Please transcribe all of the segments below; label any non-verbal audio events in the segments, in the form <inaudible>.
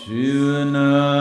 Shivana.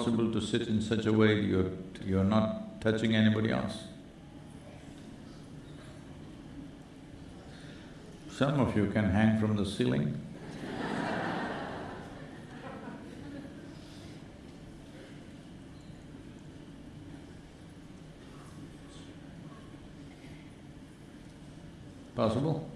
possible to sit in such a way you're… you're not touching anybody else. Some of you can hang from the ceiling. Possible?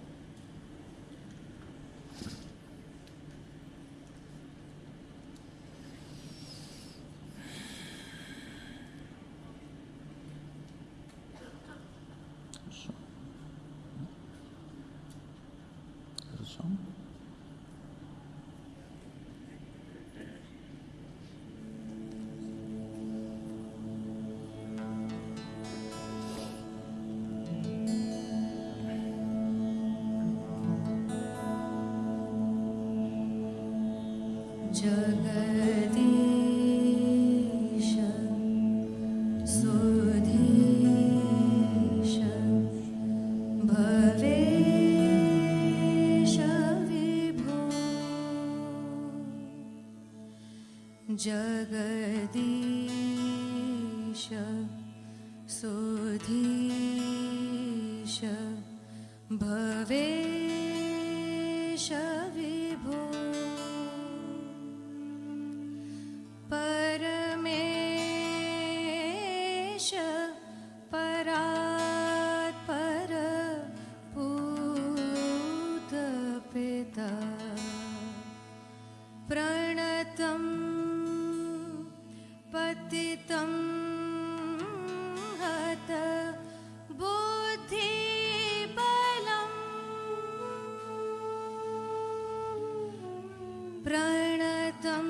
प्रणतं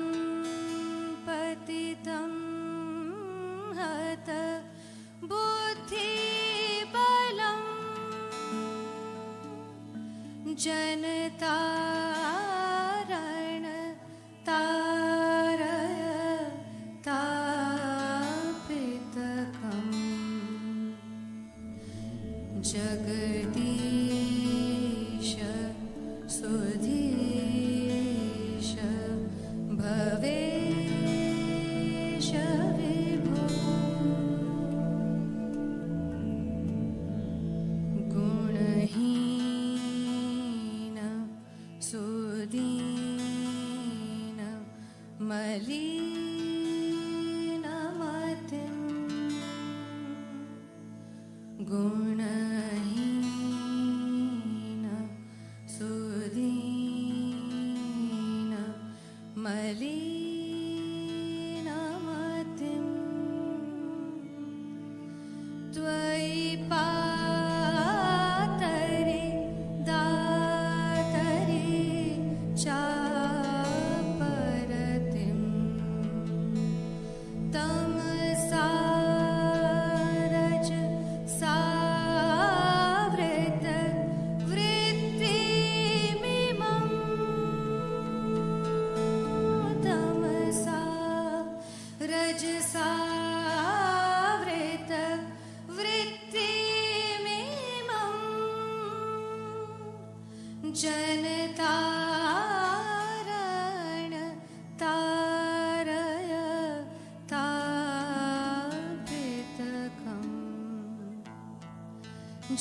पतितं हत बुद्धिबलम् जनतारण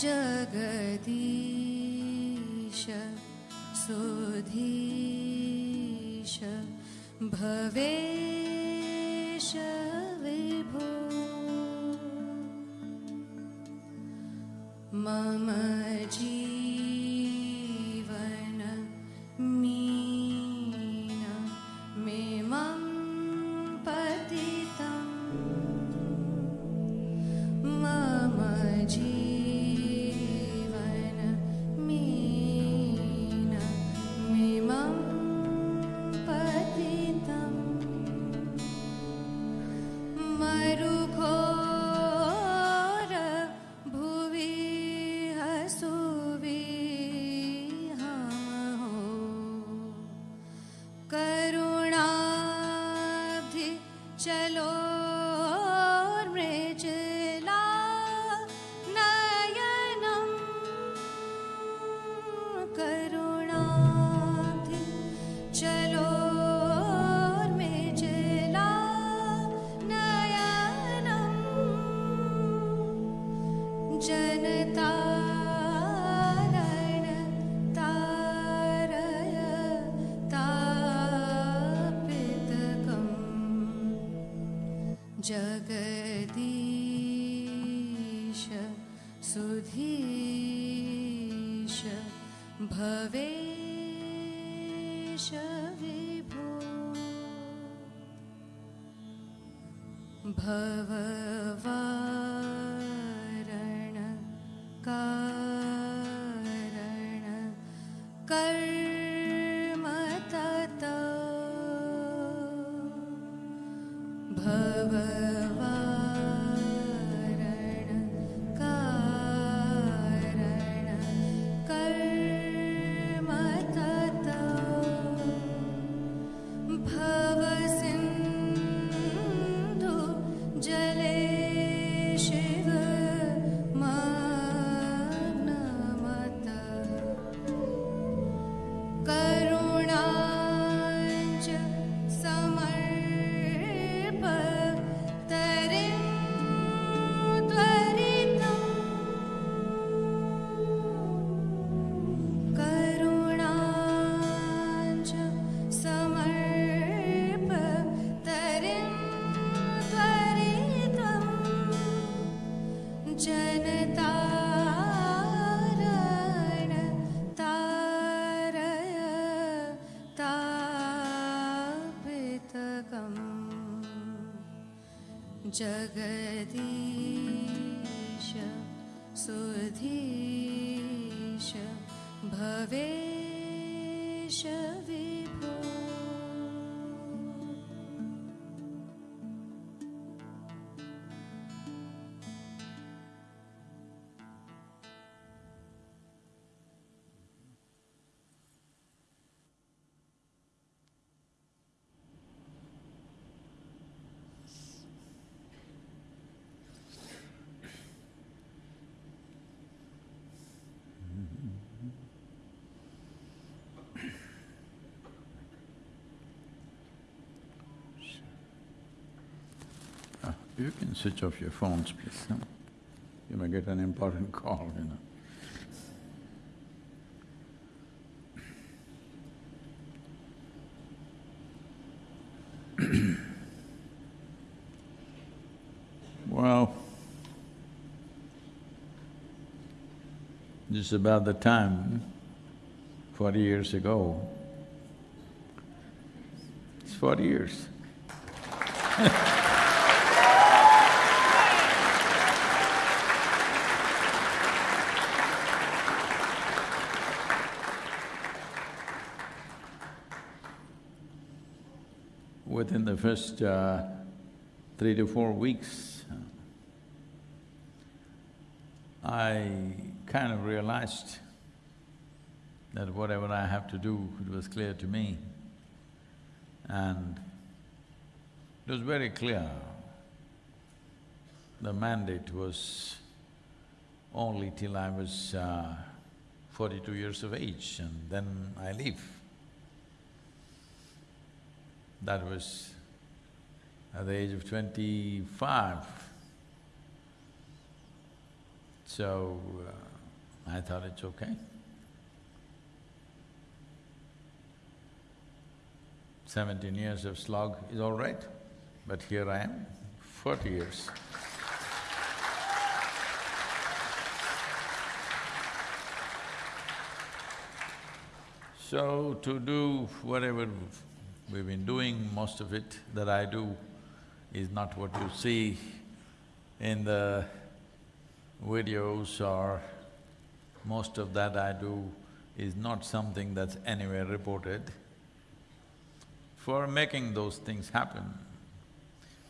这个地 जगति You can switch off your phones, please, huh? You may get an important call, you know. <clears throat> well, this is about the time, forty years ago. It's forty years. <laughs> Within the first uh, three to four weeks, I kind of realized that whatever I have to do, it was clear to me. And it was very clear. The mandate was only till I was uh, forty-two years of age and then I leave. That was at the age of twenty-five. So, uh, I thought it's okay. Seventeen years of slog is all right, but here I am, forty years. So, to do whatever we've been doing, most of it that I do is not what you see in the videos or most of that I do is not something that's anywhere reported. For making those things happen,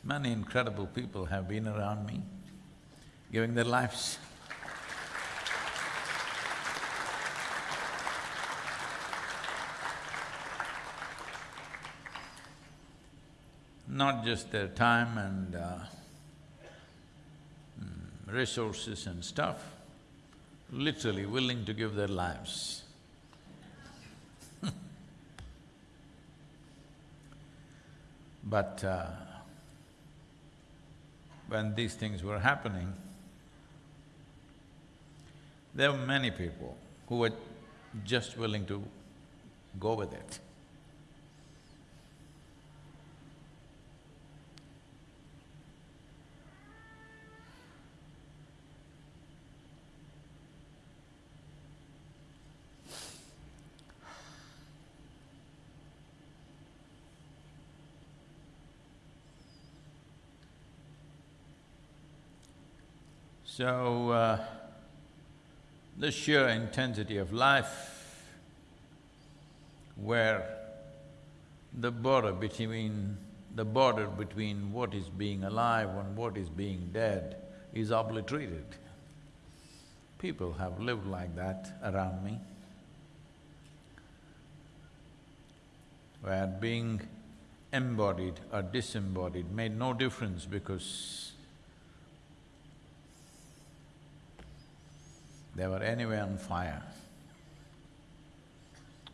many incredible people have been around me, giving their lives. Not just their time and uh, mm, resources and stuff, literally willing to give their lives. <laughs> But uh, when these things were happening, there were many people who were just willing to go with it. So, uh, the sheer intensity of life, where the border between… the border between what is being alive and what is being dead is obliterated. People have lived like that around me, where being embodied or disembodied made no difference because They were anyway on fire.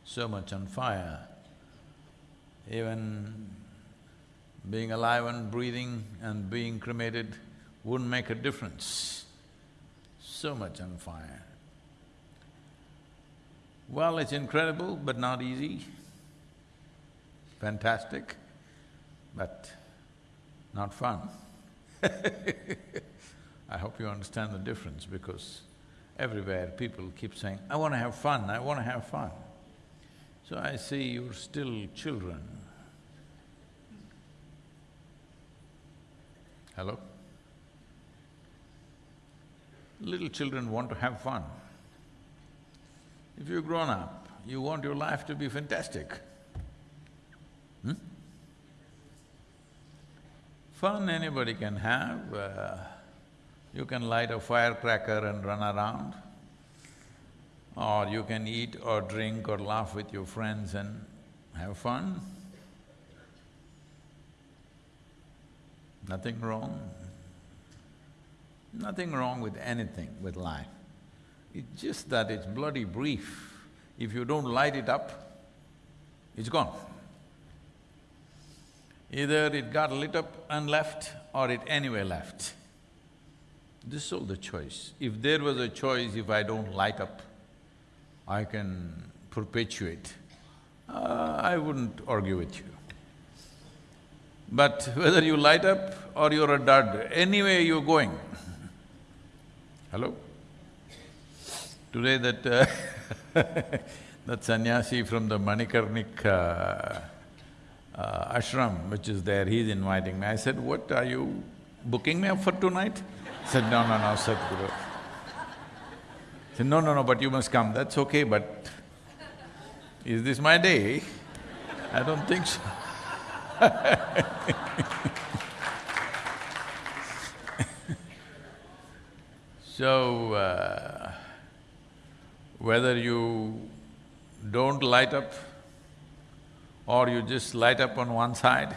So much on fire, even being alive and breathing and being cremated wouldn't make a difference. So much on fire. Well, it's incredible but not easy. Fantastic, but not fun. <laughs> I hope you understand the difference because everywhere people keep saying, I want to have fun, I want to have fun. So I say, you're still children. Hello? Little children want to have fun. If you're grown up, you want your life to be fantastic. Hmm? Fun anybody can have, uh, you can light a firecracker and run around, or you can eat or drink or laugh with your friends and have fun. Nothing wrong. Nothing wrong with anything with life. It's just that it's bloody brief. If you don't light it up, it's gone. Either it got lit up and left or it anyway left. This is all the choice. If there was a choice, if I don't light up, I can perpetuate, uh, I wouldn't argue with you. But <laughs> whether you light up or you're a dud, anyway you're going. <laughs> Hello? Today that uh, <laughs> that sannyasi from the Manikarnik uh, uh, ashram which is there, he's inviting me. I said, what, are you booking me up for tonight? Said, no, no, no, Sadhguru. Said, no, no, no, but you must come. That's okay, but is this my day? I don't think so. <laughs> so, uh, whether you don't light up or you just light up on one side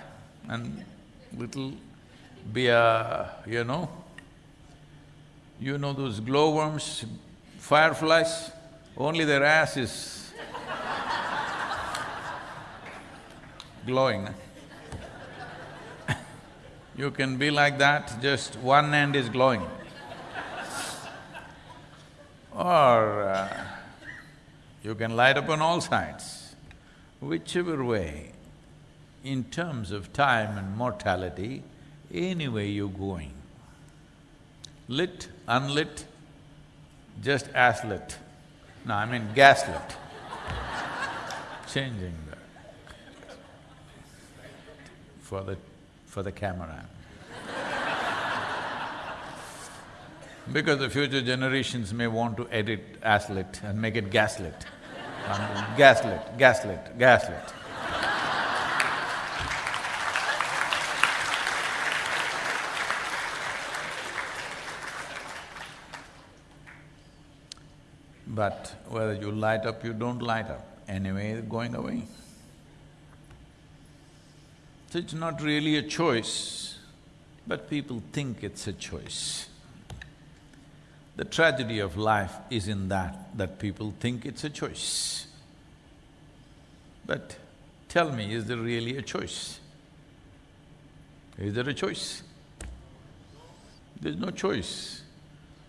and little be a, you know, you know those glowworms, fireflies, only their ass is glowing. <laughs> You can be like that, just one end is glowing. Or uh, you can light up on all sides. Whichever way, in terms of time and mortality, anyway you're going. Lit, unlit, just as lit. No, I mean gaslit. Changing the… for the for the camera. because the future generations may want to edit as lit and make it gaslit. <laughs> Gaslit, gaslit, gaslit. But whether you light up, you don't light up, anyway going away. So it's not really a choice, but people think it's a choice. The tragedy of life is in that, that people think it's a choice. But tell me, is there really a choice? Is there a choice? There's no choice,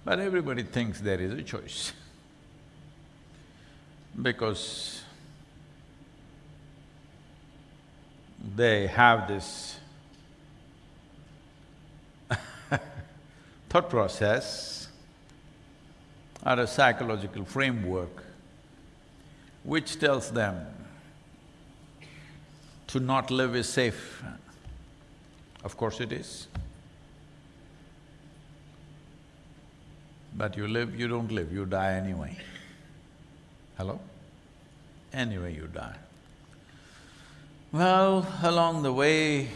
but everybody thinks there is a choice. <laughs> Because they have this <laughs> thought process or a psychological framework which tells them to not live is safe. Of course it is. But you live, you don't live, you die anyway. Hello? Anyway you die. Well, along the way,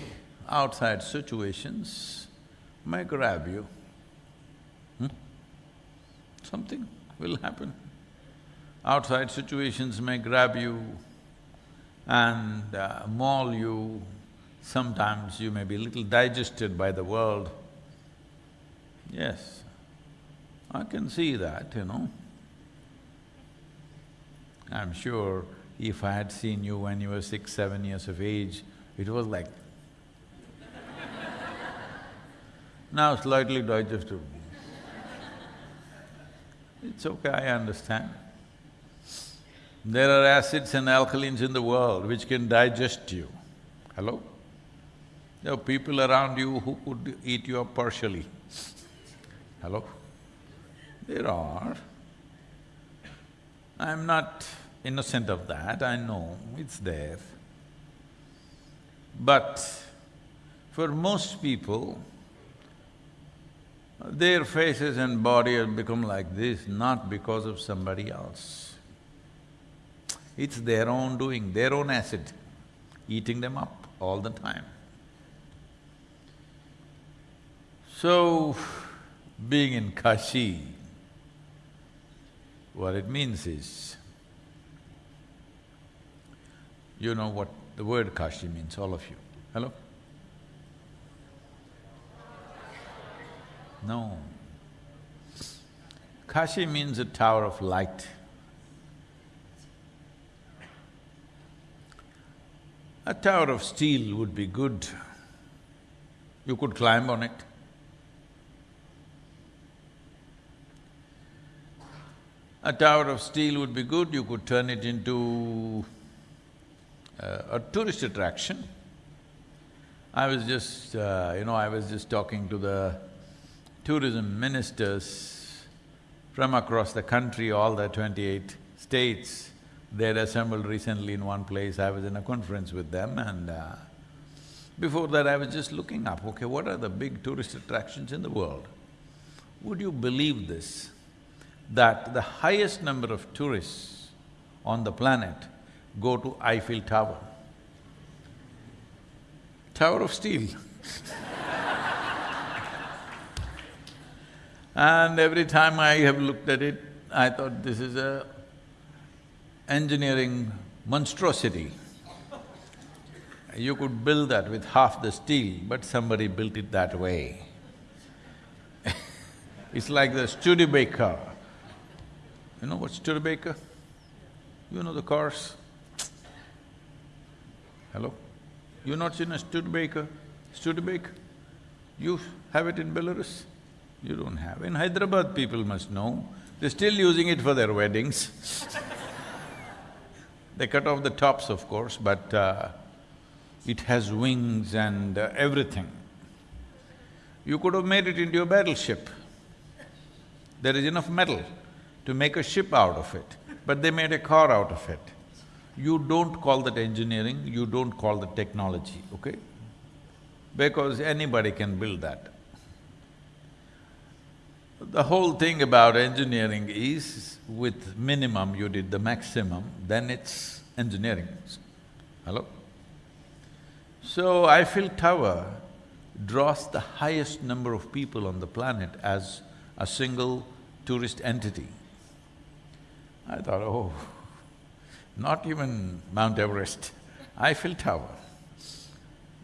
outside situations may grab you. Hmm? Something will happen. Outside situations may grab you and uh, maul you. Sometimes you may be little digested by the world. Yes, I can see that, you know. I'm sure if I had seen you when you were six, seven years of age, it was like <laughs> now slightly digestible. It's okay, I understand. There are acids and alkalines in the world which can digest you. Hello? There are people around you who could eat you up partially. Hello? There are. I'm not innocent of that, I know, it's there. But for most people, their faces and body have become like this not because of somebody else. It's their own doing, their own acid, eating them up all the time. So, being in Kashi, what it means is, you know what the word Kashi means, all of you. Hello? No. Kashi means a tower of light. A tower of steel would be good. You could climb on it. A tower of steel would be good, you could turn it into uh, a tourist attraction. I was just, uh, you know, I was just talking to the tourism ministers from across the country, all the twenty-eight states. They'd assembled recently in one place, I was in a conference with them and uh, before that I was just looking up, okay, what are the big tourist attractions in the world? Would you believe this, that the highest number of tourists on the planet go to Eiffel Tower? Tower of Steel <laughs> And every time I have looked at it, I thought this is a engineering monstrosity. You could build that with half the steel, but somebody built it that way. <laughs> it's like the Studebaker. You know what Studebaker? You know the cars? Hello? You not seen a Studebaker? Studebaker? You have it in Belarus? You don't have. In Hyderabad, people must know. They're still using it for their weddings <laughs> They cut off the tops, of course, but uh, it has wings and uh, everything. You could have made it into a battleship. There is enough metal to make a ship out of it, but they made a car out of it. You don't call that engineering, you don't call that technology, okay? Because anybody can build that. The whole thing about engineering is, with minimum you did the maximum, then it's engineering. Hello? So Eiffel Tower draws the highest number of people on the planet as a single tourist entity. I thought, oh, not even Mount Everest, Eiffel Tower.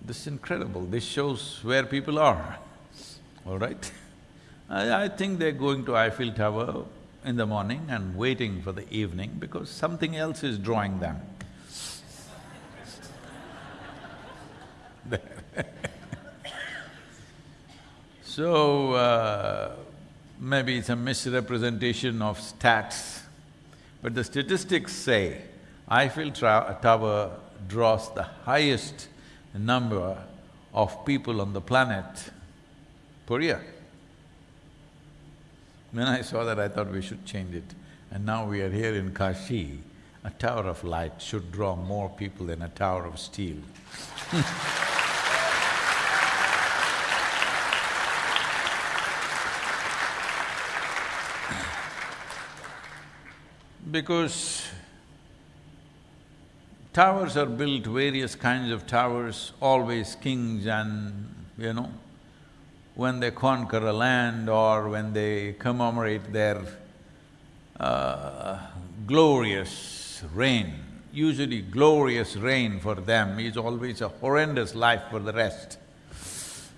This is incredible, this shows where people are, all right? I, I think they're going to Eiffel Tower in the morning and waiting for the evening because something else is drawing them. <laughs> so, uh, maybe it's a misrepresentation of stats, but the statistics say Eiffel Tower draws the highest number of people on the planet per year. When I saw that, I thought we should change it. And now we are here in Kashi, a tower of light should draw more people than a tower of steel <laughs> Because towers are built, various kinds of towers, always kings and, you know, when they conquer a land or when they commemorate their uh, glorious reign, usually glorious reign for them is always a horrendous life for the rest.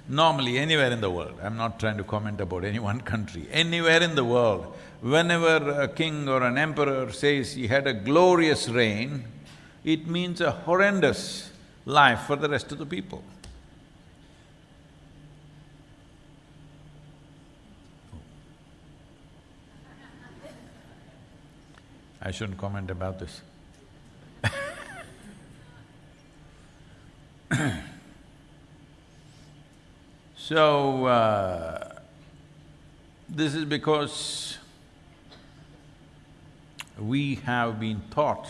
Normally, anywhere in the world, I'm not trying to comment about any <laughs> one country, anywhere in the world, whenever a king or an emperor says he had a glorious reign, it means a horrendous life for the rest of the people. I shouldn't comment about this. <coughs> so, uh, this is because we have been taught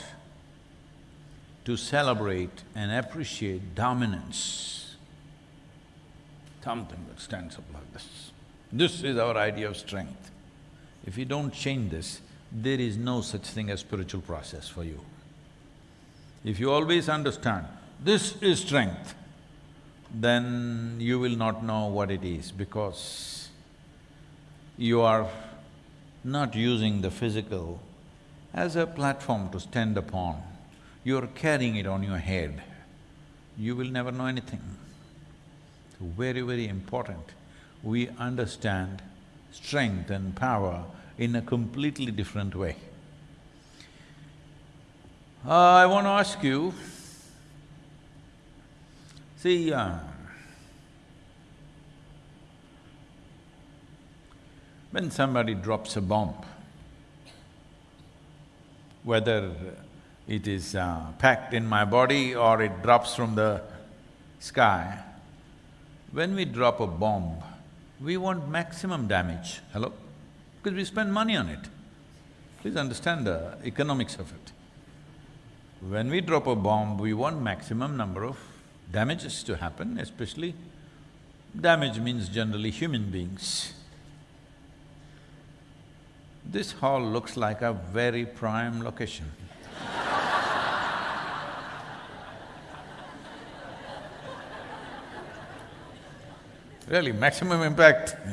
to celebrate and appreciate dominance, something that stands up like this. This is our idea of strength. If you don't change this, there is no such thing as spiritual process for you. If you always understand, this is strength, then you will not know what it is because you are not using the physical as a platform to stand upon. You're carrying it on your head. You will never know anything. Very, very important. We understand strength and power in a completely different way. Uh, I want to ask you, See, uh, when somebody drops a bomb, whether it is uh, packed in my body or it drops from the sky, when we drop a bomb, we want maximum damage, hello? Because we spend money on it. Please understand the economics of it. When we drop a bomb, we want maximum number of damages to happen, especially damage means generally human beings. This hall looks like a very prime location. <laughs> really, maximum impact <laughs>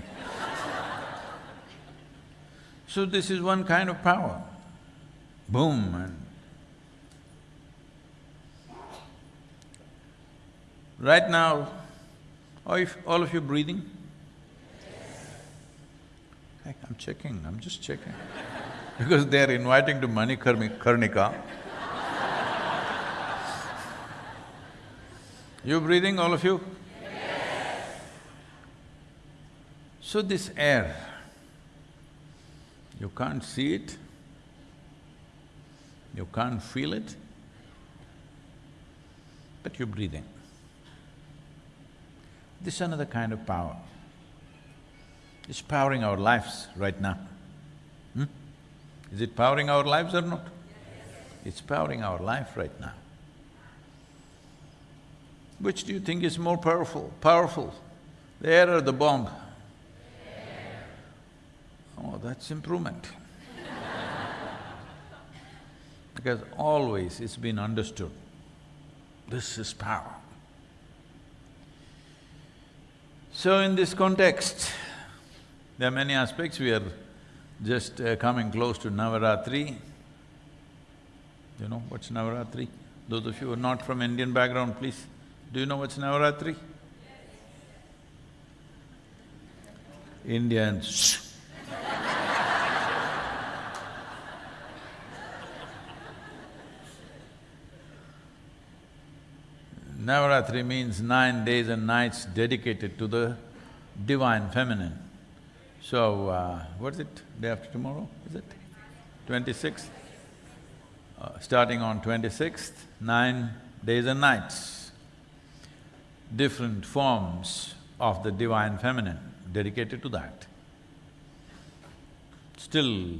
So this is one kind of power. Boom and Right now, are all of you breathing? Heck, I'm checking, I'm just checking. <laughs> because they're inviting to Manikarnika. <laughs> you breathing, all of you? Yes. So this air, you can't see it, you can't feel it, but you're breathing. This is another kind of power. It's powering our lives right now. Hmm? Is it powering our lives or not? It's powering our life right now. Which do you think is more powerful? Powerful, the air or the bomb? Oh, that's improvement. <laughs> because always it's been understood, this is power. So in this context, there are many aspects, we are just uh, coming close to Navaratri. You know what's Navaratri? Those of you who are not from Indian background, please, do you know what's Navaratri? Indians Navaratri means nine days and nights dedicated to the divine feminine. So, uh, what is it, day after tomorrow, is it? Twenty-sixth? Uh, starting on twenty-sixth, nine days and nights. Different forms of the divine feminine dedicated to that. Still,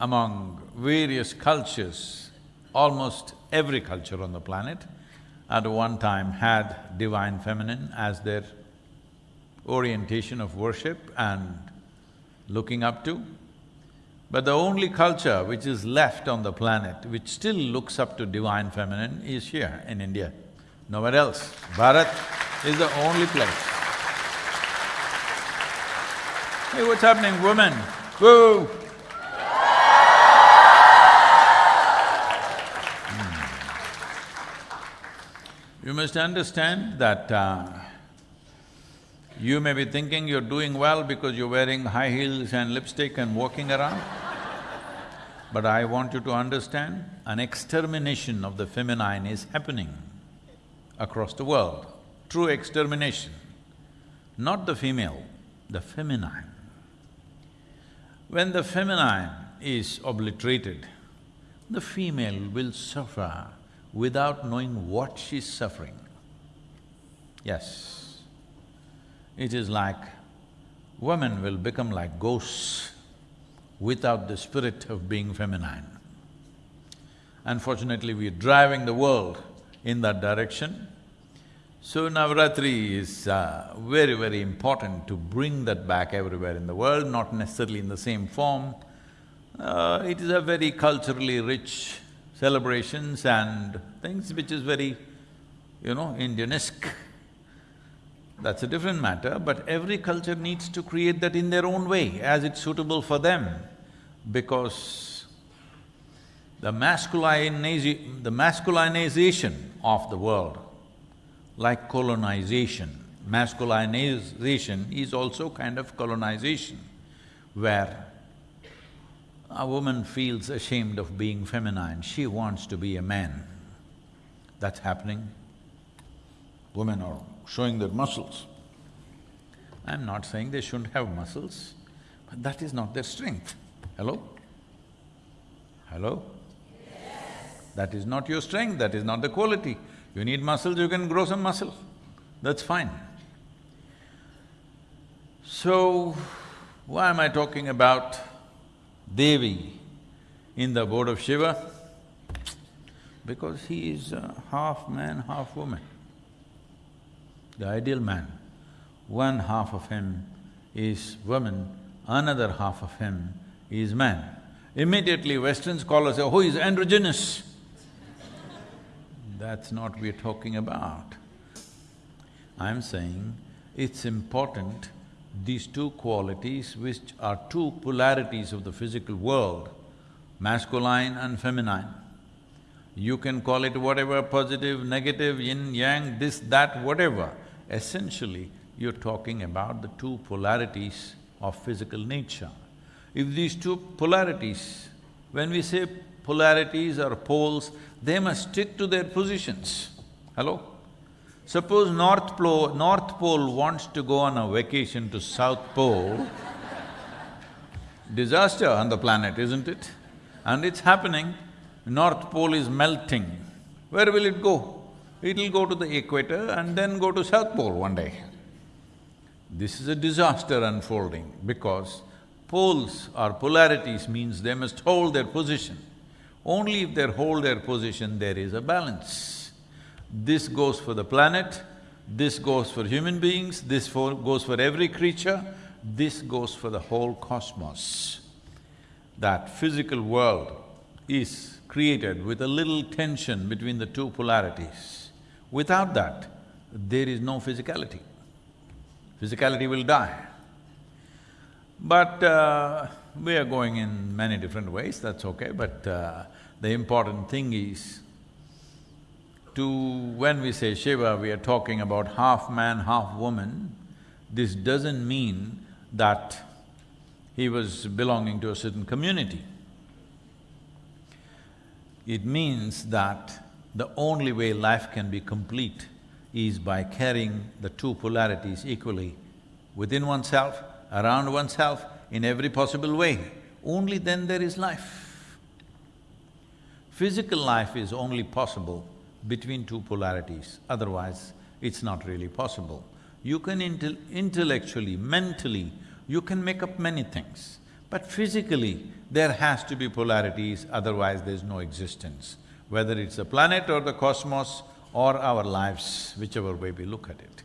among various cultures, almost every culture on the planet, at one time had divine feminine as their orientation of worship and looking up to. But the only culture which is left on the planet which still looks up to divine feminine is here in India, nowhere else. Bharat is the only place. Hey, what's happening, women? Woo! You must understand that uh, you may be thinking you're doing well because you're wearing high heels and lipstick and walking around. but I want you to understand, an extermination of the feminine is happening across the world. True extermination. Not the female, the feminine. When the feminine is obliterated, the female will suffer without knowing what she's suffering. Yes, it is like women will become like ghosts without the spirit of being feminine. Unfortunately, we're driving the world in that direction. So Navratri is uh, very, very important to bring that back everywhere in the world, not necessarily in the same form. Uh, it is a very culturally rich celebrations and things which is very, you know, Indianesque. That's a different matter, but every culture needs to create that in their own way, as it's suitable for them, because the masculinization, the masculinization of the world, like colonization, masculinization is also kind of colonization, where a woman feels ashamed of being feminine, she wants to be a man. That's happening. women are showing their muscles. I'm not saying they shouldn't have muscles, but that is not their strength. Hello? Hello? Yes. That is not your strength, that is not the quality. You need muscles, you can grow some muscle, that's fine. So, why am I talking about Devi in the abode of Shiva? Because he is uh, half man, half woman. The ideal man, one half of him is woman, another half of him is man. Immediately Western scholars say, oh, he's androgynous. That's not we're talking about. I'm saying it's important these two qualities which are two polarities of the physical world, masculine and feminine. You can call it whatever, positive, negative, yin, yang, this, that, whatever. Essentially, you're talking about the two polarities of physical nature. If these two polarities, when we say polarities or poles, they must stick to their positions. Hello? Suppose North Pole, North Pole wants to go on a vacation to South Pole, disaster on the planet, isn't it? And it's happening, North Pole is melting. Where will it go? It'll go to the equator and then go to South Pole one day. This is a disaster unfolding because poles or polarities means they must hold their position. Only if they hold their position, there is a balance. This goes for the planet, this goes for human beings, this for, goes for every creature, this goes for the whole cosmos. That physical world is created with a little tension between the two polarities. Without that, there is no physicality. Physicality will die. But uh, we are going in many different ways, that's okay, but uh, the important thing is to… when we say Shiva, we are talking about half man, half woman. This doesn't mean that he was belonging to a certain community. It means that the only way life can be complete is by carrying the two polarities equally within oneself, around oneself, in every possible way. Only then there is life. Physical life is only possible between two polarities, otherwise it's not really possible. You can intel intellectually, mentally, you can make up many things, but physically there has to be polarities, otherwise there's no existence. Whether it's the planet or the cosmos or our lives, whichever way we look at it.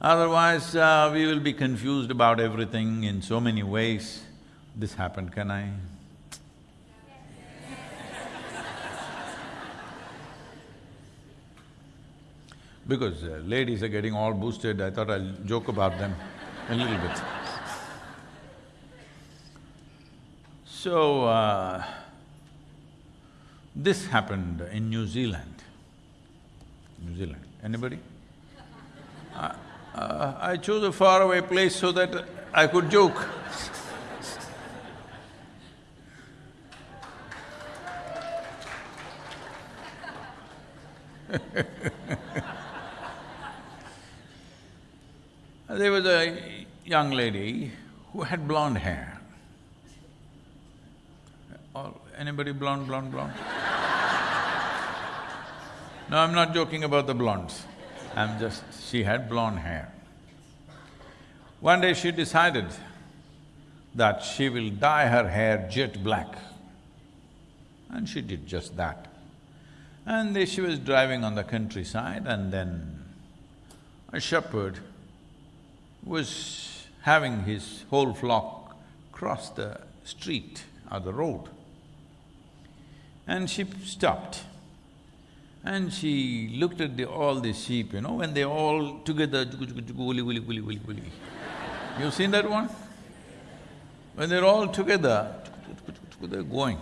Otherwise, uh, we will be confused about everything in so many ways. This happened, can I? <laughs> Because uh, ladies are getting all boosted, I thought I'll joke about them a little bit. So, uh, this happened in New Zealand. New Zealand, anybody? <laughs> Uh, uh, I chose a faraway place so that I could joke. <laughs> there was a young lady who had blonde hair. Anybody blonde, blonde, blonde? no, I'm not joking about the blondes. I'm just… she had blonde hair. One day she decided that she will dye her hair jet black. And she did just that. And she was driving on the countryside and then a shepherd was having his whole flock cross the street or the road. And she stopped. And she looked at the, all the sheep, you know, when they all together, You've seen that one? When they're all together, they're going.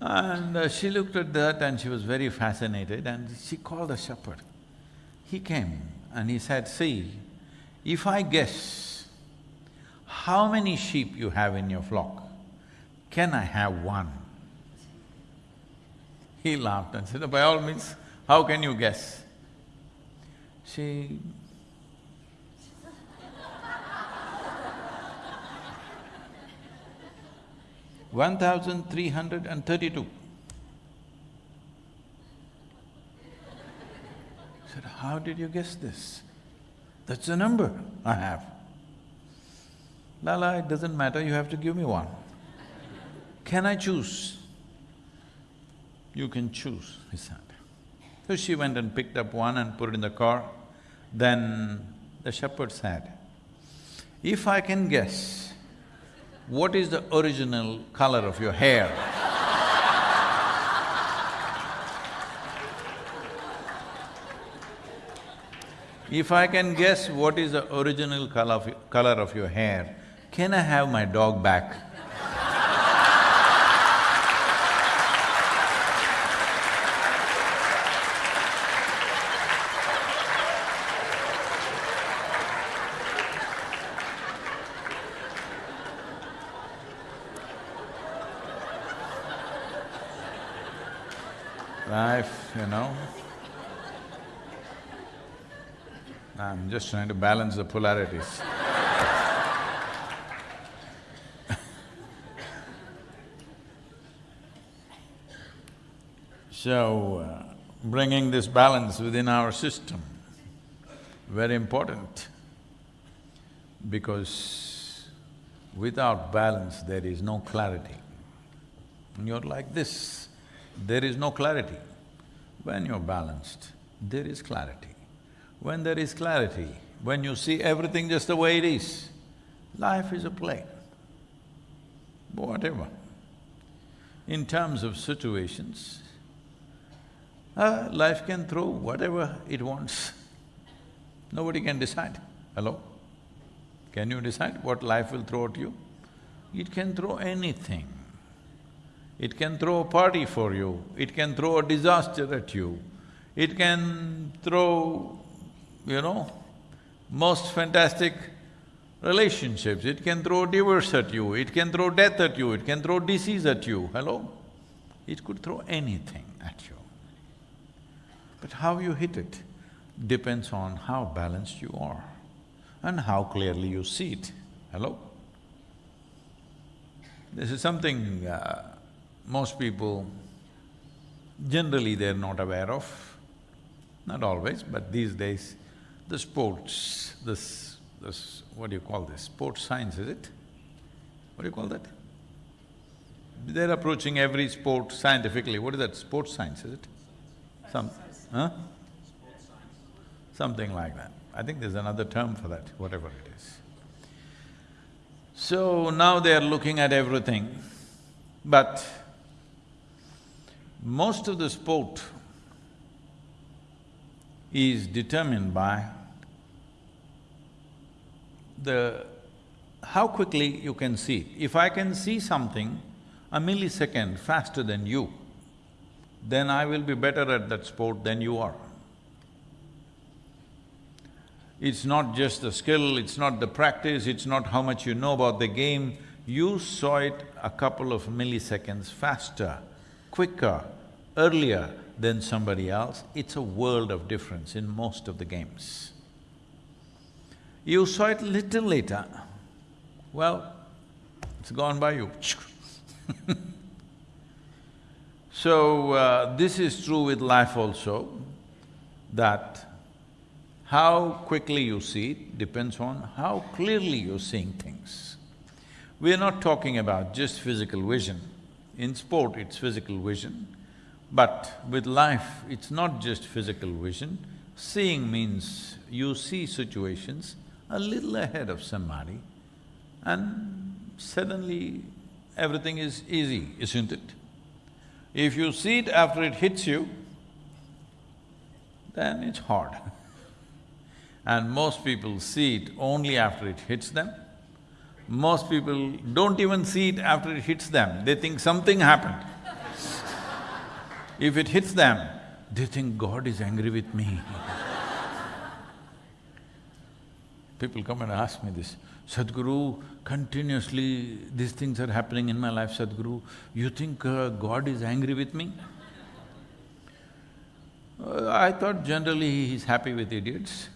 And uh, she looked at that and she was very fascinated and she called the shepherd. He came and he said, see, if I guess how many sheep you have in your flock, can I have one? He laughed and said, by all means, how can you guess? She one thousand three hundred and thirty-two. said, how did you guess this? That's the number I have. Lala, it doesn't matter, you have to give me one. Can I choose? You can choose, he said. So she went and picked up one and put it in the car. Then the shepherd said, if I can guess what is the original color of your hair, if I can guess what is the original color of, color of your hair, can I have my dog back? Life, you know. Just trying to balance the polarities. <laughs> so, uh, bringing this balance within our system, very important because without balance there is no clarity. When you're like this, there is no clarity. When you're balanced, there is clarity. When there is clarity, when you see everything just the way it is, life is a play, whatever. In terms of situations, uh, life can throw whatever it wants. Nobody can decide. Hello? Can you decide what life will throw at you? It can throw anything. It can throw a party for you, it can throw a disaster at you, it can throw, you know, most fantastic relationships, it can throw divorce at you, it can throw death at you, it can throw disease at you, hello? It could throw anything at you. But how you hit it depends on how balanced you are and how clearly you see it, hello? This is something uh, most people, generally they're not aware of, not always, but these days, the sports, this… this… what do you call this, sports science, is it? What do you call that? They're approaching every sport scientifically, what is that, sports science, is it? Some… huh? Something like that. I think there's another term for that, whatever it is. So now they are looking at everything, but most of the sport is determined by the… how quickly you can see. If I can see something a millisecond faster than you, then I will be better at that sport than you are. It's not just the skill, it's not the practice, it's not how much you know about the game, you saw it a couple of milliseconds faster quicker, earlier than somebody else, it's a world of difference in most of the games. You saw it little later, well, it's gone by you <laughs> So, uh, this is true with life also, that how quickly you see it depends on how clearly you're seeing things. We're not talking about just physical vision. In sport, it's physical vision, but with life, it's not just physical vision. Seeing means you see situations a little ahead of somebody and suddenly everything is easy, isn't it? If you see it after it hits you, then it's hard. <laughs> and most people see it only after it hits them. Most people don't even see it after it hits them, they think something happened. <laughs> if it hits them, they think God is angry with me. <laughs> People come and ask me this, Sadhguru, continuously these things are happening in my life, Sadhguru, you think uh, God is angry with me? Uh, I thought generally he's happy with idiots.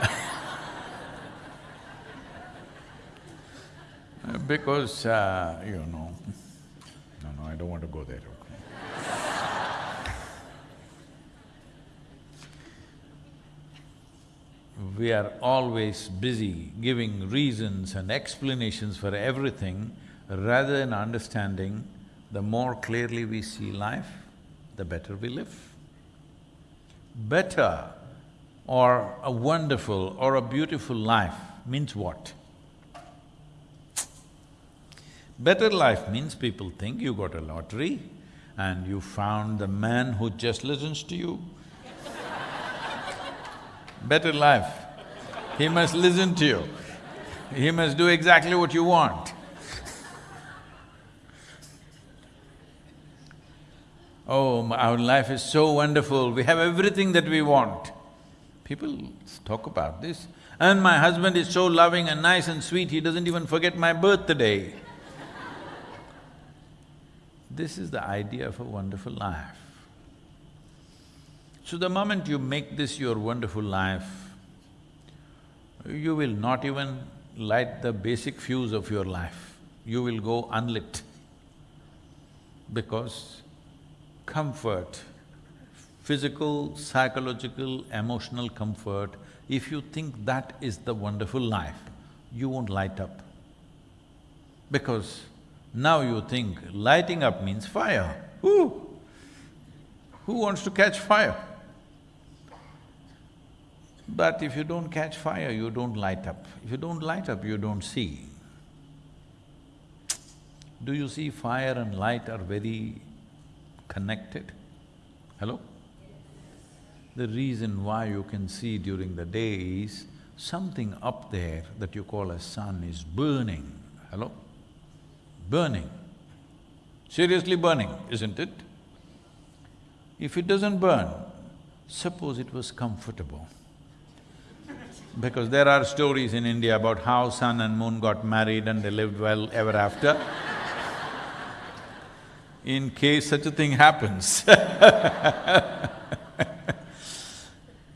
<laughs> Uh, because, uh, you know, no, no, I don't want to go there, okay. We are always busy giving reasons and explanations for everything rather than understanding the more clearly we see life, the better we live. Better or a wonderful or a beautiful life means what? Better life means people think you got a lottery and you found the man who just listens to you. Better life, he must listen to you, he must do exactly what you want. Oh, our life is so wonderful, we have everything that we want. People talk about this. And my husband is so loving and nice and sweet, he doesn't even forget my birthday. This is the idea of a wonderful life. So the moment you make this your wonderful life, you will not even light the basic fuse of your life, you will go unlit. Because comfort, physical, psychological, emotional comfort, if you think that is the wonderful life, you won't light up. Because now you think lighting up means fire. Who? Who wants to catch fire? But if you don't catch fire, you don't light up. If you don't light up, you don't see. Do you see fire and light are very connected? Hello? The reason why you can see during the day is something up there that you call as sun is burning. Hello? Burning. Seriously burning, isn't it? If it doesn't burn, suppose it was comfortable. Because there are stories in India about how sun and moon got married and they lived well ever after. <laughs> in case such a thing happens <laughs>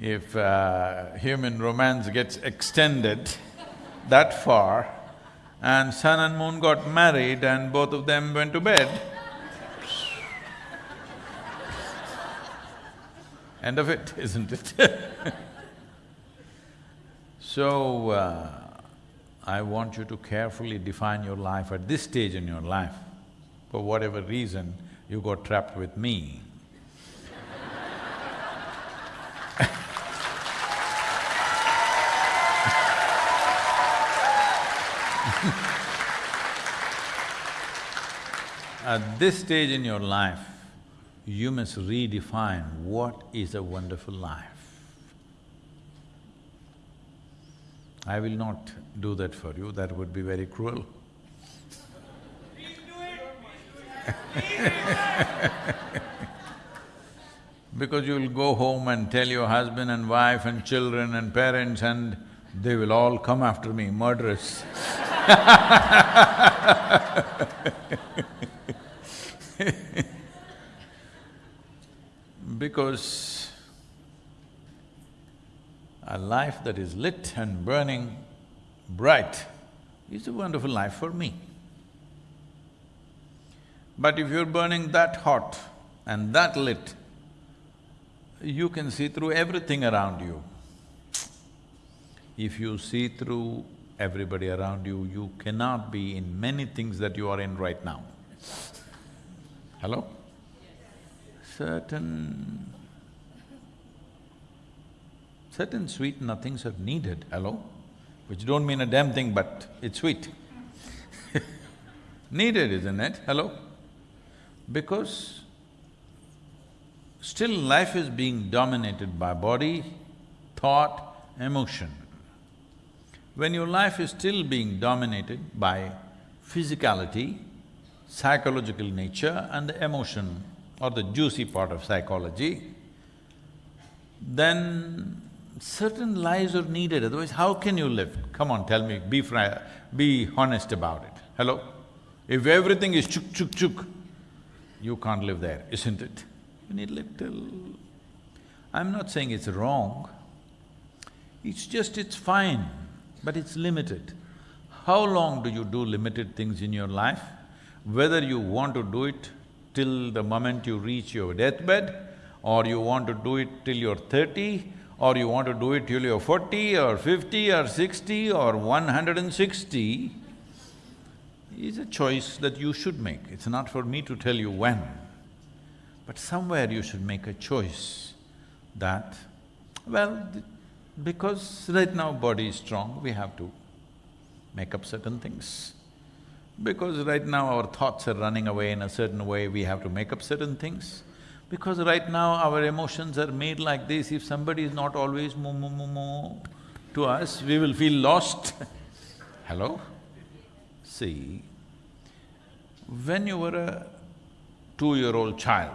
If uh, human romance gets extended that far and sun and moon got married and both of them went to bed, end of it, <laughs> isn't it? So, uh, I want you to carefully define your life at this stage in your life. For whatever reason, you got trapped with me. <laughs> At this stage in your life, you must redefine what is a wonderful life. I will not do that for you, that would be very cruel. <laughs> because you will go home and tell your husband and wife and children and parents and they will all come after me, murderers. <laughs> <laughs> Because a life that is lit and burning bright is a wonderful life for me. But if you're burning that hot and that lit, you can see through everything around you. If you see through everybody around you, you cannot be in many things that you are in right now. Hello? Certain… certain sweet nothings are needed, hello? Which don't mean a damn thing, but it's sweet <laughs> Needed, isn't it? Hello? Because still life is being dominated by body, thought, emotion. When your life is still being dominated by physicality, psychological nature and the emotion or the juicy part of psychology, then certain lies are needed, otherwise how can you live? Come on, tell me, be fri- be honest about it. Hello? If everything is chuk chuk chuk, you can't live there, isn't it? You need little I'm not saying it's wrong, it's just it's fine, but it's limited. How long do you do limited things in your life? Whether you want to do it till the moment you reach your deathbed, or you want to do it till you're thirty, or you want to do it till you're forty or fifty or sixty or one hundred and sixty, is a choice that you should make. It's not for me to tell you when. But somewhere you should make a choice that, well, because right now body is strong, we have to make up certain things. Because right now our thoughts are running away in a certain way, we have to make up certain things. Because right now our emotions are made like this, if somebody is not always moo moo moo moo to us, we will feel lost <laughs> Hello? See, when you were a two-year-old child,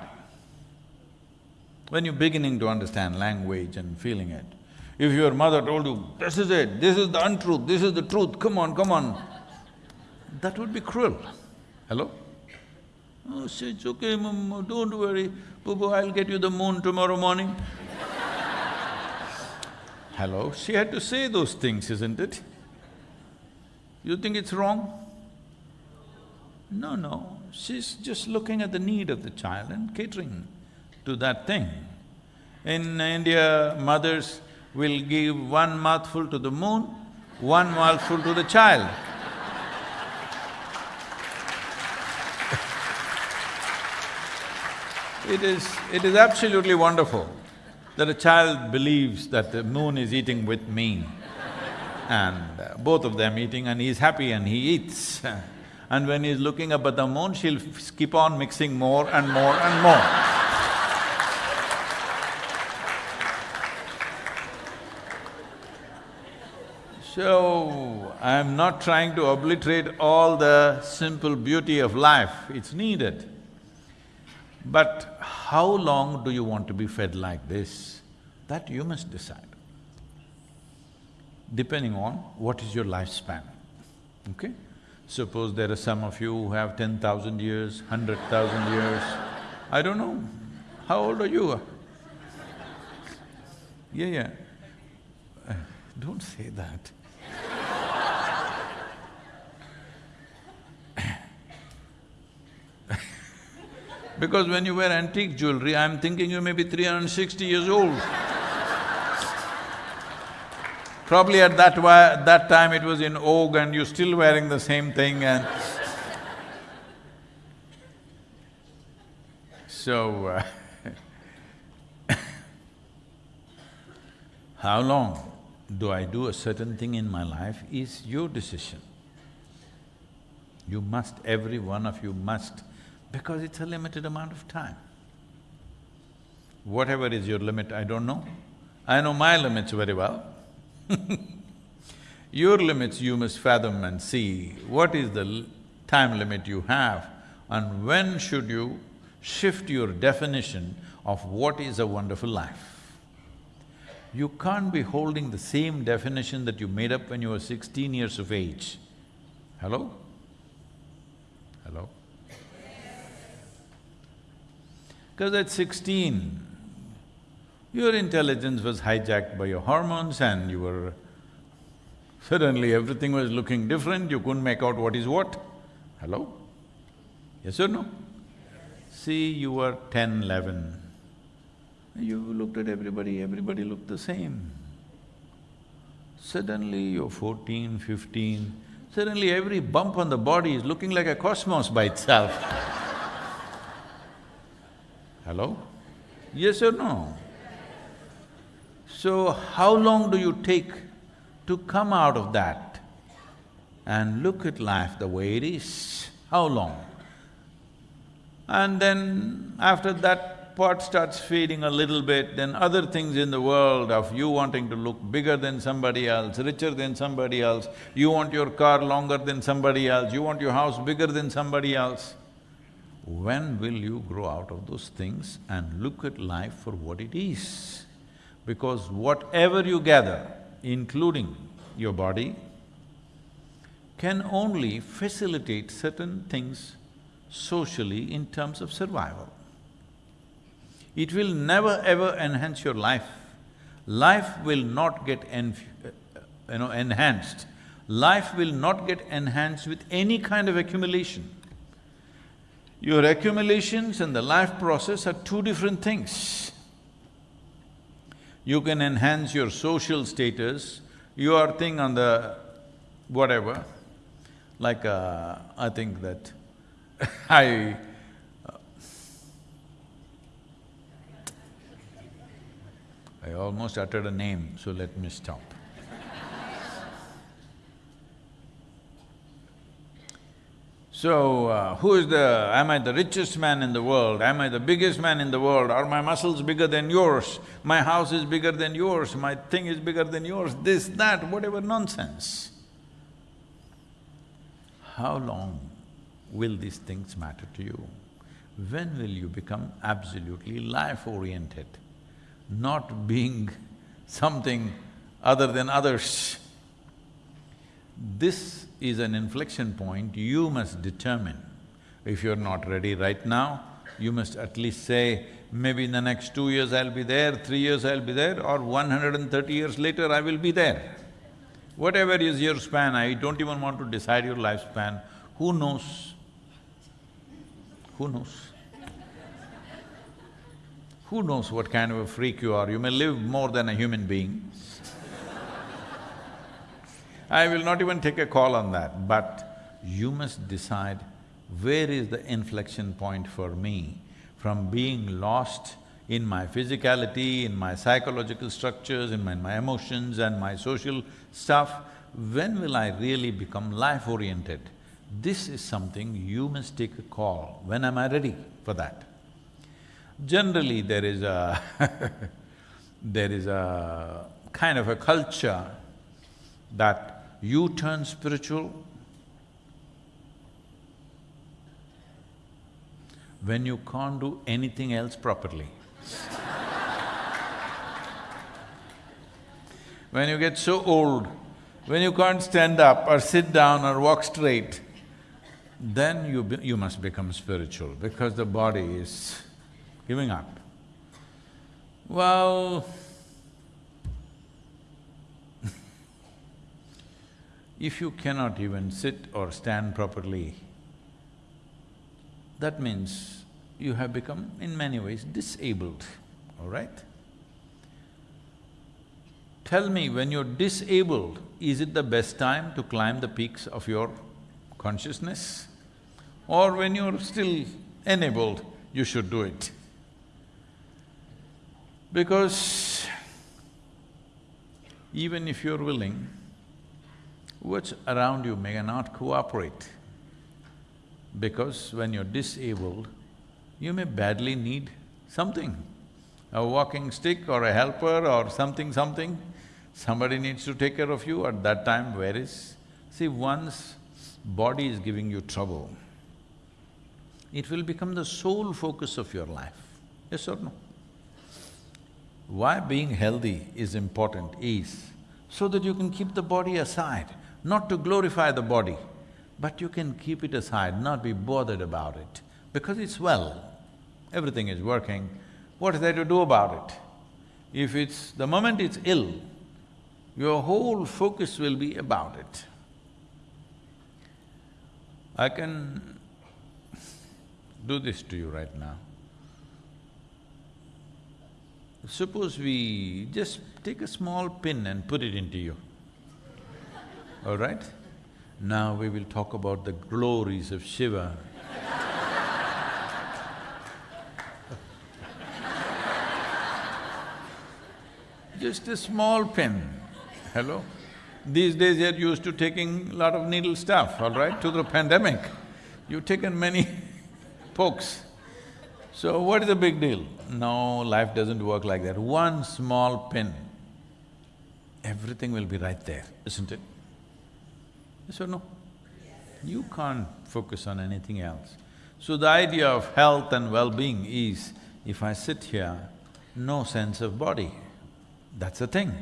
when you're beginning to understand language and feeling it, if your mother told you, this is it, this is the untruth, this is the truth, come on, come on, that would be cruel. Hello? Oh, say, it's okay, mom, don't worry, Boo I'll get you the moon tomorrow morning. <laughs> Hello? She had to say those things, isn't it? You think it's wrong? No, no, she's just looking at the need of the child and catering to that thing. In India, mothers will give one mouthful to the moon, one mouthful to the child. It is… it is absolutely wonderful that a child believes that the moon is eating with me and uh, both of them eating and he's happy and he eats. <laughs> And when he's looking up at the moon, she'll keep on mixing more and more and more. So, I'm not trying to obliterate all the simple beauty of life, it's needed. But how long do you want to be fed like this? That you must decide, depending on what is your lifespan, okay? Suppose there are some of you who have ten thousand years, hundred thousand years, I don't know. How old are you? Yeah, yeah. Uh, don't say that. Because when you wear antique jewelry, I'm thinking you may be 360 years old. Probably at that, that time it was in vogue and you're still wearing the same thing and So, uh, <coughs> how long do I do a certain thing in my life is your decision. You must, every one of you must because it's a limited amount of time. Whatever is your limit, I don't know. I know my limits very well <laughs> Your limits you must fathom and see what is the time limit you have and when should you shift your definition of what is a wonderful life. You can't be holding the same definition that you made up when you were sixteen years of age. Hello? Hello? Because at sixteen, your intelligence was hijacked by your hormones and you were… Suddenly everything was looking different, you couldn't make out what is what. Hello? Yes or no? See, you were ten, eleven, you looked at everybody, everybody looked the same. Suddenly you're fourteen, fifteen, suddenly every bump on the body is looking like a cosmos by itself <laughs> Hello? Yes or no? So, how long do you take to come out of that and look at life the way it is? How long? And then after that pot starts fading a little bit, then other things in the world of you wanting to look bigger than somebody else, richer than somebody else, you want your car longer than somebody else, you want your house bigger than somebody else. When will you grow out of those things and look at life for what it is? Because whatever you gather, including your body, can only facilitate certain things socially in terms of survival. It will never ever enhance your life. Life will not get you know, enhanced. Life will not get enhanced with any kind of accumulation. Your accumulations and the life process are two different things. You can enhance your social status, your thing on the whatever, like uh, I think that <laughs> I… Uh, I almost uttered a name, so let me stop. So, uh, who is the… am I the richest man in the world? Am I the biggest man in the world? Are my muscles bigger than yours? My house is bigger than yours, my thing is bigger than yours, this, that, whatever nonsense. How long will these things matter to you? When will you become absolutely life-oriented, not being something other than others? This is an inflection point you must determine. If you're not ready right now, you must at least say, maybe in the next two years I'll be there, three years I'll be there, or one hundred and thirty years later I will be there. Whatever is your span, I don't even want to decide your lifespan, who knows? Who knows? Who knows what kind of a freak you are? You may live more than a human being, I will not even take a call on that, but you must decide where is the inflection point for me from being lost in my physicality, in my psychological structures, in my, my emotions and my social stuff, when will I really become life-oriented? This is something you must take a call, when am I ready for that? Generally, there is a <laughs> there is a kind of a culture that you turn spiritual when you can't do anything else properly. <laughs> when you get so old, when you can't stand up or sit down or walk straight, then you, be, you must become spiritual because the body is giving up. Well, If you cannot even sit or stand properly, that means you have become in many ways disabled, all right? Tell me, when you're disabled, is it the best time to climb the peaks of your consciousness? Or when you're still enabled, you should do it? Because even if you're willing, what's around you may not cooperate. Because when you're disabled, you may badly need something, a walking stick or a helper or something, something. Somebody needs to take care of you at that time, where is… See, once body is giving you trouble, it will become the sole focus of your life, yes or no? Why being healthy is important is so that you can keep the body aside not to glorify the body, but you can keep it aside, not be bothered about it, because it's well, everything is working, what is there to do about it? If it's… the moment it's ill, your whole focus will be about it. I can do this to you right now. Suppose we just take a small pin and put it into you all right? Now we will talk about the glories of Shiva. Just a small pin, hello? These days you're used to taking a lot of needle stuff, all right, to the pandemic. You've taken many <laughs> pokes. So what is the big deal? No, life doesn't work like that. One small pin, everything will be right there, isn't it? Yes or no? You can't focus on anything else. So the idea of health and well-being is, if I sit here, no sense of body. That's the thing.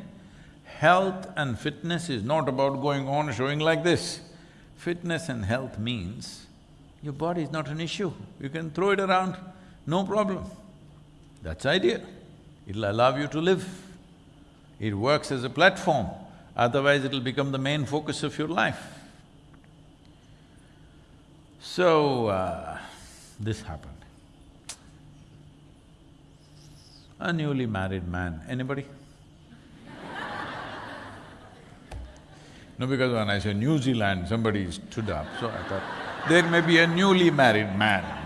Health and fitness is not about going on showing like this. Fitness and health means your body is not an issue, you can throw it around, no problem. That's idea. It'll allow you to live. It works as a platform, otherwise it'll become the main focus of your life. So, uh, this happened. A newly married man, anybody? <laughs> no, because when I say New Zealand, somebody stood up, so I thought, there may be a newly married man.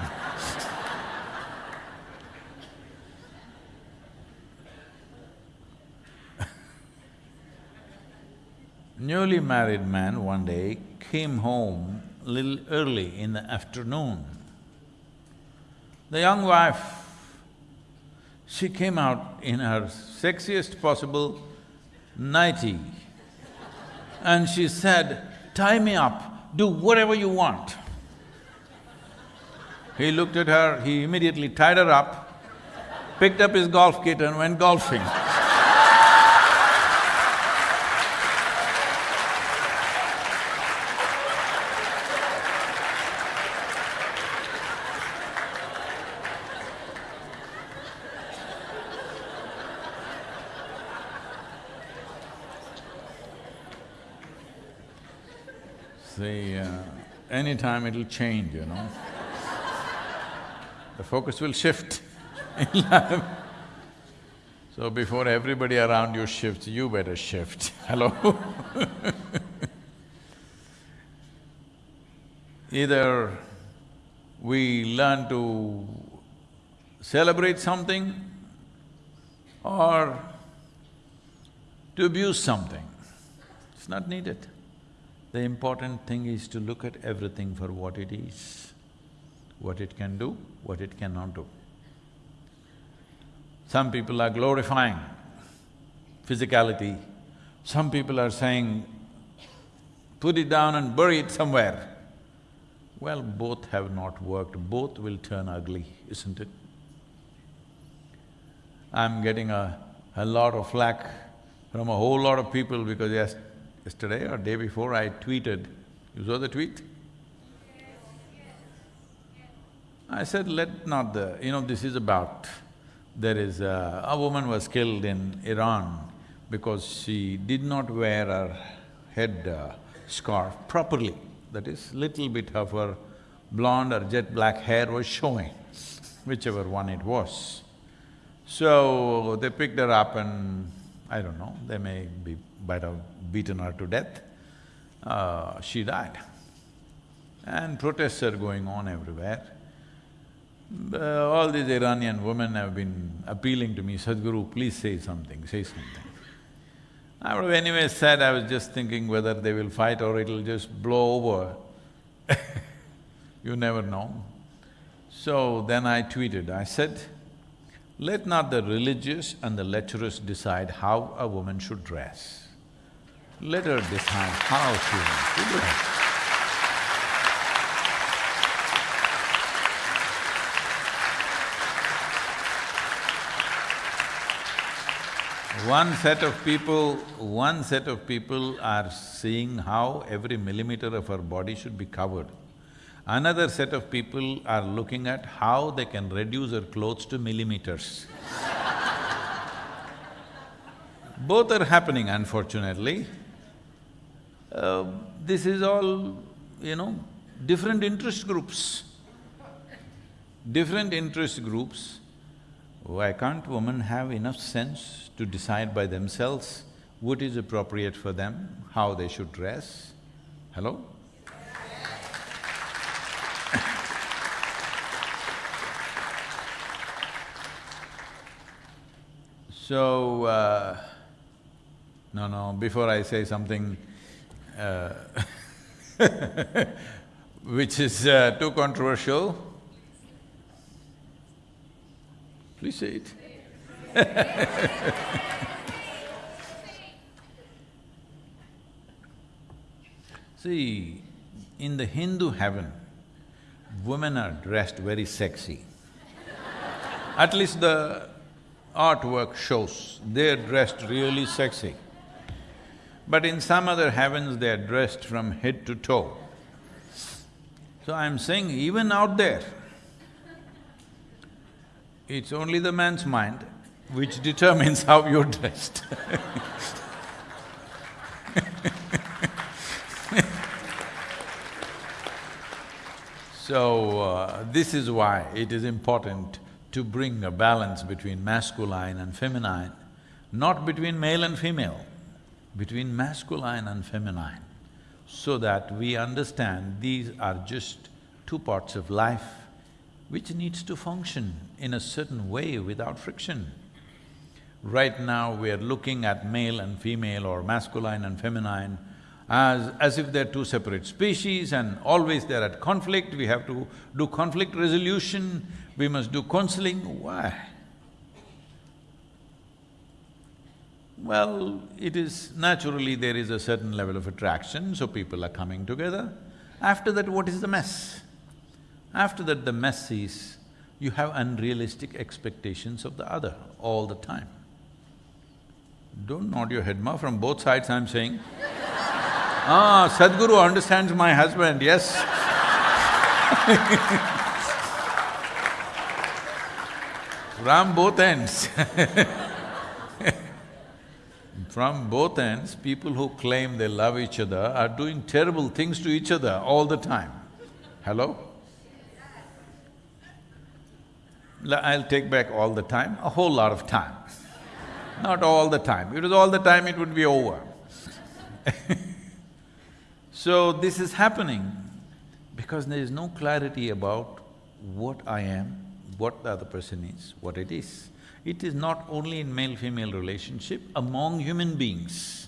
Newly married man one day came home little early in the afternoon. The young wife, she came out in her sexiest possible nightie and she said, tie me up, do whatever you want. He looked at her, he immediately tied her up, picked up his golf kit and went golfing. <laughs> See, uh, anytime it'll change, you know. the focus will shift in <laughs> life. So before everybody around you shifts, you better shift, <laughs> hello <laughs> Either we learn to celebrate something or to abuse something. It's not needed. The important thing is to look at everything for what it is, what it can do, what it cannot do. Some people are glorifying physicality, some people are saying, put it down and bury it somewhere. Well, both have not worked, both will turn ugly, isn't it? I'm getting a, a lot of flack from a whole lot of people because yes, yesterday or day before I tweeted, you saw the tweet? I said, let not the… you know, this is about… there is a, a woman was killed in Iran because she did not wear her head uh, scarf properly. That is, little bit of her blonde or jet black hair was showing, whichever one it was. So, they picked her up and I don't know, they may be have beaten her to death. Uh, she died. And protests are going on everywhere. Uh, all these Iranian women have been appealing to me, Sadhguru, please say something, say something. I would have anyway said, I was just thinking whether they will fight or it'll just blow over. <laughs> you never know. So then I tweeted, I said, let not the religious and the lecherous decide how a woman should dress. Let her decide how she wants to dress. One set of people… one set of people are seeing how every millimeter of her body should be covered. Another set of people are looking at how they can reduce her clothes to millimeters. <laughs> Both are happening unfortunately. Uh, this is all, you know, different interest groups. Different interest groups why can't women have enough sense to decide by themselves what is appropriate for them, how they should dress? Hello? so, uh, no, no, before I say something <laughs> which is uh, too controversial, Please say it. <laughs> See, in the Hindu heaven, women are dressed very sexy. At least the artwork shows, they're dressed really sexy. But in some other heavens, they're dressed from head to toe. So I'm saying even out there, It's only the man's mind which determines how you're dressed <laughs> So, uh, this is why it is important to bring a balance between masculine and feminine, not between male and female, between masculine and feminine, so that we understand these are just two parts of life which needs to function in a certain way without friction. Right now, we are looking at male and female or masculine and feminine as, as if they're two separate species and always they're at conflict, we have to do conflict resolution, we must do counseling, why? Well, it is… naturally there is a certain level of attraction, so people are coming together. After that, what is the mess? After that, the mess is, you have unrealistic expectations of the other all the time. Don't nod your head, ma, from both sides I'm saying <laughs> Ah, Sadhguru understands my husband, yes <laughs> From both ends <laughs> From both ends, people who claim they love each other are doing terrible things to each other all the time. Hello? I'll take back all the time, a whole lot of time. Not all the time. If it was all the time, it would be over <laughs> So this is happening because there is no clarity about what I am, what the other person is, what it is. It is not only in male-female relationship, among human beings.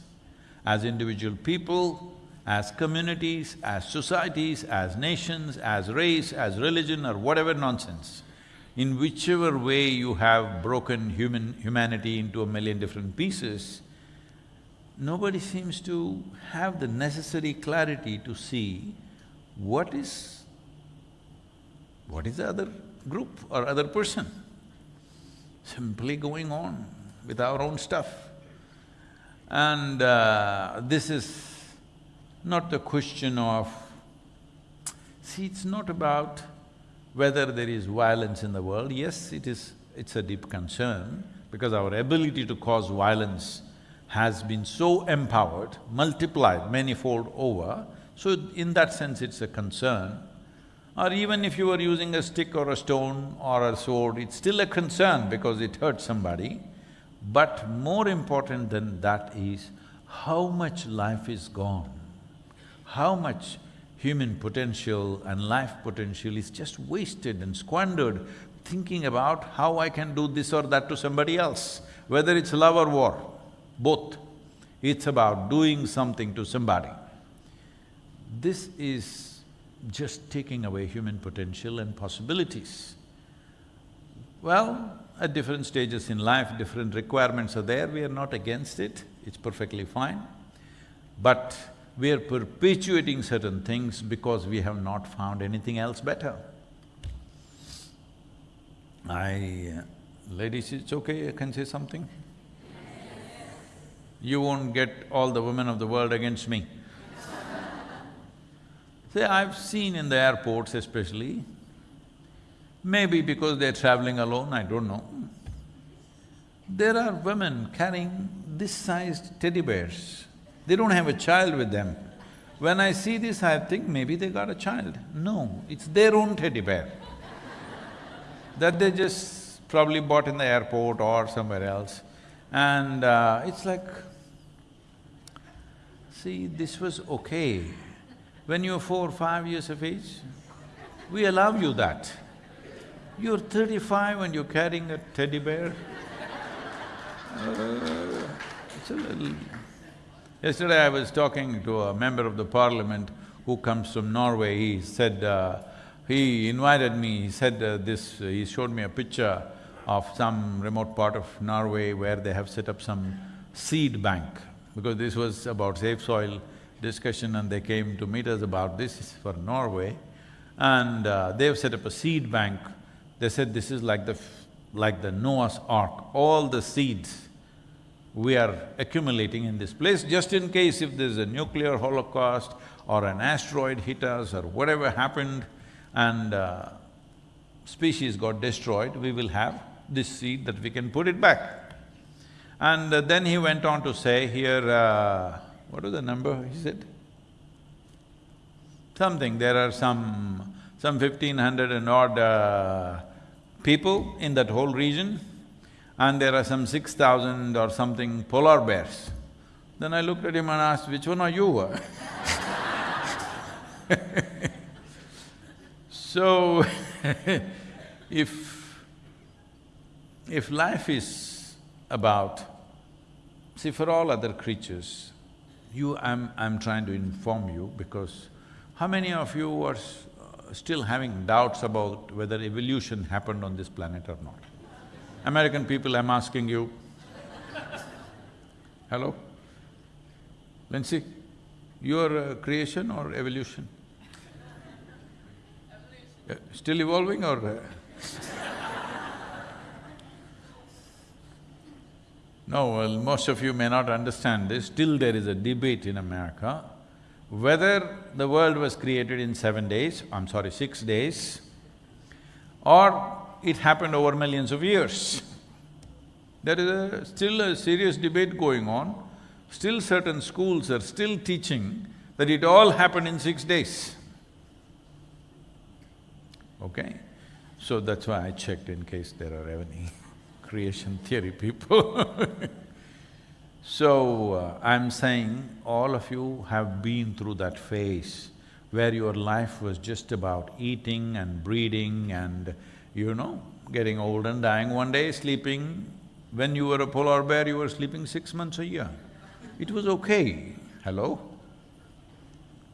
As individual people, as communities, as societies, as nations, as race, as religion or whatever nonsense, in whichever way you have broken human… humanity into a million different pieces, nobody seems to have the necessary clarity to see what is… what is the other group or other person. Simply going on with our own stuff. And uh, this is not the question of… See, it's not about whether there is violence in the world. Yes, it is… it's a deep concern because our ability to cause violence has been so empowered, multiplied manifold over, so in that sense it's a concern. Or even if you were using a stick or a stone or a sword, it's still a concern because it hurts somebody. But more important than that is how much life is gone, how much human potential and life potential is just wasted and squandered thinking about how I can do this or that to somebody else, whether it's love or war both. It's about doing something to somebody. This is just taking away human potential and possibilities. Well, at different stages in life, different requirements are there, we are not against it, it's perfectly fine. But we are perpetuating certain things because we have not found anything else better. I… Uh, ladies, it's okay, I can say something? you won't get all the women of the world against me. I've seen in the airports especially, maybe because they're traveling alone, I don't know, there are women carrying this sized teddy bears. They don't have a child with them. When I see this, I think maybe they got a child. No, it's their own teddy bear <laughs> that they just probably bought in the airport or somewhere else. And uh, it's like, See, this was okay. When you're four, five years of age, we allow you that. You're thirty-five and you're carrying a teddy bear. Uh, it's a little… Yesterday I was talking to a member of the parliament who comes from Norway, he said, uh, he invited me, he said uh, this, he showed me a picture of some remote part of Norway where they have set up some seed bank because this was about safe soil discussion and they came to meet us about this for Norway. And uh, they've set up a seed bank. They said this is like the… like the Noah's Ark, all the seeds we are accumulating in this place just in case if there's a nuclear holocaust or an asteroid hit us or whatever happened and uh, species got destroyed, we will have this seed that we can put it back. And uh, then he went on to say here, uh, what was the number he said? Something, there are some… some fifteen hundred and odd uh, people in that whole region and there are some six thousand or something polar bears. Then I looked at him and asked, which one are you? <laughs> so, <laughs> if… if life is about… See, for all other creatures, you… I'm… I'm trying to inform you because how many of you are still having doubts about whether evolution happened on this planet or not? American people, I'm asking you. Hello? Lindsay, your uh, creation or evolution? Uh, still evolving or… no, well, most of you may not understand this, still there is a debate in America whether the world was created in seven days, I'm sorry, six days, or it happened over millions of years. There is a, still a serious debate going on. Still certain schools are still teaching that it all happened in six days. Okay? So that's why I checked in case there are any creation theory people <laughs> So, uh, I'm saying all of you have been through that phase where your life was just about eating and breeding and, you know, getting old and dying one day, sleeping. When you were a polar bear, you were sleeping six months a year. It was okay. Hello?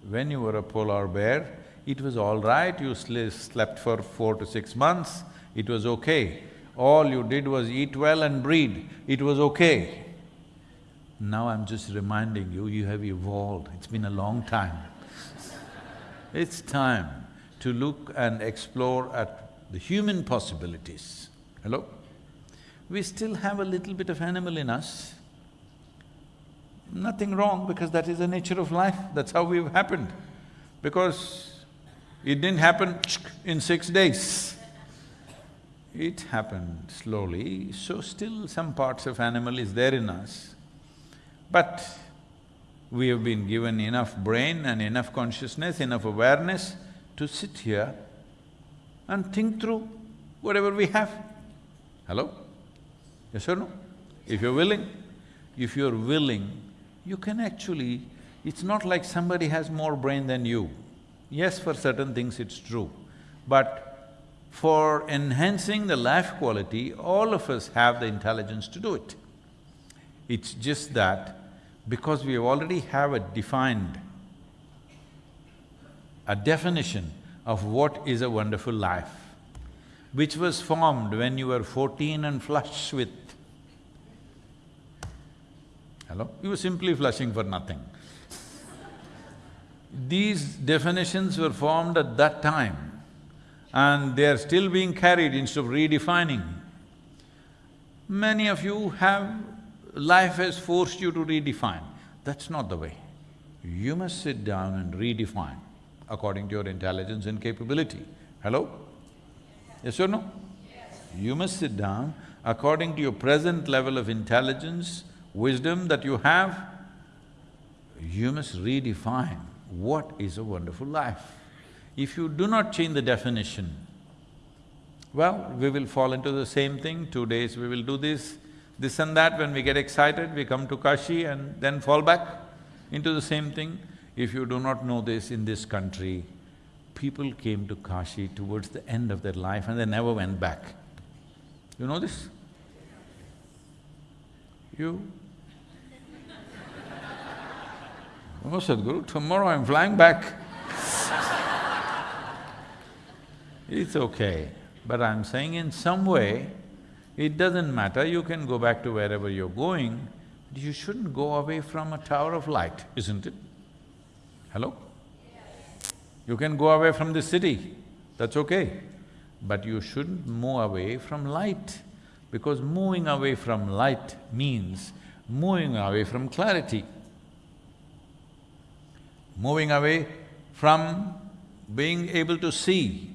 When you were a polar bear, it was all right, you slept for four to six months, it was okay. All you did was eat well and breed, it was okay. Now I'm just reminding you, you have evolved, it's been a long time. it's time to look and explore at the human possibilities. Hello? We still have a little bit of animal in us. Nothing wrong because that is the nature of life, that's how we've happened. Because it didn't happen in six days. It happened slowly, so still some parts of animal is there in us. But we have been given enough brain and enough consciousness, enough awareness to sit here and think through whatever we have. Hello? Yes or no? If you're willing, if you're willing, you can actually… It's not like somebody has more brain than you. Yes, for certain things it's true, but for enhancing the life quality, all of us have the intelligence to do it. It's just that because we already have a defined, a definition of what is a wonderful life, which was formed when you were fourteen and flush with… Hello? You were simply flushing for nothing. These definitions were formed at that time and they are still being carried instead of redefining. Many of you have life has forced you to redefine. That's not the way. You must sit down and redefine according to your intelligence and capability. Hello? Yes or no? Yes. You must sit down according to your present level of intelligence, wisdom that you have, you must redefine what is a wonderful life. If you do not change the definition, well, we will fall into the same thing, two days we will do this, this and that, when we get excited, we come to Kashi and then fall back into the same thing. If you do not know this, in this country, people came to Kashi towards the end of their life and they never went back. You know this? You? <laughs> Oh, Sadhguru, tomorrow I'm flying back. <laughs> it's okay, but I'm saying in some way, it doesn't matter, you can go back to wherever you're going, but you shouldn't go away from a tower of light, isn't it? Hello? You can go away from the city, that's okay. But you shouldn't move away from light, because moving away from light means moving away from clarity. Moving away from being able to see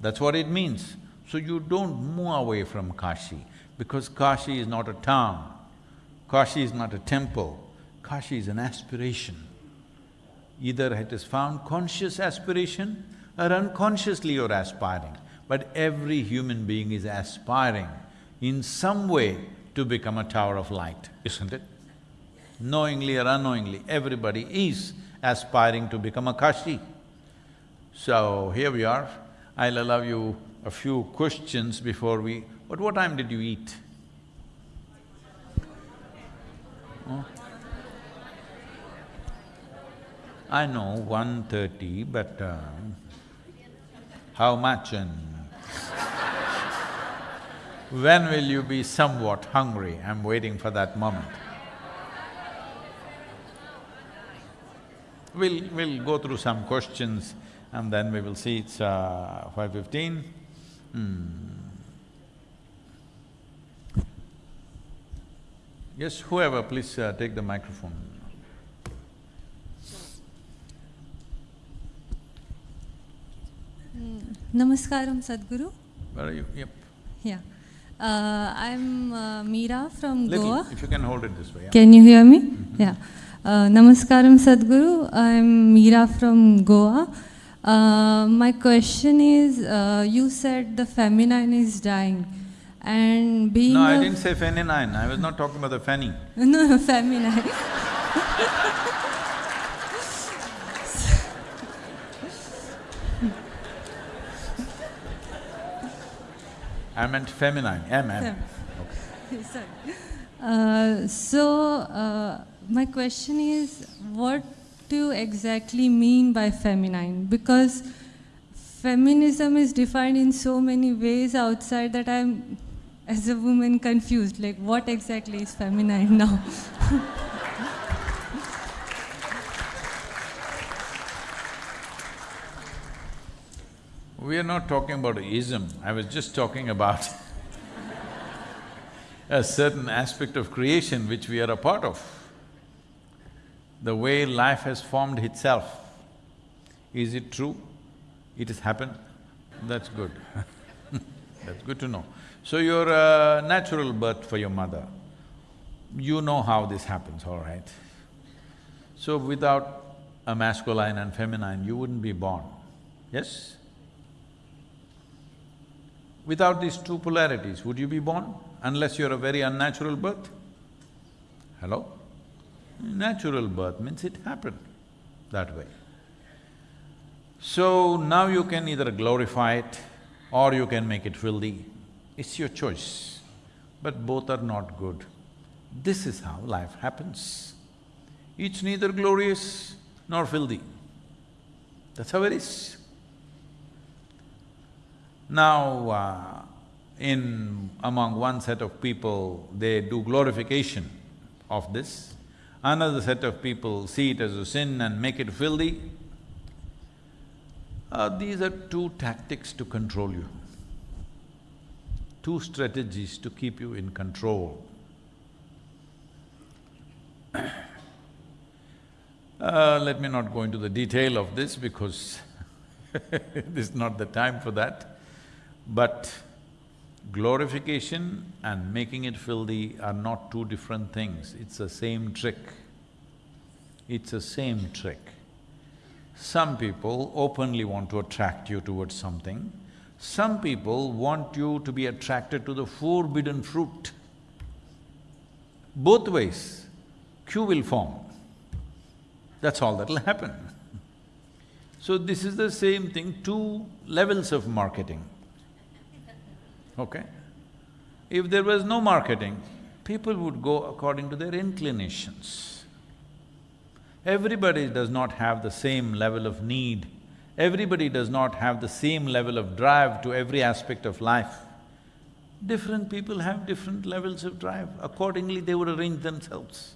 That's what it means. So you don't move away from Kashi, because Kashi is not a town, Kashi is not a temple, Kashi is an aspiration. Either it is found conscious aspiration or unconsciously you're aspiring. But every human being is aspiring in some way to become a tower of light, isn't it? Knowingly or unknowingly, everybody is aspiring to become a Kashi. So, here we are. I'll allow you a few questions before we… But what time did you eat? Huh? I know, one thirty, but uh, how much and <laughs> when will you be somewhat hungry? I'm waiting for that moment. We'll… we'll go through some questions and then we will see it's uh, five fifteen. Hmm. Yes, whoever, please uh, take the microphone. Namaskaram, Sadhguru. Where are you? Yep. Yeah. Uh, I'm uh, Meera from Little, Goa. if you can hold it this way, yeah. Can you hear me? Yeah. Uh, Namaskaram, Sadhguru. I'm Meera from Goa. Uh, my question is, uh, you said the feminine is dying and being No, I didn't say feminine, I was not talking about the fanny. <laughs> no, feminine. <laughs> I meant feminine, M, M. Fem- <laughs> Sorry. Uh, so, uh, my question is, what do you exactly mean by feminine? Because feminism is defined in so many ways outside that I'm, as a woman, confused. Like, what exactly is feminine now? <laughs> We are not talking about ism, I was just talking about <laughs> a certain aspect of creation which we are a part of. The way life has formed itself. Is it true? It has happened? That's good <laughs> That's good to know. So you're a natural birth for your mother, you know how this happens, all right? So without a masculine and feminine, you wouldn't be born, yes? Without these two polarities, would you be born? Unless you're a very unnatural birth? Hello? Natural birth means it happened that way. So now you can either glorify it or you can make it filthy. It's your choice, but both are not good. This is how life happens. It's neither glorious nor filthy. That's how it is. Now, uh, in… among one set of people, they do glorification of this, another set of people see it as a sin and make it filthy. Uh, these are two tactics to control you, two strategies to keep you in control. <coughs> Uh, let me not go into the detail of this because <laughs> this is not the time for that. But glorification and making it filthy are not two different things, it's the same trick. It's the same trick. Some people openly want to attract you towards something, some people want you to be attracted to the forbidden fruit. Both ways, queue will form. That's all that'll happen. So this is the same thing, two levels of marketing okay? If there was no marketing, people would go according to their inclinations. Everybody does not have the same level of need, everybody does not have the same level of drive to every aspect of life. Different people have different levels of drive, accordingly they would arrange themselves.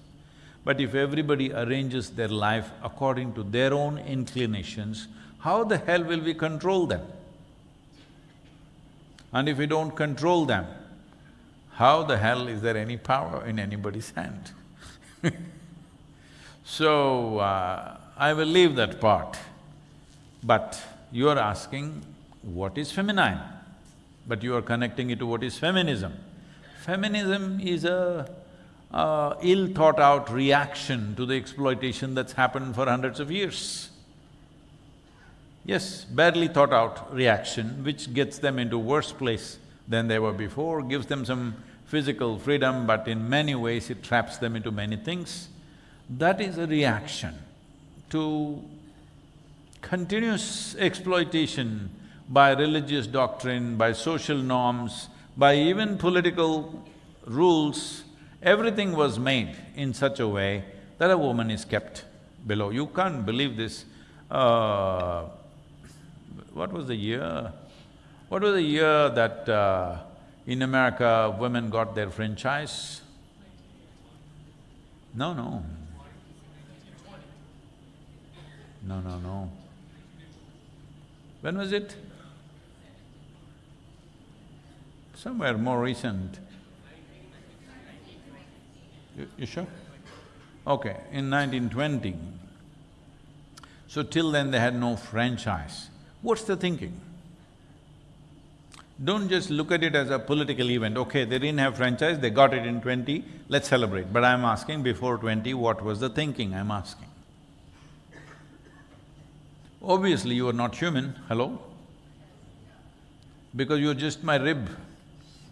But if everybody arranges their life according to their own inclinations, how the hell will we control them? And if we don't control them, how the hell is there any power in anybody's hand? <laughs> so, uh, I will leave that part. But you're asking, what is feminine, but you are connecting it to what is feminism. Feminism is a, a ill-thought-out reaction to the exploitation that's happened for hundreds of years. Yes, barely thought-out reaction which gets them into worse place than they were before, gives them some physical freedom, but in many ways it traps them into many things. That is a reaction to continuous exploitation by religious doctrine, by social norms, by even political rules, everything was made in such a way that a woman is kept below. You can't believe this. Uh, what was the year? What was the year that uh, in America women got their franchise? No, no. No, no, no. When was it? Somewhere more recent. You, you sure? Okay, in 1920. So till then they had no franchise. What's the thinking? Don't just look at it as a political event, okay, they didn't have franchise, they got it in twenty, let's celebrate. But I'm asking before twenty, what was the thinking, I'm asking. Obviously you are not human, hello? Because you're just my rib.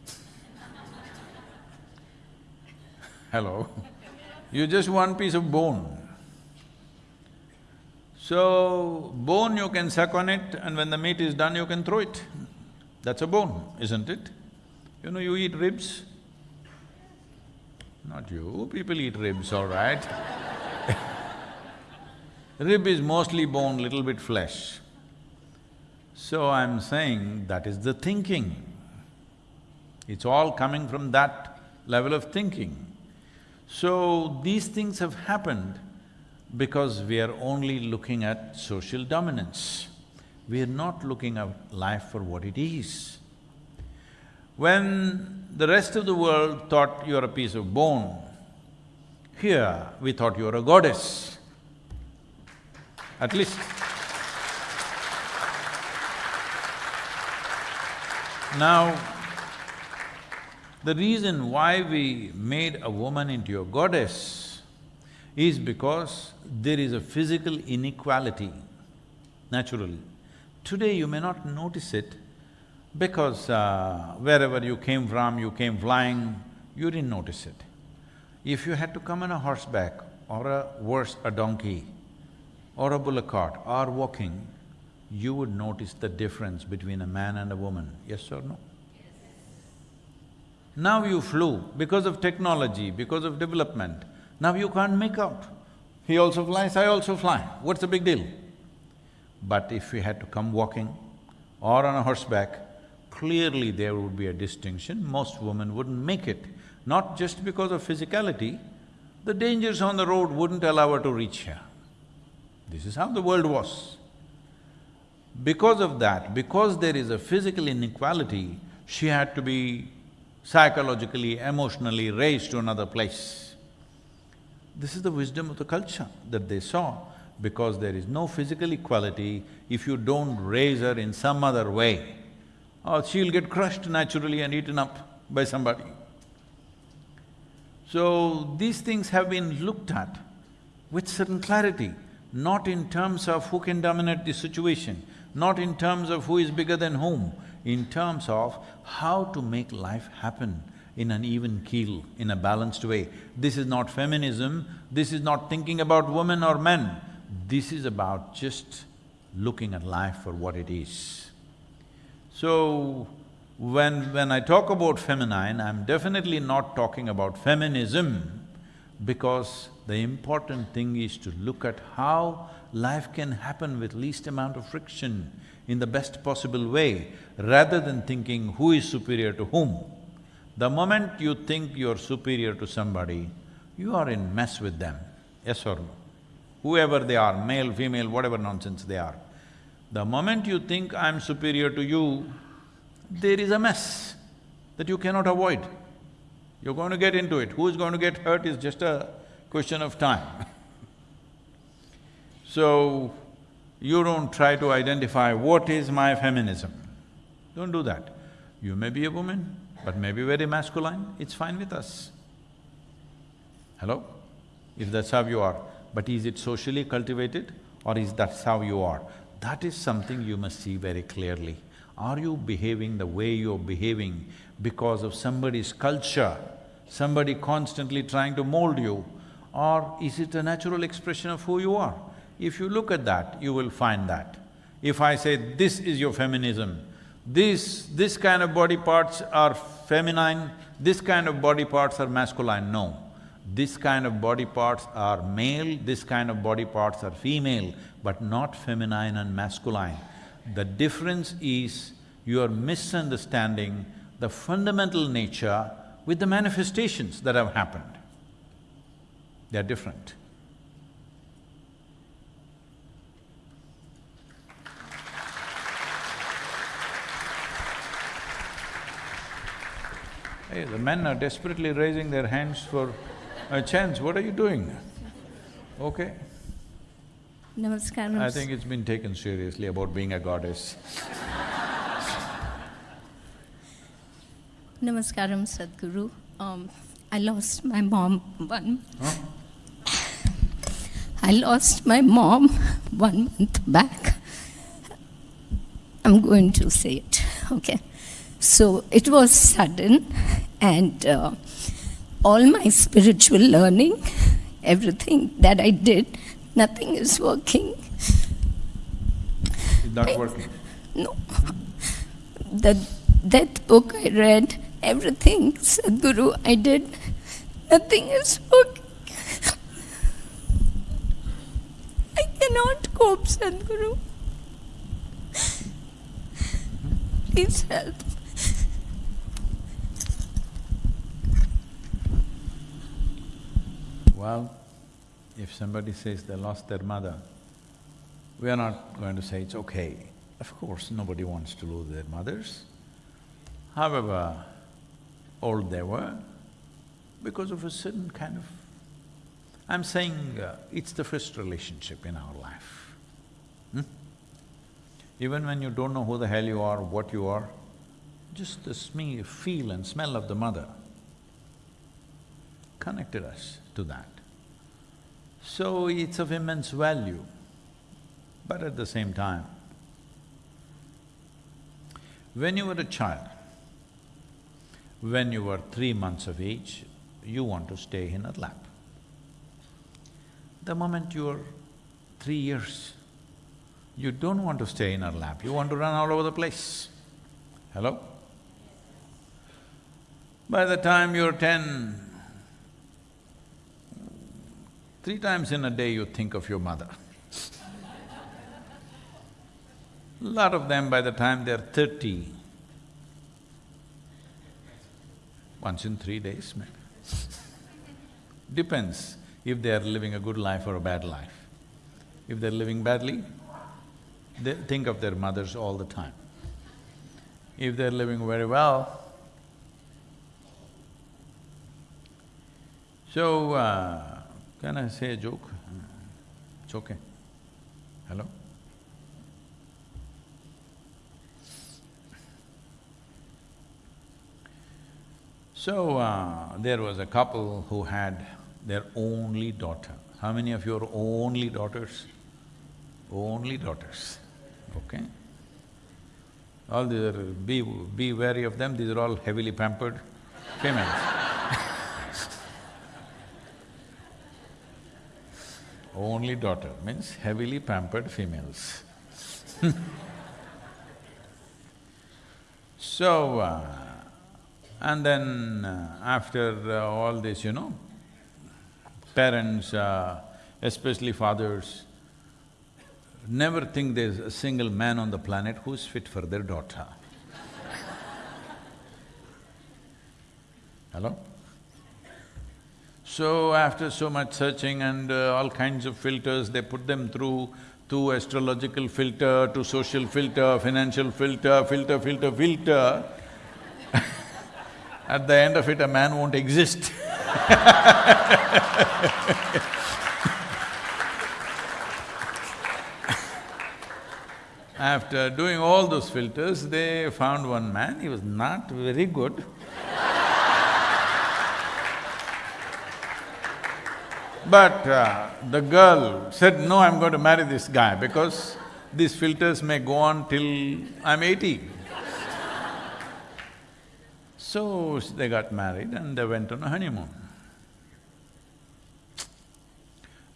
<laughs> Hello? You're just one piece of bone. So, bone you can suck on it and when the meat is done you can throw it. That's a bone, isn't it? You know, you eat ribs? Not you, people eat ribs, all right <laughs> Rib is mostly bone, little bit flesh. So I'm saying that is the thinking. It's all coming from that level of thinking. So these things have happened because we are only looking at social dominance. We are not looking at life for what it is. When the rest of the world thought you're a piece of bone, here we thought you're a goddess, at least. Now, the reason why we made a woman into a goddess is because there is a physical inequality, naturally. Today you may not notice it because uh, wherever you came from, you came flying, you didn't notice it. If you had to come on a horseback or a worse, a donkey or a bullock cart or walking, you would notice the difference between a man and a woman, yes or no? Now you flew because of technology, because of development, now you can't make out. He also flies, I also fly, what's the big deal? But if we had to come walking or on a horseback, clearly there would be a distinction, most women wouldn't make it. Not just because of physicality, the dangers on the road wouldn't allow her to reach here. This is how the world was. Because of that, because there is a physical inequality, she had to be psychologically, emotionally raised to another place. This is the wisdom of the culture that they saw, because there is no physical equality, if you don't raise her in some other way, or she'll get crushed naturally and eaten up by somebody. So, these things have been looked at with certain clarity, not in terms of who can dominate the situation, not in terms of who is bigger than whom, in terms of how to make life happen in an even keel, in a balanced way. This is not feminism, this is not thinking about women or men, this is about just looking at life for what it is. So, when… when I talk about feminine, I'm definitely not talking about feminism because the important thing is to look at how life can happen with least amount of friction in the best possible way, rather than thinking who is superior to whom. The moment you think you're superior to somebody, you are in mess with them, yes or no? Whoever they are, male, female, whatever nonsense they are. The moment you think I'm superior to you, there is a mess that you cannot avoid. You're going to get into it. Who is going to get hurt is just a question of time. <laughs> so, You don't try to identify what is my feminism. Don't do that. You may be a woman, but may be very masculine, it's fine with us. Hello? If that's how you are, but is it socially cultivated or is that how you are? That is something you must see very clearly. Are you behaving the way you're behaving because of somebody's culture, somebody constantly trying to mold you, or is it a natural expression of who you are? If you look at that, you will find that. If I say, this is your feminism, this… this kind of body parts are feminine, this kind of body parts are masculine, no. This kind of body parts are male, this kind of body parts are female, but not feminine and masculine. The difference is you are misunderstanding the fundamental nature with the manifestations that have happened. They are different. Hey, the men are desperately raising their hands for a chance, what are you doing? Okay, Namaskaram. I think it's been taken seriously about being a goddess. Namaskaram, Sadhguru. Um, I lost my mom one. Huh? I lost my mom one month back. I'm going to say it, okay? So it was sudden, and uh, all my spiritual learning, everything that I did, nothing is working. It's not working. No. The death book I read, everything, Sadhguru, I did, nothing is working. I cannot cope, Sadhguru. Please help. Well, if somebody says they lost their mother, we are not going to say it's okay. Of course, nobody wants to lose their mothers. However old they were, because of a certain kind of… I'm saying uh, it's the first relationship in our life. Hmm? Even when you don't know who the hell you are, what you are, just the sme- feel and smell of the mother connected us to that. So it's of immense value, but at the same time, when you were a child, when you were three months of age, you want to stay in a lap. The moment you're three years, you don't want to stay in her lap, you want to run all over the place. Hello? By the time you're ten, three times in a day you think of your mother. <laughs> Lot of them by the time they're thirty, once in three days maybe. <laughs> Depends if they are living a good life or a bad life. If they're living badly, they think of their mothers all the time. If they're living very well, so, uh, can I say a joke? It's okay. Hello? So, uh, there was a couple who had their only daughter. How many of you are only daughters? Only daughters, okay? All these are… be… be wary of them, these are all heavily pampered females. <laughs> only daughter means heavily pampered females. <laughs> so, uh, and then uh, after uh, all this, you know, parents, uh, especially fathers, never think there's a single man on the planet who's fit for their daughter. <laughs> Hello? So after so much searching and uh, all kinds of filters, they put them through to astrological filter, to social filter, financial filter, filter, filter, filter. <laughs> At the end of it, a man won't exist <laughs> After doing all those filters, they found one man, he was not very good. But uh, the girl said, no, I'm going to marry this guy because these filters may go on till I'm eighty. so they got married and they went on a honeymoon.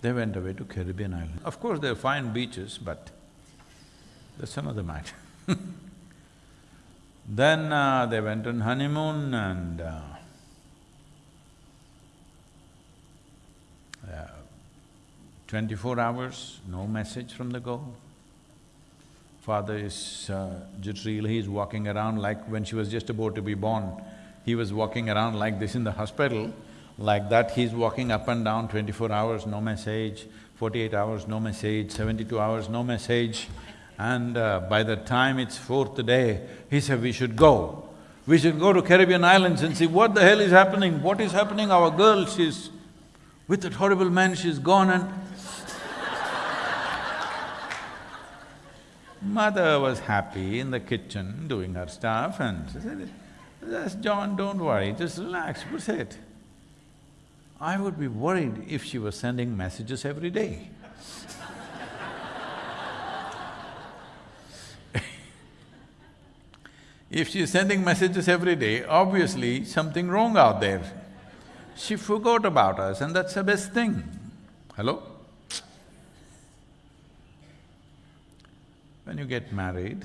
They went away to Caribbean island. Of course, there are fine beaches, but that's another matter. then uh, they went on honeymoon and uh, twenty-four hours, no message from the girl. Father is uh, jittery, he's walking around like when she was just about to be born, he was walking around like this in the hospital. Like that, he's walking up and down twenty-four hours, no message, forty-eight hours, no message, seventy-two hours, no message. And uh, by the time it's fourth day, he said, we should go. We should go to Caribbean islands and see what the hell is happening, what is happening, our girl, she's… with that horrible man, she's gone and Mother was happy in the kitchen doing her stuff and she said, just John, don't worry, just relax, proceed. I would be worried if she was sending messages every day. <laughs> if she's sending messages every day, obviously something wrong out there. She forgot about us and that's the best thing. Hello? When you get married,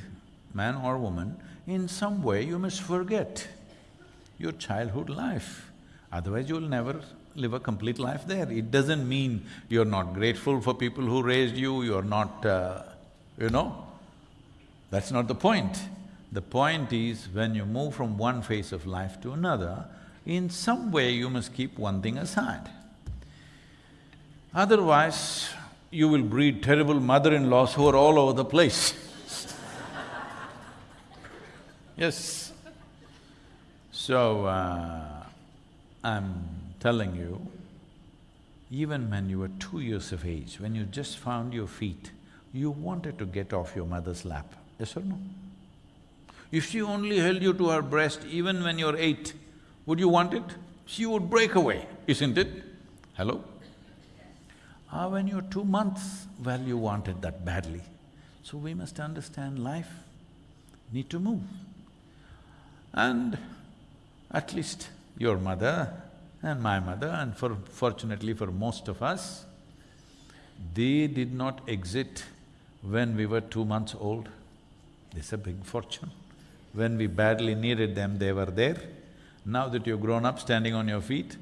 man or woman, in some way you must forget your childhood life. Otherwise you'll never live a complete life there. It doesn't mean you're not grateful for people who raised you, you're not, uh, you know, that's not the point. The point is, when you move from one phase of life to another, in some way you must keep one thing aside. Otherwise, you will breed terrible mother-in-laws who are all over the place. <laughs> yes. So, uh, I'm telling you, even when you were two years of age, when you just found your feet, you wanted to get off your mother's lap, yes or no? If she only held you to her breast even when you're eight, would you want it? She would break away, isn't it? Hello? Ah, when you're two months, well, you wanted that badly. So we must understand life, need to move. And at least your mother and my mother, and for fortunately for most of us, they did not exit when we were two months old. It's a big fortune. When we badly needed them, they were there. Now that you're grown up, standing on your feet,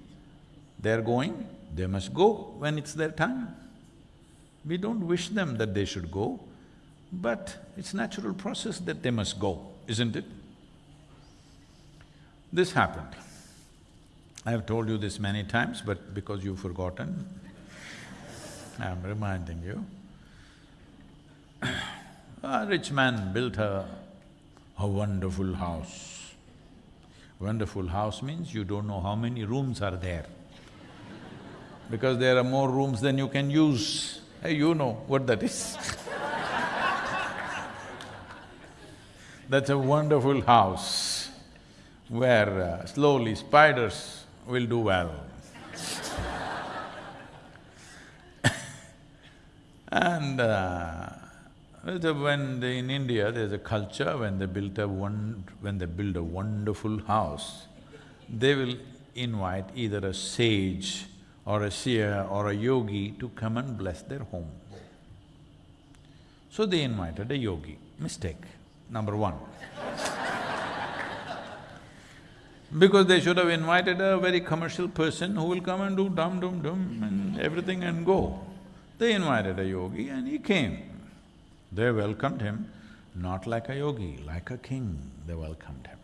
they're going, they must go when it's their time. We don't wish them that they should go, but it's natural process that they must go, isn't it? This happened. I have told you this many times, but because you've forgotten, I'm reminding you. a rich man built a, a wonderful house. Wonderful house means you don't know how many rooms are there. Because there are more rooms than you can use. Hey, you know what that is <laughs> That's a wonderful house where uh, slowly spiders will do well. <laughs> and uh, when in India, there's a culture, when they built a one… when they build a wonderful house, they will invite either a sage or a seer or a yogi to come and bless their home. So they invited a yogi, mistake, number one. <laughs> because they should have invited a very commercial person who will come and do dum dum dum and everything and go. They invited a yogi and he came. They welcomed him not like a yogi, like a king, they welcomed him.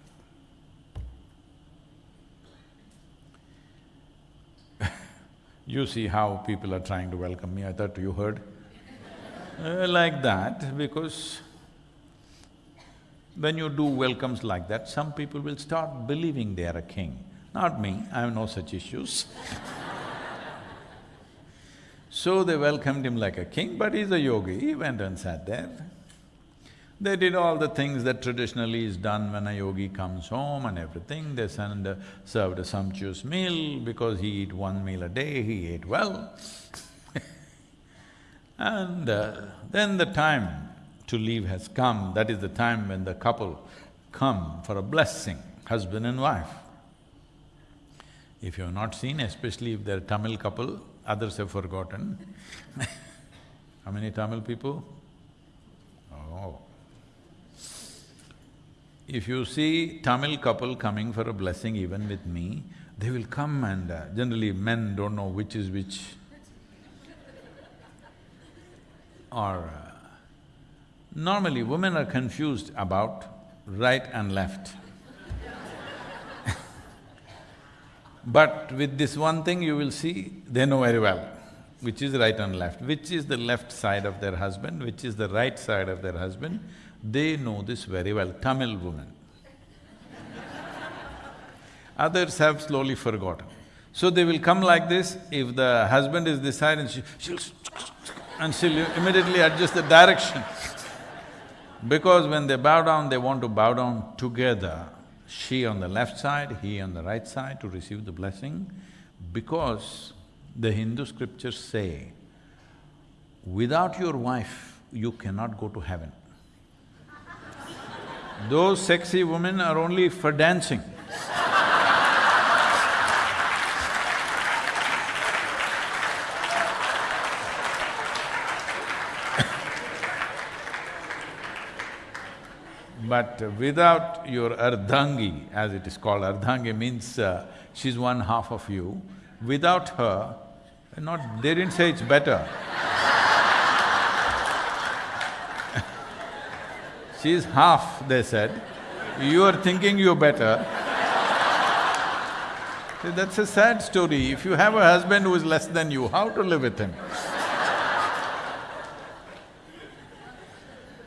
You see how people are trying to welcome me, I thought you heard. Uh, like that, because when you do welcomes like that, some people will start believing they are a king. Not me, I have no such issues <laughs> So they welcomed him like a king, but he's a yogi, he went and sat there. They did all the things that traditionally is done when a yogi comes home and everything. They send, uh, served a sumptuous meal because he eat one meal a day, he ate well. <laughs> and uh, then the time to leave has come, that is the time when the couple come for a blessing, husband and wife. If you have not seen, especially if they're Tamil couple, others have forgotten <laughs> How many Tamil people? Oh. If you see Tamil couple coming for a blessing even with me, they will come and uh, generally men don't know which is which. or uh, normally women are confused about right and left. <laughs> but with this one thing you will see, they know very well which is right and left, which is the left side of their husband, which is the right side of their husband, they know this very well, Tamil women. Others have slowly forgotten. So they will come like this, if the husband is this side and she, she'll and she'll immediately adjust the direction. because when they bow down, they want to bow down together, she on the left side, he on the right side to receive the blessing, because the Hindu scriptures say, without your wife, you cannot go to heaven. Those sexy women are only for dancing. <coughs> But without your ardhangi, as it is called, ardhangi means uh, she's one half of you, without her, not… they didn't say it's better. She's half, they said. You are thinking you're better. That's a sad story. If you have a husband who is less than you, how to live with him?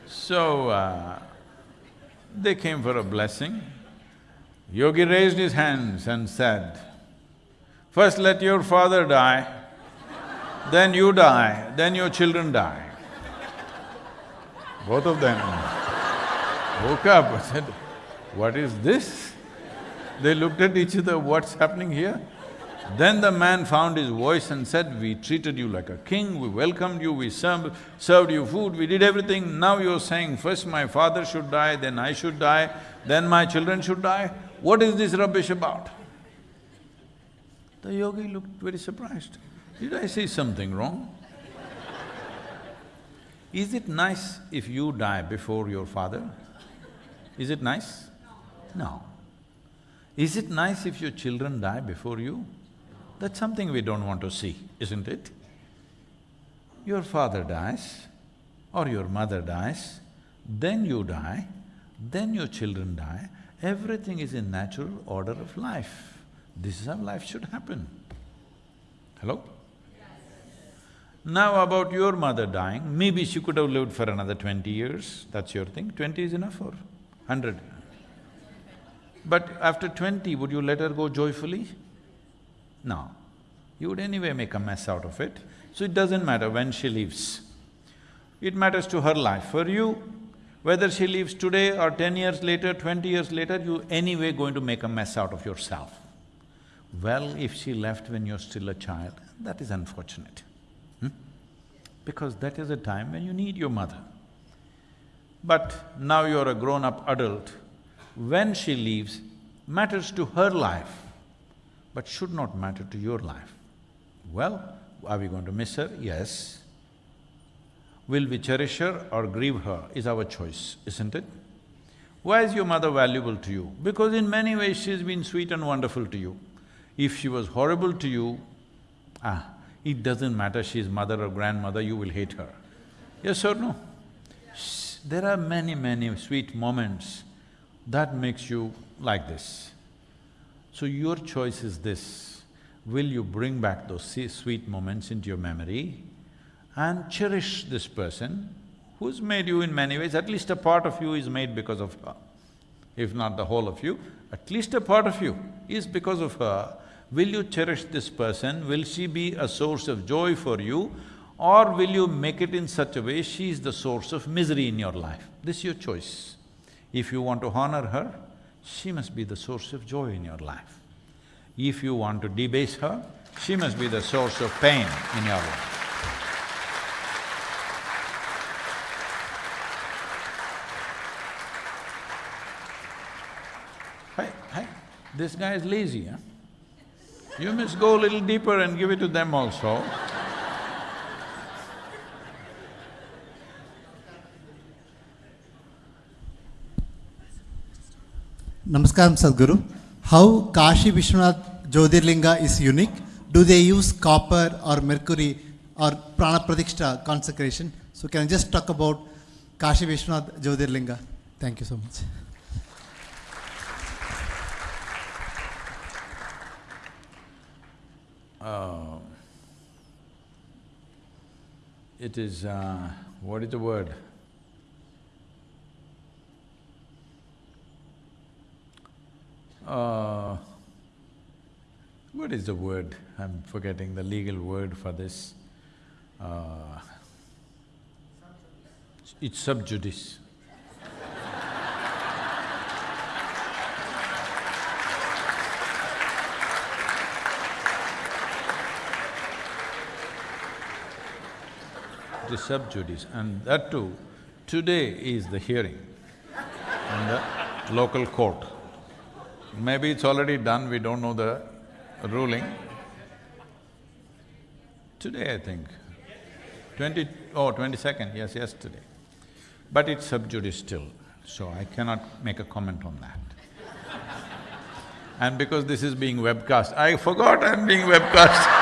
so, uh, they came for a blessing. Yogi raised his hands and said, First let your father die, then you die, then your children die. Both of them woke up <laughs> and said, what is this? They looked at each other, what's happening here? Then the man found his voice and said, we treated you like a king, we welcomed you, we served, served you food, we did everything. Now you're saying, first my father should die, then I should die, then my children should die. What is this rubbish about? The yogi looked very surprised. Did I say something wrong? Is it nice if you die before your father? Is it nice? No. Is it nice if your children die before you? That's something we don't want to see, isn't it? Your father dies or your mother dies, then you die, then your children die, everything is in natural order of life. This is how life should happen. Hello? Now about your mother dying, maybe she could have lived for another twenty years, that's your thing. Twenty is enough or hundred? But after twenty, would you let her go joyfully? No. You would anyway make a mess out of it, so it doesn't matter when she leaves. It matters to her life. For you, whether she leaves today or ten years later, twenty years later, you anyway going to make a mess out of yourself. Well, if she left when you're still a child, that is unfortunate. Hmm? Because that is a time when you need your mother. But now you're a grown-up adult, when she leaves matters to her life, but should not matter to your life. Well, are we going to miss her? Yes. Will we cherish her or grieve her is our choice, isn't it? Why is your mother valuable to you? Because in many ways she's been sweet and wonderful to you. If she was horrible to you, ah, it doesn't matter she's mother or grandmother, you will hate her. Yes or no? There are many, many sweet moments that makes you like this. So your choice is this, will you bring back those sweet moments into your memory and cherish this person who's made you in many ways, at least a part of you is made because of her. If not the whole of you, at least a part of you is because of her Will you cherish this person? Will she be a source of joy for you? Or will you make it in such a way she is the source of misery in your life? This is your choice. If you want to honor her, she must be the source of joy in your life. If you want to debase her, she must be the source of pain in your life. Hey, hey, this guy is lazy, huh? You must go a little deeper and give it to them also. Namaskaram Sadhguru. How Kashi Vishwanath Jyotirlinga is unique? Do they use copper or mercury or prana pradikshta consecration? So can I just talk about Kashi Vishwanath Jyotirlinga? Thank you so much. Uh, it is, uh, what is the word? Uh, what is the word? I'm forgetting the legal word for this. Uh, it's sub judice. Is sub judice and that too, today is the hearing in the local court. Maybe it's already done, we don't know the ruling. Today, I think. Twenty… oh, twenty-second, yes, yesterday. But it's sub judice still, so I cannot make a comment on that. <laughs> And because this is being webcast, I forgot I'm being webcast. <laughs>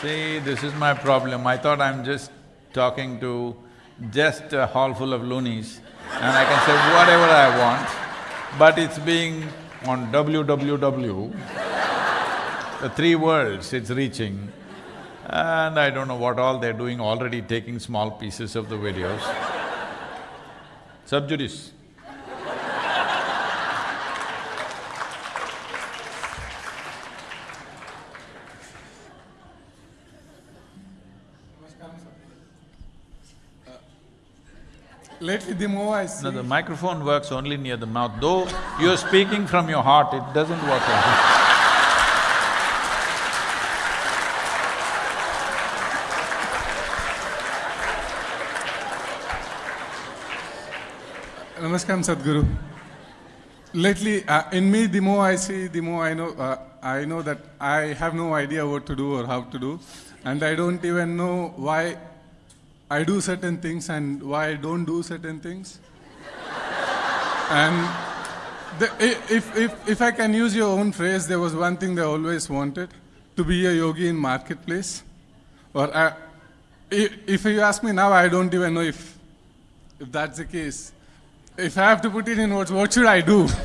See, this is my problem. I thought I'm just talking to just a hall full of loonies and I can say whatever I want, but it's being on www, the three worlds it's reaching, and I don't know what all they're doing, already taking small pieces of the videos. Sub judice. Lately, the more I see, No, the microphone works only near the mouth, though you're speaking from your heart, it doesn't work like that. Namaskaram Sadhguru. Lately, uh, in me, the more I see, the more I know, uh, I know that I have no idea what to do or how to do, and I don't even know why I do certain things and why I don't do certain things. and the, if, if, if I can use your own phrase, there was one thing they always wanted to be a yogi in marketplace. Or I, i- if you ask me now, I don't even know if, if that's the case. If I have to put it in words, what should I do? <laughs>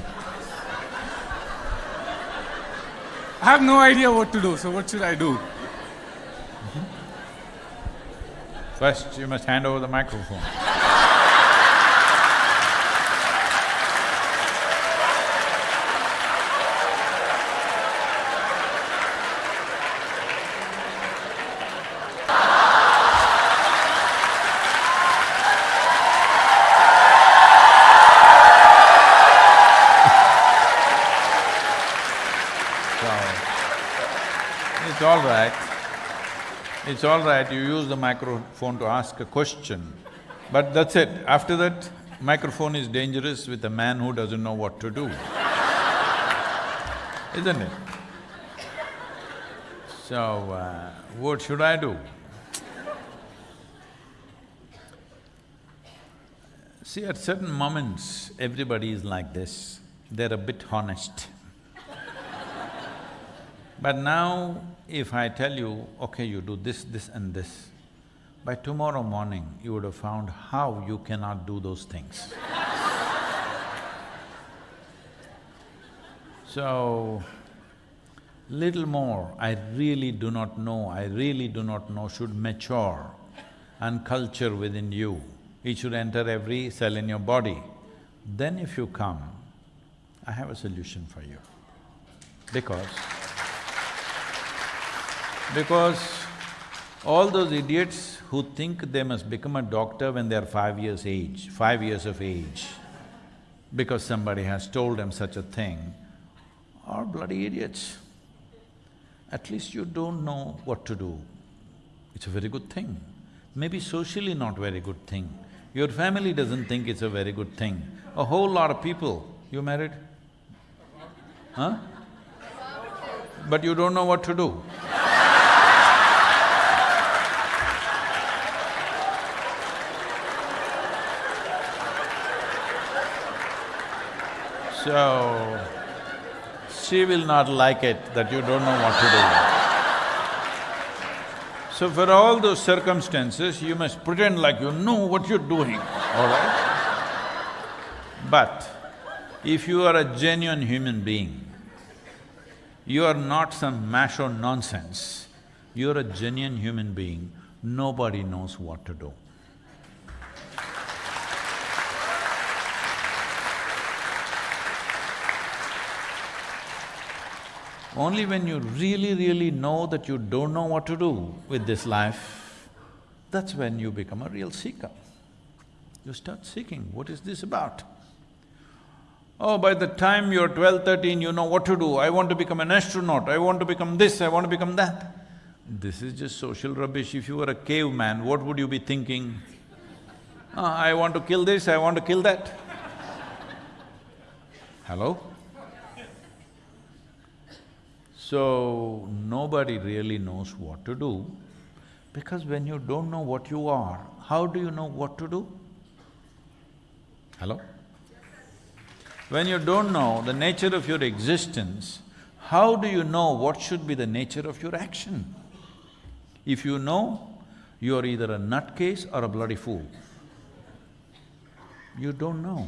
I have no idea what to do, so what should I do? First, you must hand over the microphone. <laughs> It's all right. It's all right, you use the microphone to ask a question, but that's it. After that, microphone is dangerous with a man who doesn't know what to do. Isn't it? So, uh, what should I do? See, at certain moments, everybody is like this, they're a bit honest. But now, if I tell you, okay, you do this, this and this, by tomorrow morning, you would have found how you cannot do those things. <laughs> so, little more, I really do not know, I really do not know, should mature and culture within you. It should enter every cell in your body. Then if you come, I have a solution for you. Because… Because all those idiots who think they must become a doctor when they're five years age, five years of age, because somebody has told them such a thing, are bloody idiots. At least you don't know what to do. It's a very good thing. Maybe socially not very good thing. Your family doesn't think it's a very good thing. A whole lot of people… You married? Huh? But you don't know what to do. So, she will not like it that you don't know what to do. So for all those circumstances, you must pretend like you know what you're doing, all right? But if you are a genuine human being, you are not some macho nonsense, you're a genuine human being, nobody knows what to do. Only when you really, really know that you don't know what to do with this life, that's when you become a real seeker. You start seeking, what is this about? Oh, by the time you're 12, 13, you know what to do. I want to become an astronaut, I want to become this, I want to become that. This is just social rubbish. If you were a caveman, what would you be thinking? Ah, I want to kill this, I want to kill that. Hello? So, nobody really knows what to do because when you don't know what you are, how do you know what to do? Hello? When you don't know the nature of your existence, how do you know what should be the nature of your action? If you know, you are either a nutcase or a bloody fool. You don't know.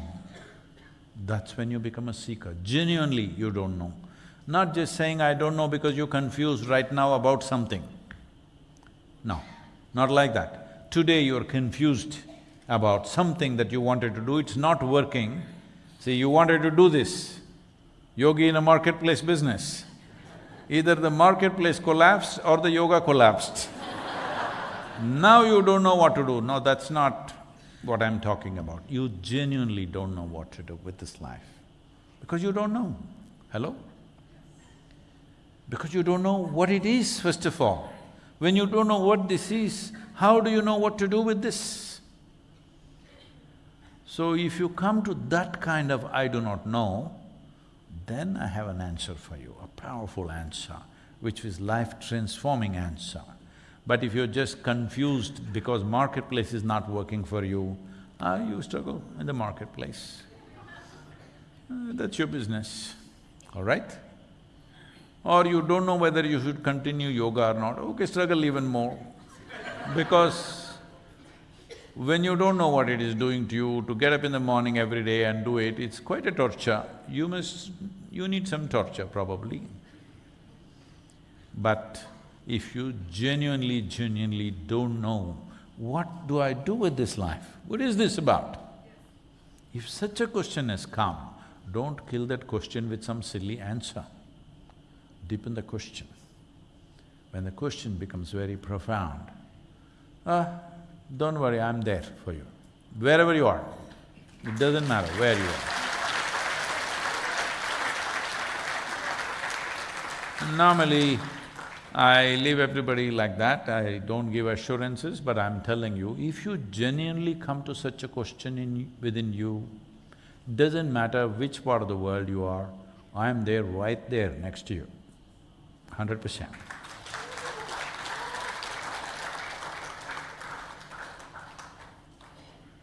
That's when you become a seeker. Genuinely, you don't know. Not just saying, I don't know because you're confused right now about something. No, not like that. Today you're confused about something that you wanted to do, it's not working. See, you wanted to do this, yogi in a marketplace business. Either the marketplace collapsed or the yoga collapsed. <laughs> now you don't know what to do. No, that's not what I'm talking about. You genuinely don't know what to do with this life because you don't know. Hello? Because you don't know what it is, first of all. When you don't know what this is, how do you know what to do with this? So if you come to that kind of I do not know, then I have an answer for you, a powerful answer, which is life-transforming answer. But if you're just confused because marketplace is not working for you, ah, you struggle in the marketplace. Uh, that's your business, all right? Or you don't know whether you should continue yoga or not, okay, struggle even more. Because when you don't know what it is doing to you, to get up in the morning every day and do it, it's quite a torture. You must… you need some torture probably. But if you genuinely, genuinely don't know, what do I do with this life? What is this about? If such a question has come, don't kill that question with some silly answer deepen the question. When the question becomes very profound, ah, don't worry, I'm there for you. Wherever you are, it doesn't matter where you are. Normally, I leave everybody like that, I don't give assurances, but I'm telling you, if you genuinely come to such a question in… within you, doesn't matter which part of the world you are, I'm there right there next to you hundred percent.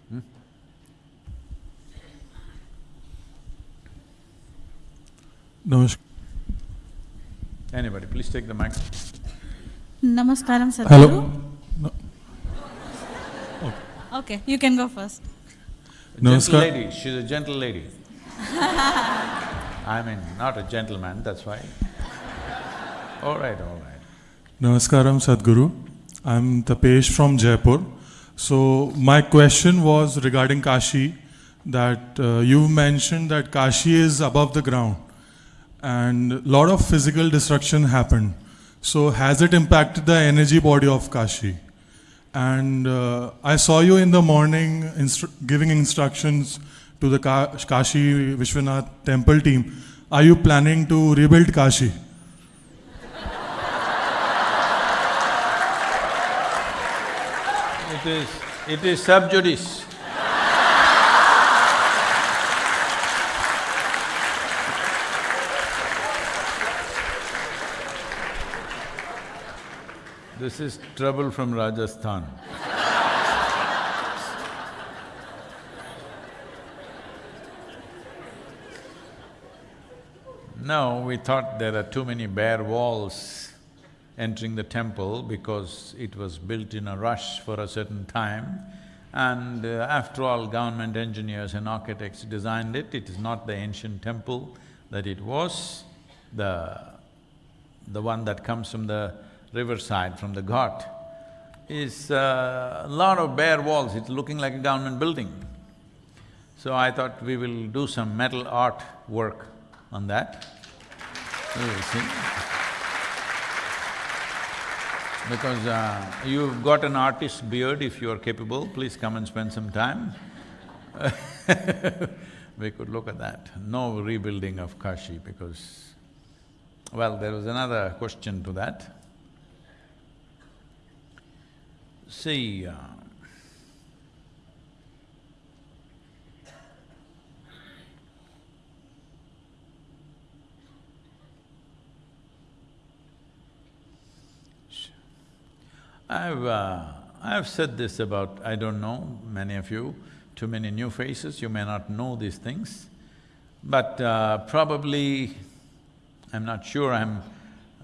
Hmm? Namaskar. Anybody, please take the mic. Namaskaram, Sadhguru. Hello. No. Okay, you can go first. Gentle Namaskar. lady, she's a gentle lady. <laughs> I mean, not a gentleman, that's why. All right, all right. Namaskaram Sadhguru. I'm Tapesh from Jaipur. So my question was regarding Kashi, that uh, you mentioned that Kashi is above the ground, and a lot of physical destruction happened. So has it impacted the energy body of Kashi? And uh, I saw you in the morning instru- giving instructions to the Ka- Kashi Vishwanath temple team. Are you planning to rebuild Kashi? It is… it is sub judice. This is trouble from Rajasthan. No, we thought there are too many bare walls entering the temple because it was built in a rush for a certain time. And uh, after all, government engineers and architects designed it, it is not the ancient temple that it was, the… the one that comes from the riverside, from the ghat, is uh, a lot of bare walls, it's looking like a government building. So I thought we will do some metal art work on that. See. Because uh, you've got an artist's beard, if you are capable, please come and spend some time. <laughs> we could look at that. No rebuilding of Kashi because… Well, there was another question to that. See, uh, I've… Uh, I've said this about, I don't know, many of you, too many new faces, you may not know these things, but uh, probably, I'm not sure I'm,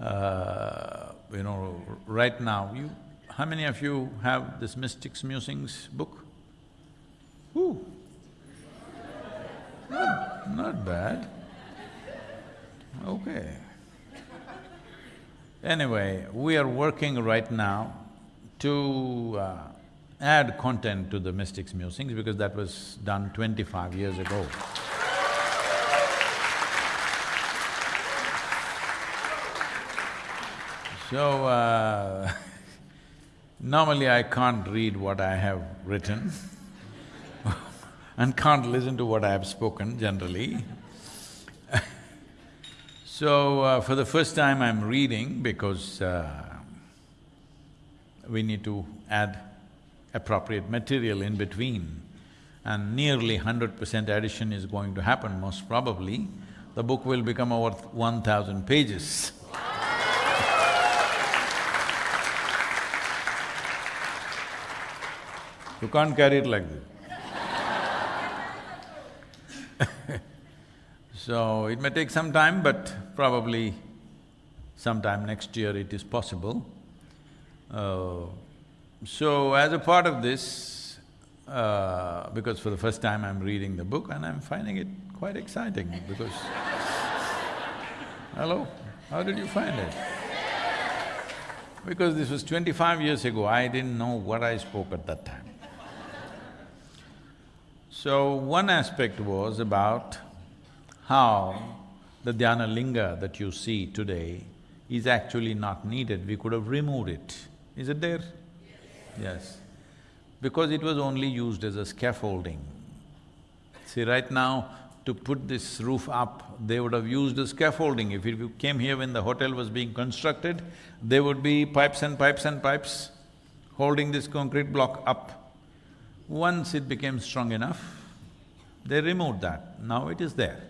uh, you know, right now, you… How many of you have this Mystics Musings book? Who? Not, not bad. Okay. Anyway, we are working right now to uh, add content to the Mystics Musings because that was done twenty-five years ago. So, uh, <laughs> normally I can't read what I have written <laughs> and can't listen to what I have spoken generally. <laughs> so, uh, for the first time I'm reading because uh, we need to add appropriate material in between and nearly hundred percent addition is going to happen most probably. The book will become over one thousand pages. You can't carry it like this. <laughs> so, it may take some time, but probably sometime next year it is possible. Uh, so, as a part of this, uh, because for the first time I'm reading the book and I'm finding it quite exciting because Hello, how did you find it? Because this was twenty-five years ago, I didn't know what I spoke at that time. So, one aspect was about how the dhyana linga that you see today is actually not needed, we could have removed it. Is it there? Yes. Because it was only used as a scaffolding. See, right now, to put this roof up, they would have used a scaffolding. If you came here when the hotel was being constructed, there would be pipes and pipes and pipes holding this concrete block up. Once it became strong enough, they removed that, now it is there.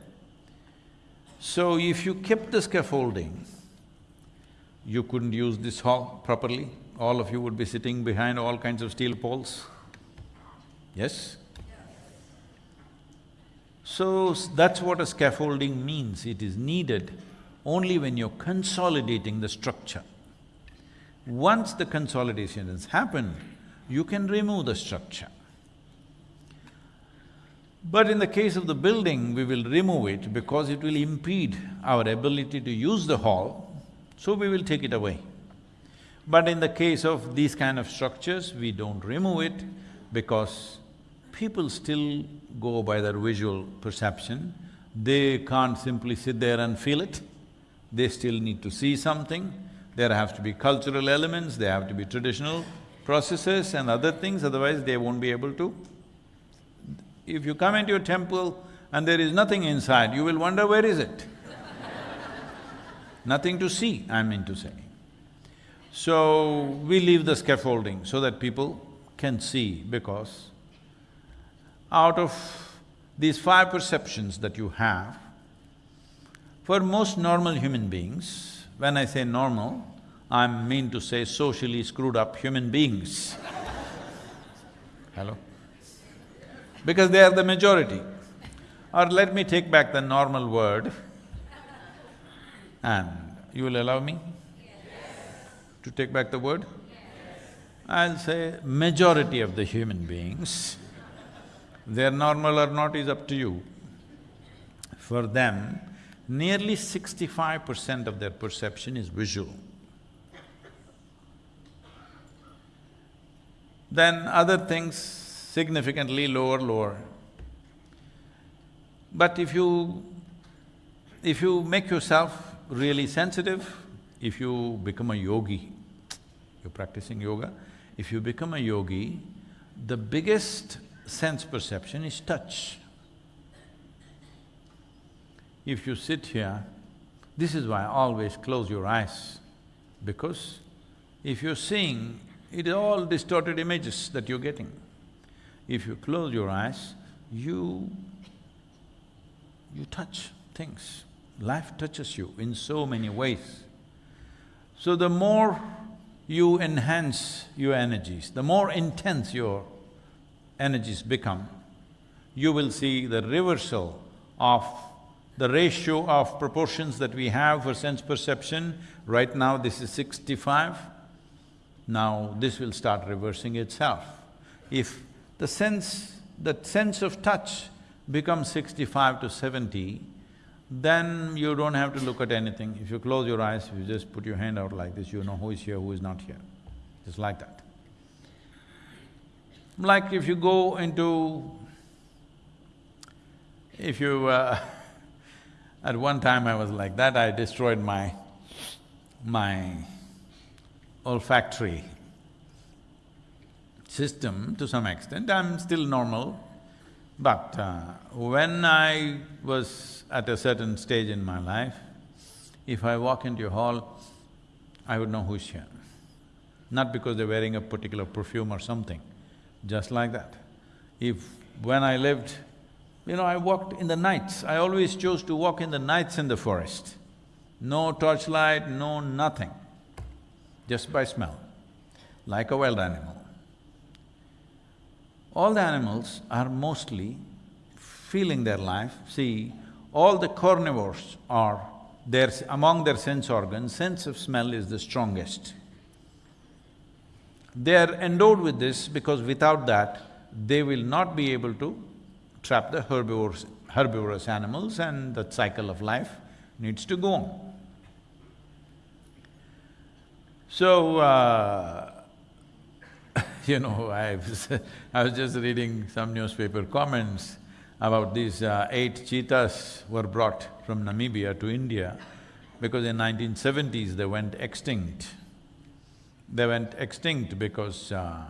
So if you kept the scaffolding, you couldn't use this hall properly, all of you would be sitting behind all kinds of steel poles. Yes? So, that's what a scaffolding means, it is needed only when you're consolidating the structure. Once the consolidation has happened, you can remove the structure. But in the case of the building, we will remove it because it will impede our ability to use the hall, so we will take it away. But in the case of these kind of structures, we don't remove it because people still go by their visual perception. They can't simply sit there and feel it. They still need to see something. There have to be cultural elements, there have to be traditional processes and other things, otherwise they won't be able to. If you come into a temple and there is nothing inside, you will wonder, where is it? <laughs> nothing to see, I mean to say. So, we leave the scaffolding so that people can see because out of these five perceptions that you have, for most normal human beings, when I say normal, I mean to say socially screwed up human beings. Hello? Because they are the majority. Or let me take back the normal word and you will allow me? To take back the word? I'll say majority of the human beings, they're normal or not is up to you. For them, nearly sixty-five percent of their perception is visual. Then other things significantly lower, lower. But if you… if you make yourself really sensitive, if you become a yogi, you're practicing yoga, if you become a yogi, the biggest sense perception is touch. If you sit here, this is why I always close your eyes, because if you're seeing, it is all distorted images that you're getting. If you close your eyes, you… you touch things. Life touches you in so many ways. So the more you enhance your energies, the more intense your energies become, you will see the reversal of the ratio of proportions that we have for sense perception. Right now this is sixty-five, now this will start reversing itself. If the sense… that sense of touch becomes sixty-five to seventy, then you don't have to look at anything. If you close your eyes, you just put your hand out like this, you know who is here, who is not here. Just like that. Like if you go into… if you… Uh, <laughs> at one time I was like that, I destroyed my… my olfactory system to some extent, I'm still normal. But uh, when I was at a certain stage in my life, if I walk into a hall, I would know who's here. Not because they're wearing a particular perfume or something, just like that. If… when I lived, you know, I walked in the nights, I always chose to walk in the nights in the forest. No torchlight, no nothing, just by smell, like a wild animal. All the animals are mostly feeling their life. See, all the carnivores are… their… among their sense organs, sense of smell is the strongest. They are endowed with this because without that, they will not be able to trap the herbivores, herbivorous animals and the cycle of life needs to go on. So, uh, <laughs> you know, I was <laughs> I was just reading some newspaper comments about these uh, eight cheetahs were brought from Namibia to India because in 1970s they went extinct. They went extinct because uh,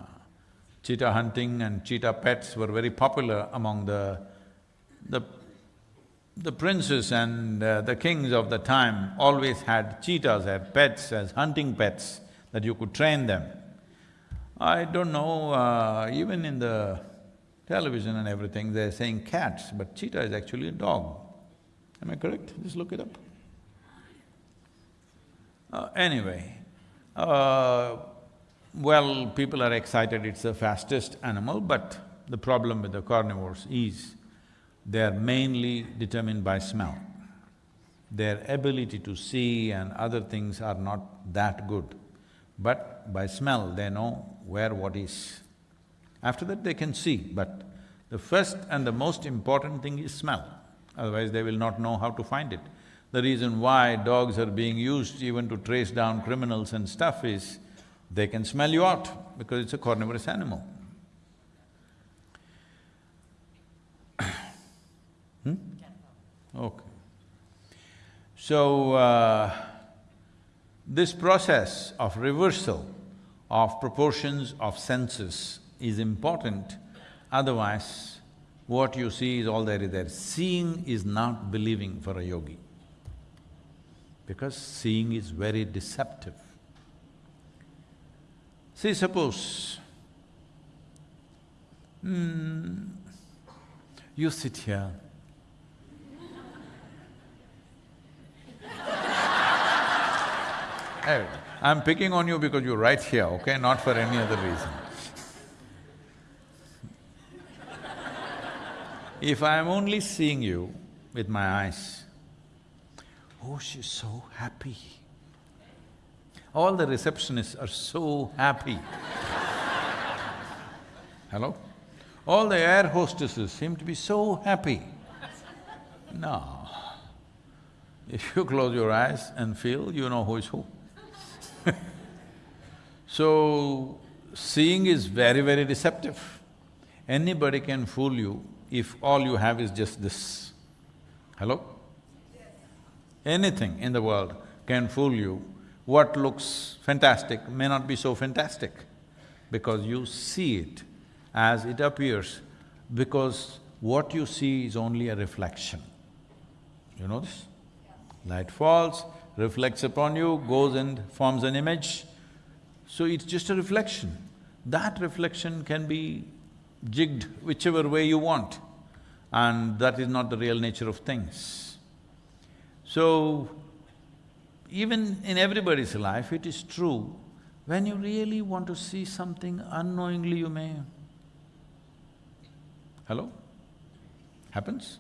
cheetah hunting and cheetah pets were very popular among the… the the princes and uh, the kings of the time always had cheetahs as pets, as hunting pets, that you could train them. I don't know, uh, even in the television and everything, they're saying cats, but cheetah is actually a dog. Am I correct? Just look it up. Uh, anyway, uh, well, people are excited it's the fastest animal, but the problem with the carnivores is they're mainly determined by smell. Their ability to see and other things are not that good. But by smell, they know where what is. After that, they can see, but the first and the most important thing is smell, otherwise they will not know how to find it. The reason why dogs are being used even to trace down criminals and stuff is They can smell you out because it's a carnivorous animal. <coughs> hmm? Okay. So, uh, this process of reversal of proportions of senses is important, otherwise what you see is all there is there. Seeing is not believing for a yogi, because seeing is very deceptive. See, suppose, hmm, you sit here, <laughs> I'm picking on you because you're right here, okay, not for any other reason. If I'm only seeing you with my eyes, oh, she's so happy. All the receptionists are so happy. <laughs> Hello? All the air hostesses seem to be so happy. No. If you close your eyes and feel, you know who is who. <laughs> So, seeing is very, very deceptive. Anybody can fool you if all you have is just this. Hello? Anything in the world can fool you. What looks fantastic may not be so fantastic because you see it as it appears because what you see is only a reflection. You know this? Light falls, reflects upon you, goes and forms an image. So it's just a reflection. That reflection can be jigged whichever way you want and that is not the real nature of things. So, even in everybody's life, it is true, when you really want to see something, unknowingly you may… Hello? Happens?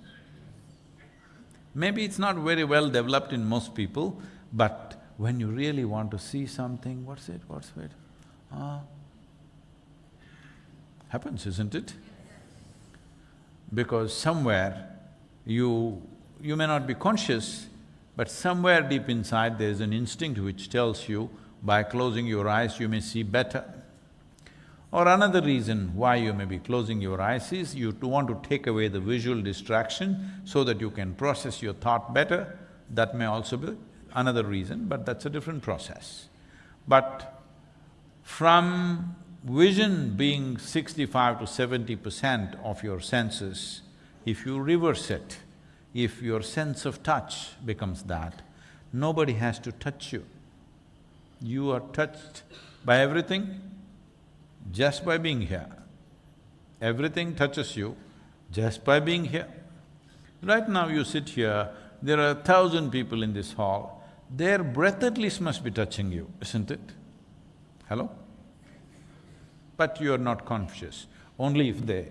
Maybe it's not very well developed in most people, but when you really want to see something, what's it, what's it? Ah, happens, isn't it? Because somewhere you… you may not be conscious, but somewhere deep inside there's an instinct which tells you, by closing your eyes you may see better. Or another reason why you may be closing your eyes is you want to take away the visual distraction so that you can process your thought better, that may also be another reason, but that's a different process. But from vision being sixty-five to seventy percent of your senses, if you reverse it, if your sense of touch becomes that, nobody has to touch you. You are touched by everything just by being here. Everything touches you just by being here. Right now you sit here, there are a thousand people in this hall, their breath at least must be touching you, isn't it? Hello? But you are not conscious, only if they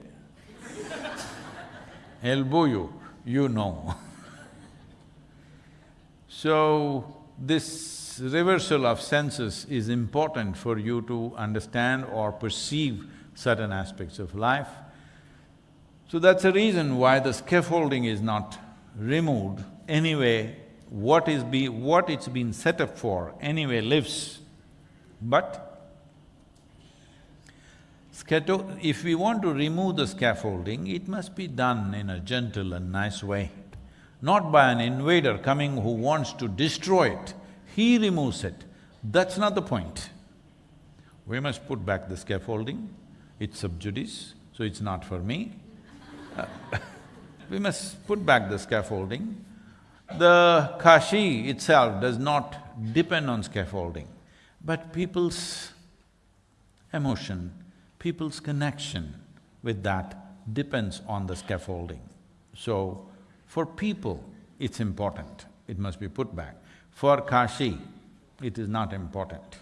<laughs> elbow you, you know. <laughs> so, this reversal of senses is important for you to understand or perceive certain aspects of life. So that's the reason why the scaffolding is not removed anyway what is be… what it's been set up for anyway lives. But if we want to remove the scaffolding, it must be done in a gentle and nice way, not by an invader coming who wants to destroy it. He removes it. That's not the point. We must put back the scaffolding, it's sub judice, so it's not for me. <laughs> We must put back the scaffolding the Kashi itself does not depend on scaffolding, but people's emotion, people's connection with that depends on the scaffolding. So, for people, it's important, it must be put back. For Kashi, it is not important.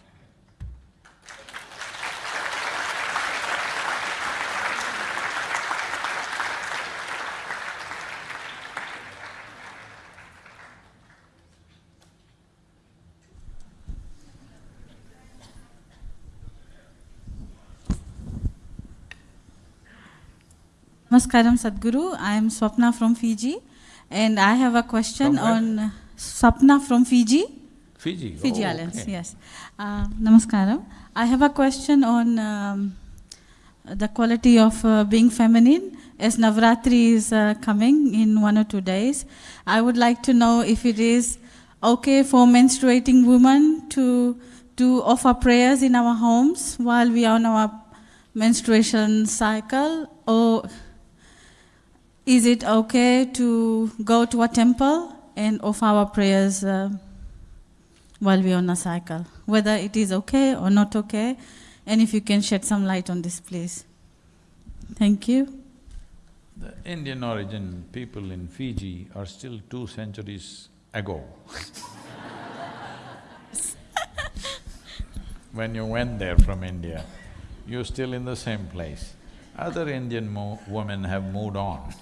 Namaskaram Sadhguru, I am Swapna from Fiji and I have a question on Swapna from Fiji. Fiji? Fiji Oh, Islands, okay. yes. Uh, namaskaram. I have a question on um, the quality of uh, being feminine. As Navratri is uh, coming in one or two days, I would like to know if it is okay for menstruating women to do offer prayers in our homes while we are on our menstruation cycle, or is it okay to go to a temple and offer our prayers? Uh, while we're on a cycle, whether it is okay or not okay, and if you can shed some light on this, please. Thank you. The Indian origin people in Fiji are still two centuries ago. <laughs> When you went there from India, you're still in the same place. Other Indian women have moved on.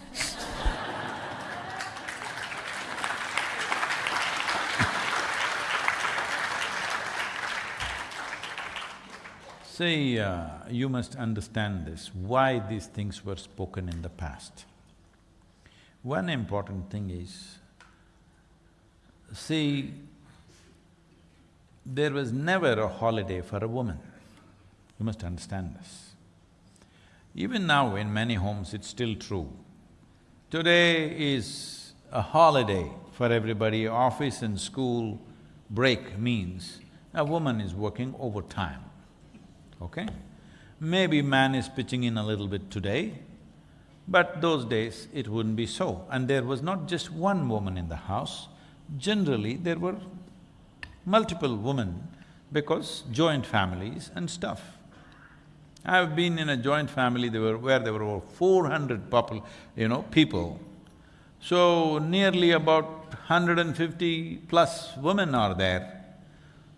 See, uh, you must understand this, why these things were spoken in the past. One important thing is, see, there was never a holiday for a woman. You must understand this. Even now in many homes it's still true. Today is a holiday for everybody, office and school break means a woman is working overtime, okay? Maybe man is pitching in a little bit today, but those days it wouldn't be so. And there was not just one woman in the house, generally there were multiple women because joint families and stuff. I've been in a joint family were, where there were over four hundred popul… you know, people. So nearly about hundred and fifty plus women are there.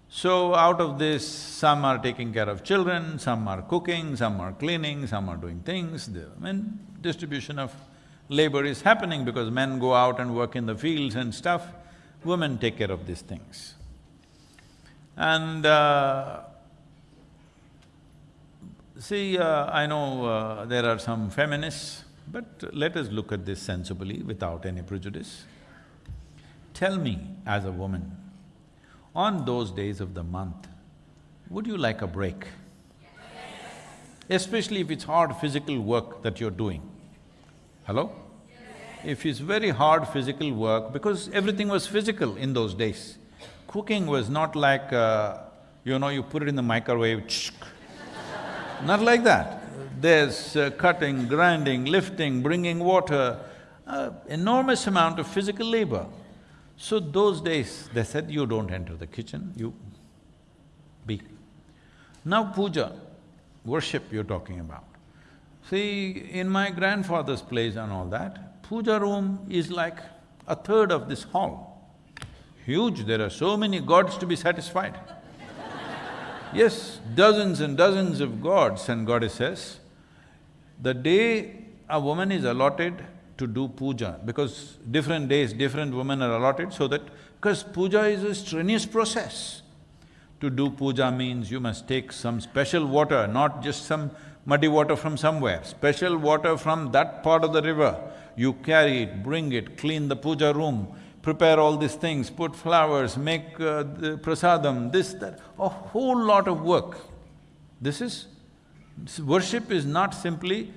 So out of this, some are taking care of children, some are cooking, some are cleaning, some are doing things. The, I mean, distribution of labor is happening because men go out and work in the fields and stuff, women take care of these things. And uh, see, uh, I know uh, there are some feminists, but let us look at this sensibly without any prejudice. Tell me, as a woman, on those days of the month, would you like a break? Yes. Especially if it's hard physical work that you're doing. Hello? Yes. If it's very hard physical work, because everything was physical in those days. Cooking was not like, uh, you know, you put it in the microwave, not like that. There's uh, cutting, grinding, lifting, bringing water, uh, enormous amount of physical labor. So those days, they said, you don't enter the kitchen, you be. Now puja, worship you're talking about. See, in my grandfather's place and all that, puja room is like a third of this hall. Huge, there are so many gods to be satisfied. Yes, dozens and dozens of gods and goddesses. The day a woman is allotted to do puja, because different days, different women are allotted so that… because puja is a strenuous process. To do puja means you must take some special water, not just some muddy water from somewhere, special water from that part of the river. You carry it, bring it, clean the puja room, prepare all these things, put flowers, make uh, prasadam, this, that, a whole lot of work. This is… worship is not simply,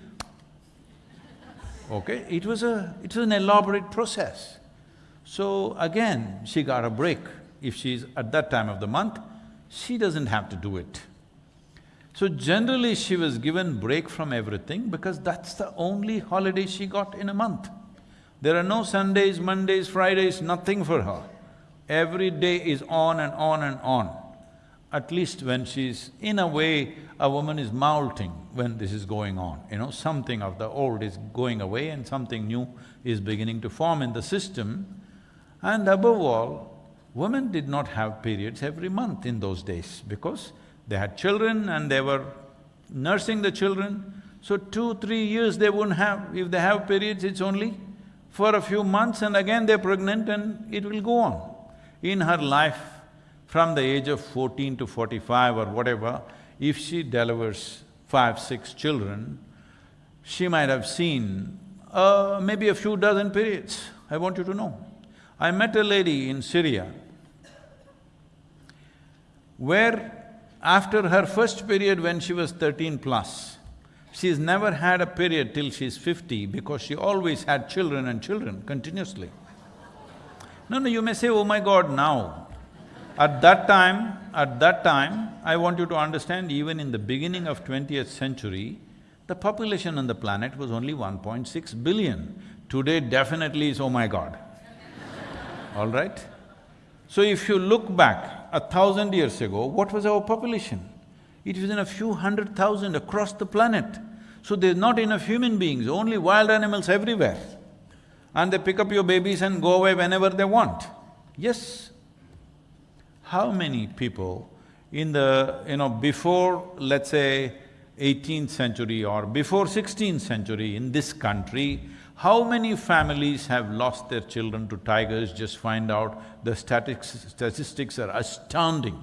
okay, it was a… it was an elaborate process. So again, she got a break. If she's at that time of the month, she doesn't have to do it. So generally, she was given break from everything because that's the only holiday she got in a month. There are no Sundays, Mondays, Fridays, nothing for her. Every day is on and on and on. At least when she's… in a way, a woman is molting when this is going on, you know, something of the old is going away and something new is beginning to form in the system. And above all, women did not have periods every month in those days because they had children and they were nursing the children. So two, three years they wouldn't have… if they have periods, it's only for a few months and again they're pregnant and it will go on. In her life, from the age of fourteen to forty-five or whatever, if she delivers five, six children, she might have seen uh, maybe a few dozen periods, I want you to know. I met a lady in Syria. where after her first period when she was thirteen plus, she's never had a period till she's fifty because she always had children and children continuously. No, no, you may say, oh my God, now. At that time, at that time, I want you to understand, even in the beginning of twentieth century, the population on the planet was only 1.6 billion. Today definitely is, oh my God. <laughs> All right? So if you look back a thousand years ago, what was our population? It was in a few hundred thousand across the planet. So there's not enough human beings, only wild animals everywhere. And they pick up your babies and go away whenever they want. Yes. How many people in the, you know, before, let's say, 18th century or before 16th century in this country, how many families have lost their children to tigers? Just find out, the statistics are astounding.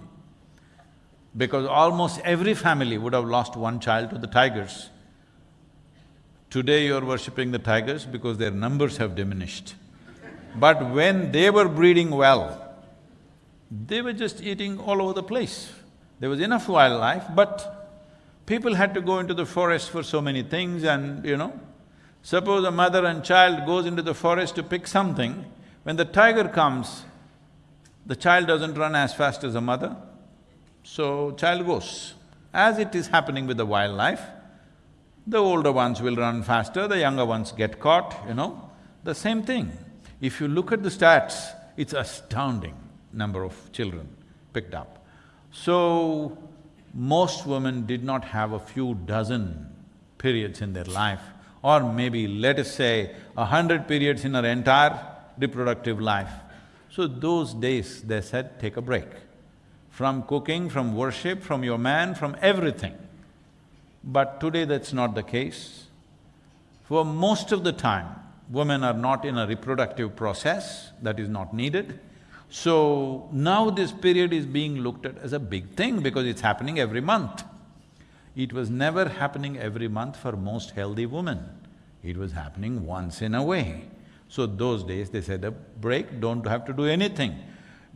Because almost every family would have lost one child to the tigers. Today you're worshipping the tigers because their numbers have diminished. But when they were breeding well, they were just eating all over the place. There was enough wildlife, but people had to go into the forest for so many things and, you know, suppose a mother and child goes into the forest to pick something, when the tiger comes, the child doesn't run as fast as the mother, so child goes. As it is happening with the wildlife, the older ones will run faster, the younger ones get caught, you know, the same thing. If you look at the stats, it's astounding number of children picked up. So, most women did not have a few dozen periods in their life, or maybe let us say a hundred periods in her entire reproductive life. So those days, they said, take a break. From cooking, from worship, from your man, from everything. But today that's not the case. For most of the time, women are not in a reproductive process, that is not needed. So now this period is being looked at as a big thing because it's happening every month. It was never happening every month for most healthy women. It was happening once in a way. So those days they said a break, don't have to do anything.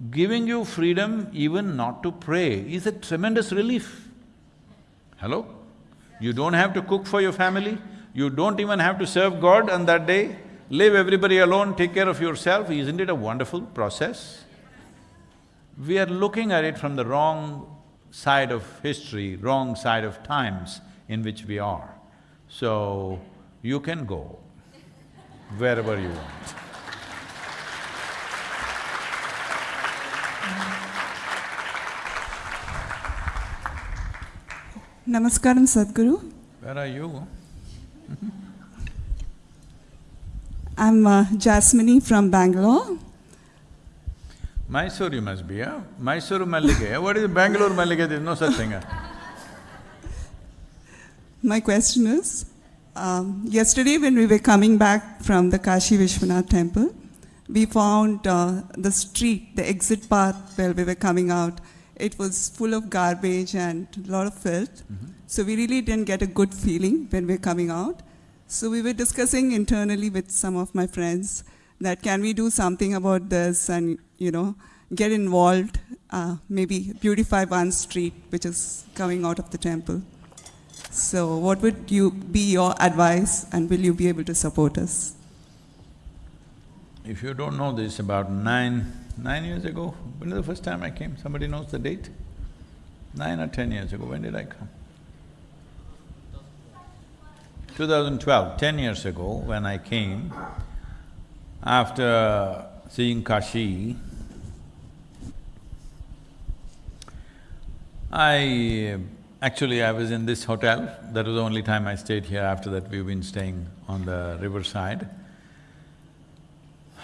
Giving you freedom even not to pray is a tremendous relief. Hello? You don't have to cook for your family, you don't even have to serve God on that day, leave everybody alone, take care of yourself, isn't it a wonderful process? We are looking at it from the wrong side of history, wrong side of times in which we are. So, you can go wherever you want. Namaskaram, Sadhguru. Where are you? <laughs> I'm uh, Jasmine from Bangalore. Mysore you must be, huh? Mysore Mallige. <laughs> What is Bangalore Mallige? There's no such thing. huh? <laughs> My question is, um, yesterday when we were coming back from the Kashi Vishwanath temple, we found uh, the street, the exit path where we were coming out, it was full of garbage and a lot of filth. So we really didn't get a good feeling when we're coming out. So we were discussing internally with some of my friends that can we do something about this and, you know, get involved, uh, maybe beautify one street which is coming out of the temple. So what would you be your advice and will you be able to support us? If you don't know this, about nine, nine years ago, when the first time I came? Somebody knows the date? Nine or ten years ago, when did I come? 2012, ten years ago, when I came, after seeing Kashi, I… actually I was in this hotel, that was the only time I stayed here, after that we've been staying on the riverside.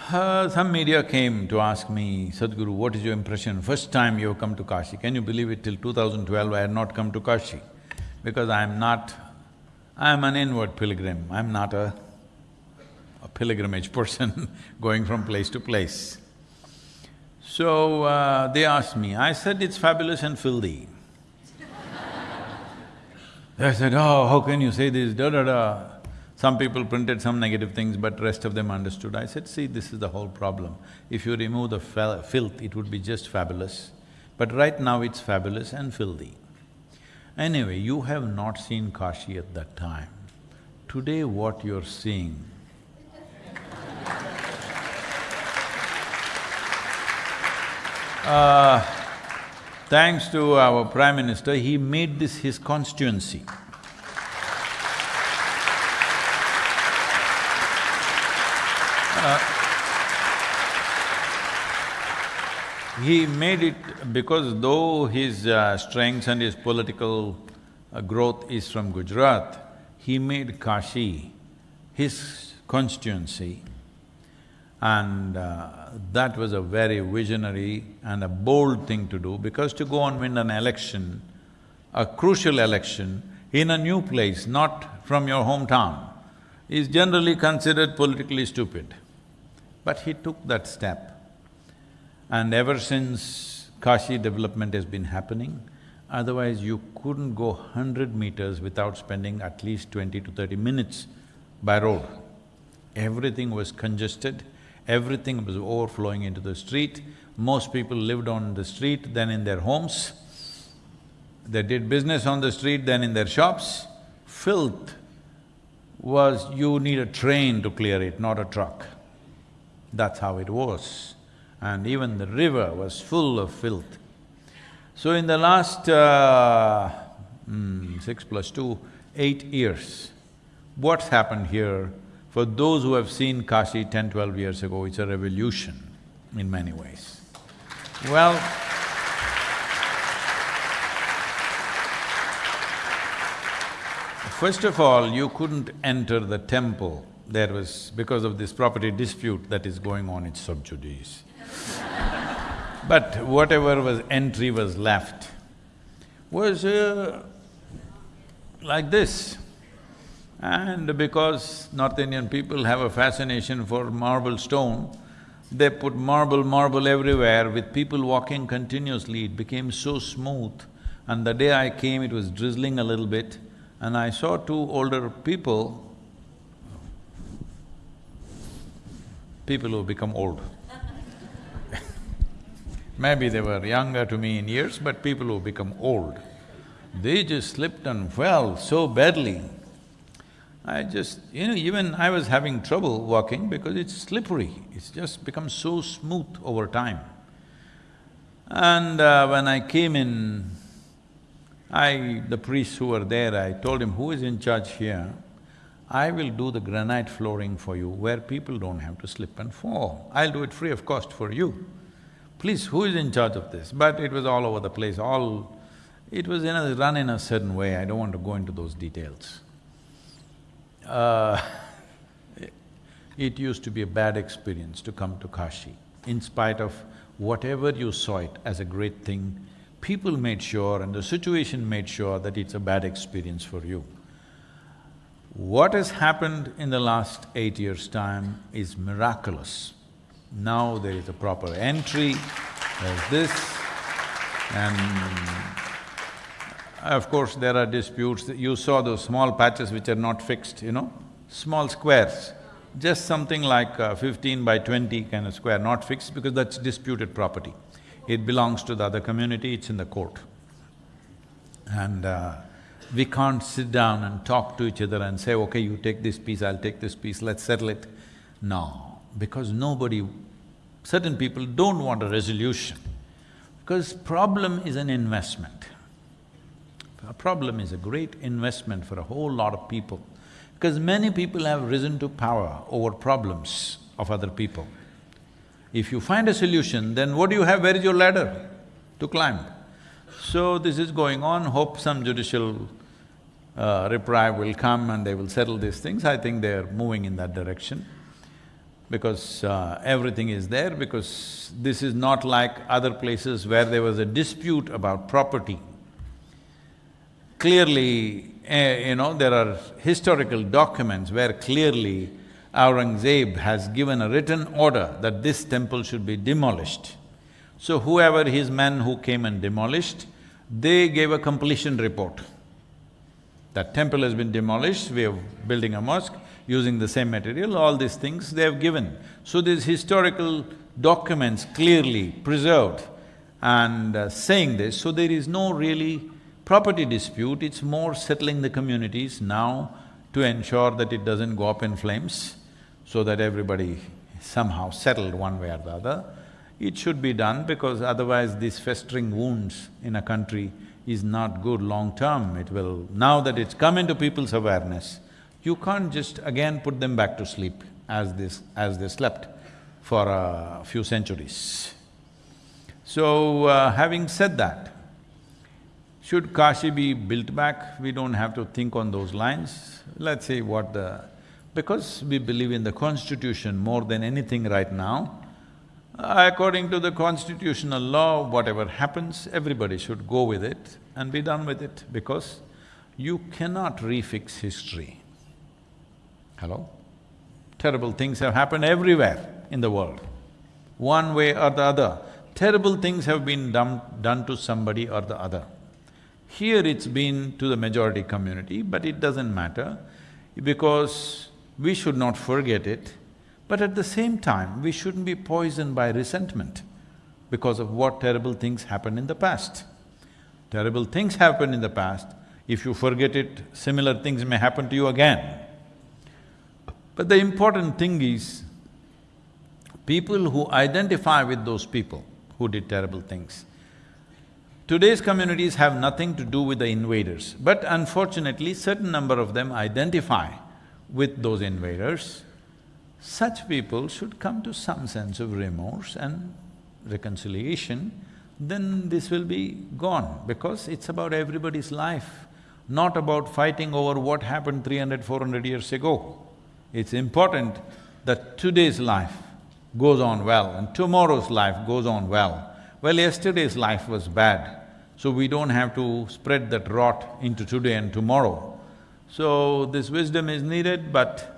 Uh, some media came to ask me, Sadhguru, what is your impression? First time you have come to Kashi. Can you believe it, till 2012 I had not come to Kashi? Because I'm not… I'm an inward pilgrim, I'm not a, a pilgrimage person <laughs> going from place to place. So, uh, they asked me, I said, it's fabulous and filthy. <laughs> They said, oh, how can you say this, da-da-da. Some people printed some negative things, but rest of them understood. I said, see, this is the whole problem. If you remove the filth, it would be just fabulous. But right now it's fabulous and filthy. Anyway, you have not seen Kashi at that time. Today what you're seeing <laughs> Uh, thanks to our Prime Minister, he made this his constituency. Uh, he made it because though his uh, strengths and his political uh, growth is from Gujarat, he made Kashi his constituency and uh, that was a very visionary and a bold thing to do because to go and win an election, a crucial election in a new place, not from your hometown, is generally considered politically stupid. But he took that step. And ever since Kashi development has been happening, otherwise you couldn't go hundred meters without spending at least twenty to thirty minutes by road. Everything was congested, everything was overflowing into the street. Most people lived on the street, then in their homes. They did business on the street, then in their shops. Filth was… you need a train to clear it, not a truck. That's how it was. And even the river was full of filth. So in the last uh, mm, six plus two, eight years, what's happened here for those who have seen Kashi ten, twelve years ago, it's a revolution in many ways. Well, first of all, you couldn't enter the temple. There was… because of this property dispute that is going on, it's sub judice. <laughs> but whatever was entry was left was uh, like this. And because North Indian people have a fascination for marble stone, they put marble, marble everywhere with people walking continuously, it became so smooth. And the day I came, it was drizzling a little bit and I saw two older people, people who become old. <laughs> Maybe they were younger to me in years, but people who become old, they just slipped and fell so badly. I just… you know, even I was having trouble walking because it's slippery, it's just become so smooth over time. And uh, when I came in, I… the priests who were there, I told him, who is in charge here? I will do the granite flooring for you where people don't have to slip and fall. I'll do it free of cost for you. Please, who is in charge of this? But it was all over the place, all… it was in a… run in a certain way, I don't want to go into those details uh, <laughs> it used to be a bad experience to come to Kashi. In spite of whatever you saw it as a great thing, people made sure and the situation made sure that it's a bad experience for you. What has happened in the last eight years' time is miraculous. Now there is a proper entry, there's this, and of course, there are disputes, you saw those small patches which are not fixed, you know, small squares, just something like uh, fifteen by twenty kind of square, not fixed because that's disputed property. It belongs to the other community, it's in the court. And uh, we can't sit down and talk to each other and say, okay, you take this piece, I'll take this piece, let's settle it. No, because nobody… certain people don't want a resolution because problem is an investment. A problem is a great investment for a whole lot of people because many people have risen to power over problems of other people. If you find a solution, then what do you have? Where is your ladder to climb? So this is going on, hope some judicial uh, will come and they will settle these things. I think they're moving in that direction because uh, everything is there because this is not like other places where there was a dispute about property clearly, eh, you know, there are historical documents where clearly Aurangzeb has given a written order that this temple should be demolished. So whoever his men who came and demolished, they gave a completion report. That temple has been demolished, we are building a mosque using the same material, all these things they have given. So these historical documents clearly preserved and uh, saying this, so there is no really property dispute, it's more settling the communities now to ensure that it doesn't go up in flames, so that everybody somehow settled one way or the other. It should be done because otherwise these festering wounds in a country is not good long term. It will… now that it's come into people's awareness, you can't just again put them back to sleep as this… as they slept for a few centuries. So, uh, having said that, should Kashi be built back? We don't have to think on those lines. Let's see what the… because we believe in the constitution more than anything right now, according to the constitutional law, whatever happens, everybody should go with it and be done with it because you cannot refix history. Hello? Terrible things have happened everywhere in the world. One way or the other, terrible things have been done, done to somebody or the other. Here it's been to the majority community, but it doesn't matter because we should not forget it, but at the same time, we shouldn't be poisoned by resentment because of what terrible things happened in the past. Terrible things happened in the past, if you forget it, similar things may happen to you again. But the important thing is, people who identify with those people who did terrible things. Today's communities have nothing to do with the invaders, but unfortunately, certain number of them identify with those invaders. Such people should come to some sense of remorse and reconciliation, then this will be gone because it's about everybody's life, not about fighting over what happened 300, 400 years ago. It's important that today's life goes on well and tomorrow's life goes on well. Well, yesterday's life was bad, so we don't have to spread that rot into today and tomorrow. So, this wisdom is needed, but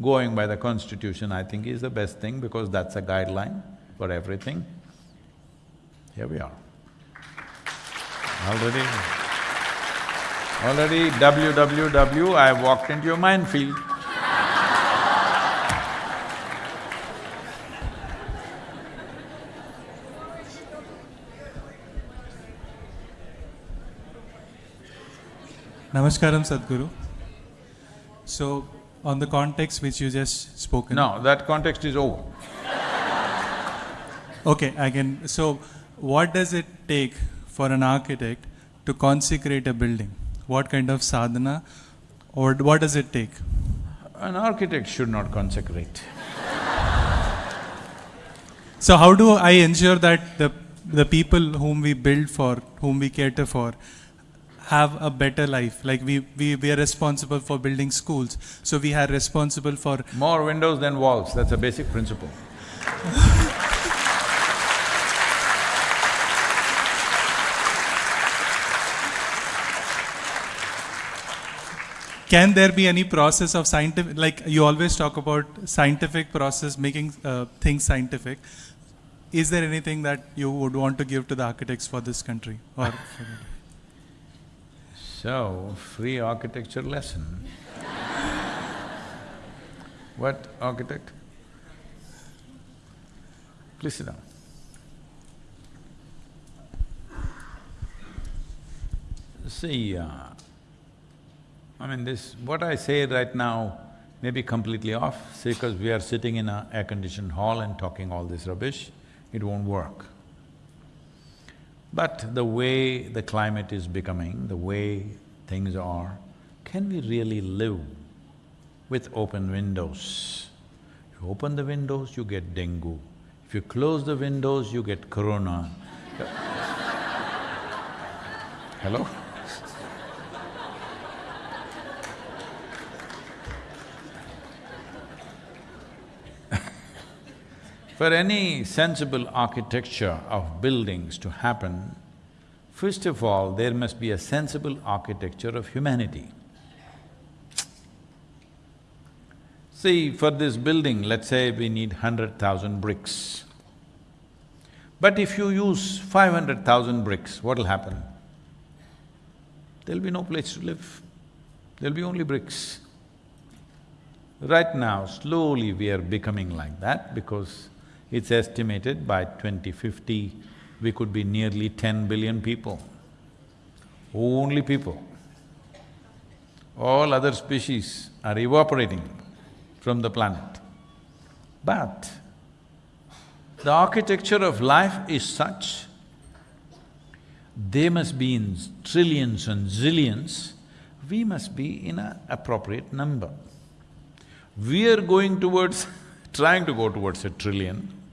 going by the constitution, I think is the best thing because that's a guideline for everything. Here we are. Already… already www, I walked into your minefield. Namaskaram, Sadhguru. So, on the context which you just spoken. No, that context is over. Okay, again, so what does it take for an architect to consecrate a building? What kind of sadhana or what does it take? An architect should not consecrate. So how do I ensure that the, the people whom we build for, whom we cater for, have a better life? Like we, we, we are responsible for building schools, so we are responsible for… More windows than walls, that's a basic principle. Can there be any process of scientific… like you always talk about scientific process, making uh, things scientific. Is there anything that you would want to give to the architects for this country or… So, free architecture lesson. what architect? Please sit down. See, uh, I mean this… what I say right now may be completely off, because we are sitting in a air-conditioned hall and talking all this rubbish, it won't work. But the way the climate is becoming, the way things are, can we really live with open windows? You open the windows, you get dengue. If you close the windows, you get corona. <laughs> Hello? For any sensible architecture of buildings to happen, first of all, there must be a sensible architecture of humanity. See, for this building, let's say we need hundred thousand bricks. But if you use five hundred thousand bricks, what'll happen? There'll be no place to live. There'll be only bricks. Right now, slowly we are becoming like that because it's estimated by 2050, we could be nearly ten billion people. Only people. All other species are evaporating from the planet. But the architecture of life is such, they must be in trillions and zillions, we must be in an appropriate number. We are going towards, <laughs> trying to go towards a trillion.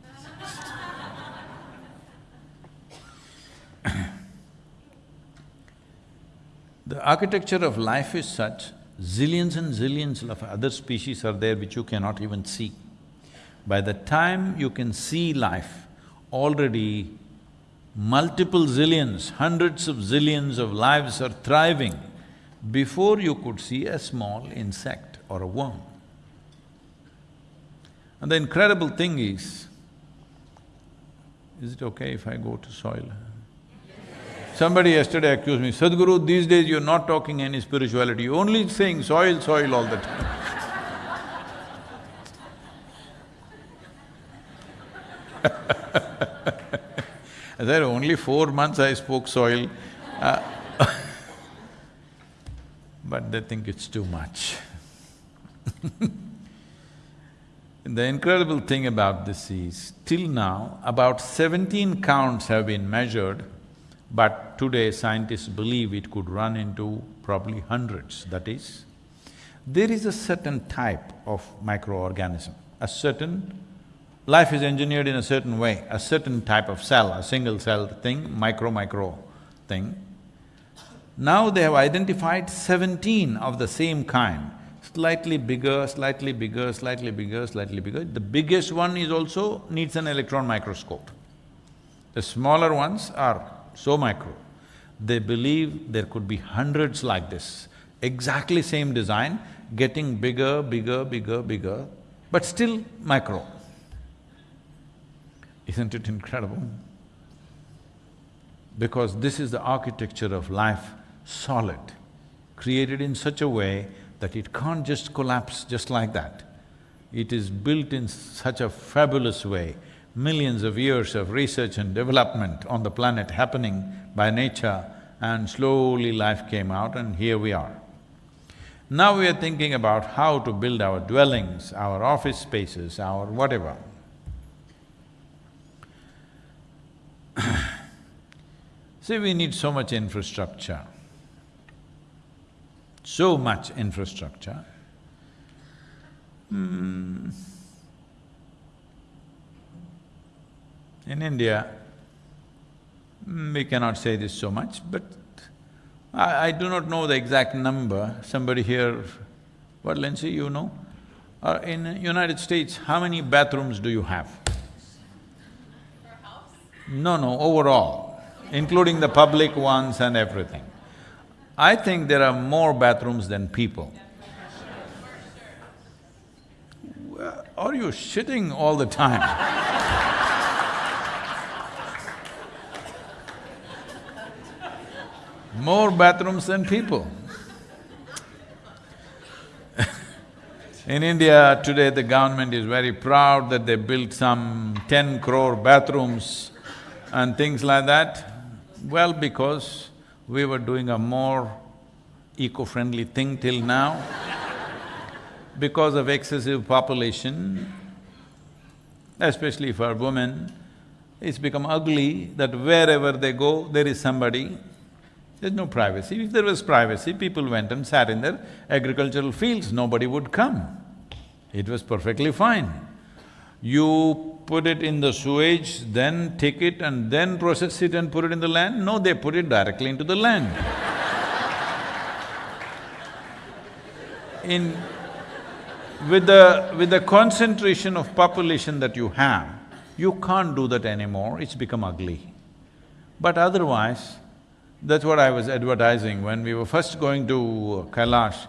The architecture of life is such, zillions and zillions of other species are there which you cannot even see. By the time you can see life, already multiple zillions, hundreds of zillions of lives are thriving before you could see a small insect or a worm. And the incredible thing is, is it okay if I go to soil? Somebody yesterday accused me, Sadhguru, these days you're not talking any spirituality, you're only saying soil, soil all the time. <laughs> I said, only four months I spoke soil. Uh, <laughs> but they think it's too much. <laughs> the incredible thing about this is, till now, about seventeen counts have been measured, but today scientists believe it could run into probably hundreds. That is, there is a certain type of microorganism, a certain Life is engineered in a certain way, a certain type of cell, a single cell thing, micro-micro thing. Now they have identified seventeen of the same kind, slightly bigger, slightly bigger, slightly bigger, slightly bigger. The biggest one is also needs an electron microscope. The smaller ones are so micro. They believe there could be hundreds like this, exactly same design, getting bigger, bigger, bigger, bigger, but still micro. Isn't it incredible? Because this is the architecture of life, solid, created in such a way that it can't just collapse just like that. It is built in such a fabulous way, millions of years of research and development on the planet happening by nature and slowly life came out and here we are. Now we are thinking about how to build our dwellings, our office spaces, our whatever. <clears throat> See, we need so much infrastructure, so much infrastructure. Hmm. In India, we cannot say this so much, but I, I do not know the exact number. Somebody here, what Lindsay, you know? Uh, in United States, how many bathrooms do you have? No, no, overall, including the public ones and everything. I think there are more bathrooms than people. Are you shitting all the time? <laughs> more bathrooms than people. In India, today the government is very proud that they built some ten crore bathrooms and things like that? Well, because we were doing a more eco-friendly thing till now. because of excessive population, especially for women, it's become ugly that wherever they go, there is somebody. There's no privacy. If there was privacy, people went and sat in their agricultural fields, nobody would come. It was perfectly fine. You put it in the sewage, then take it and then process it and put it in the land? No, they put it directly into the land. in… with the… with the concentration of population that you have, you can't do that anymore, it's become ugly. But otherwise, that's what I was advertising when we were first going to uh, Kailash.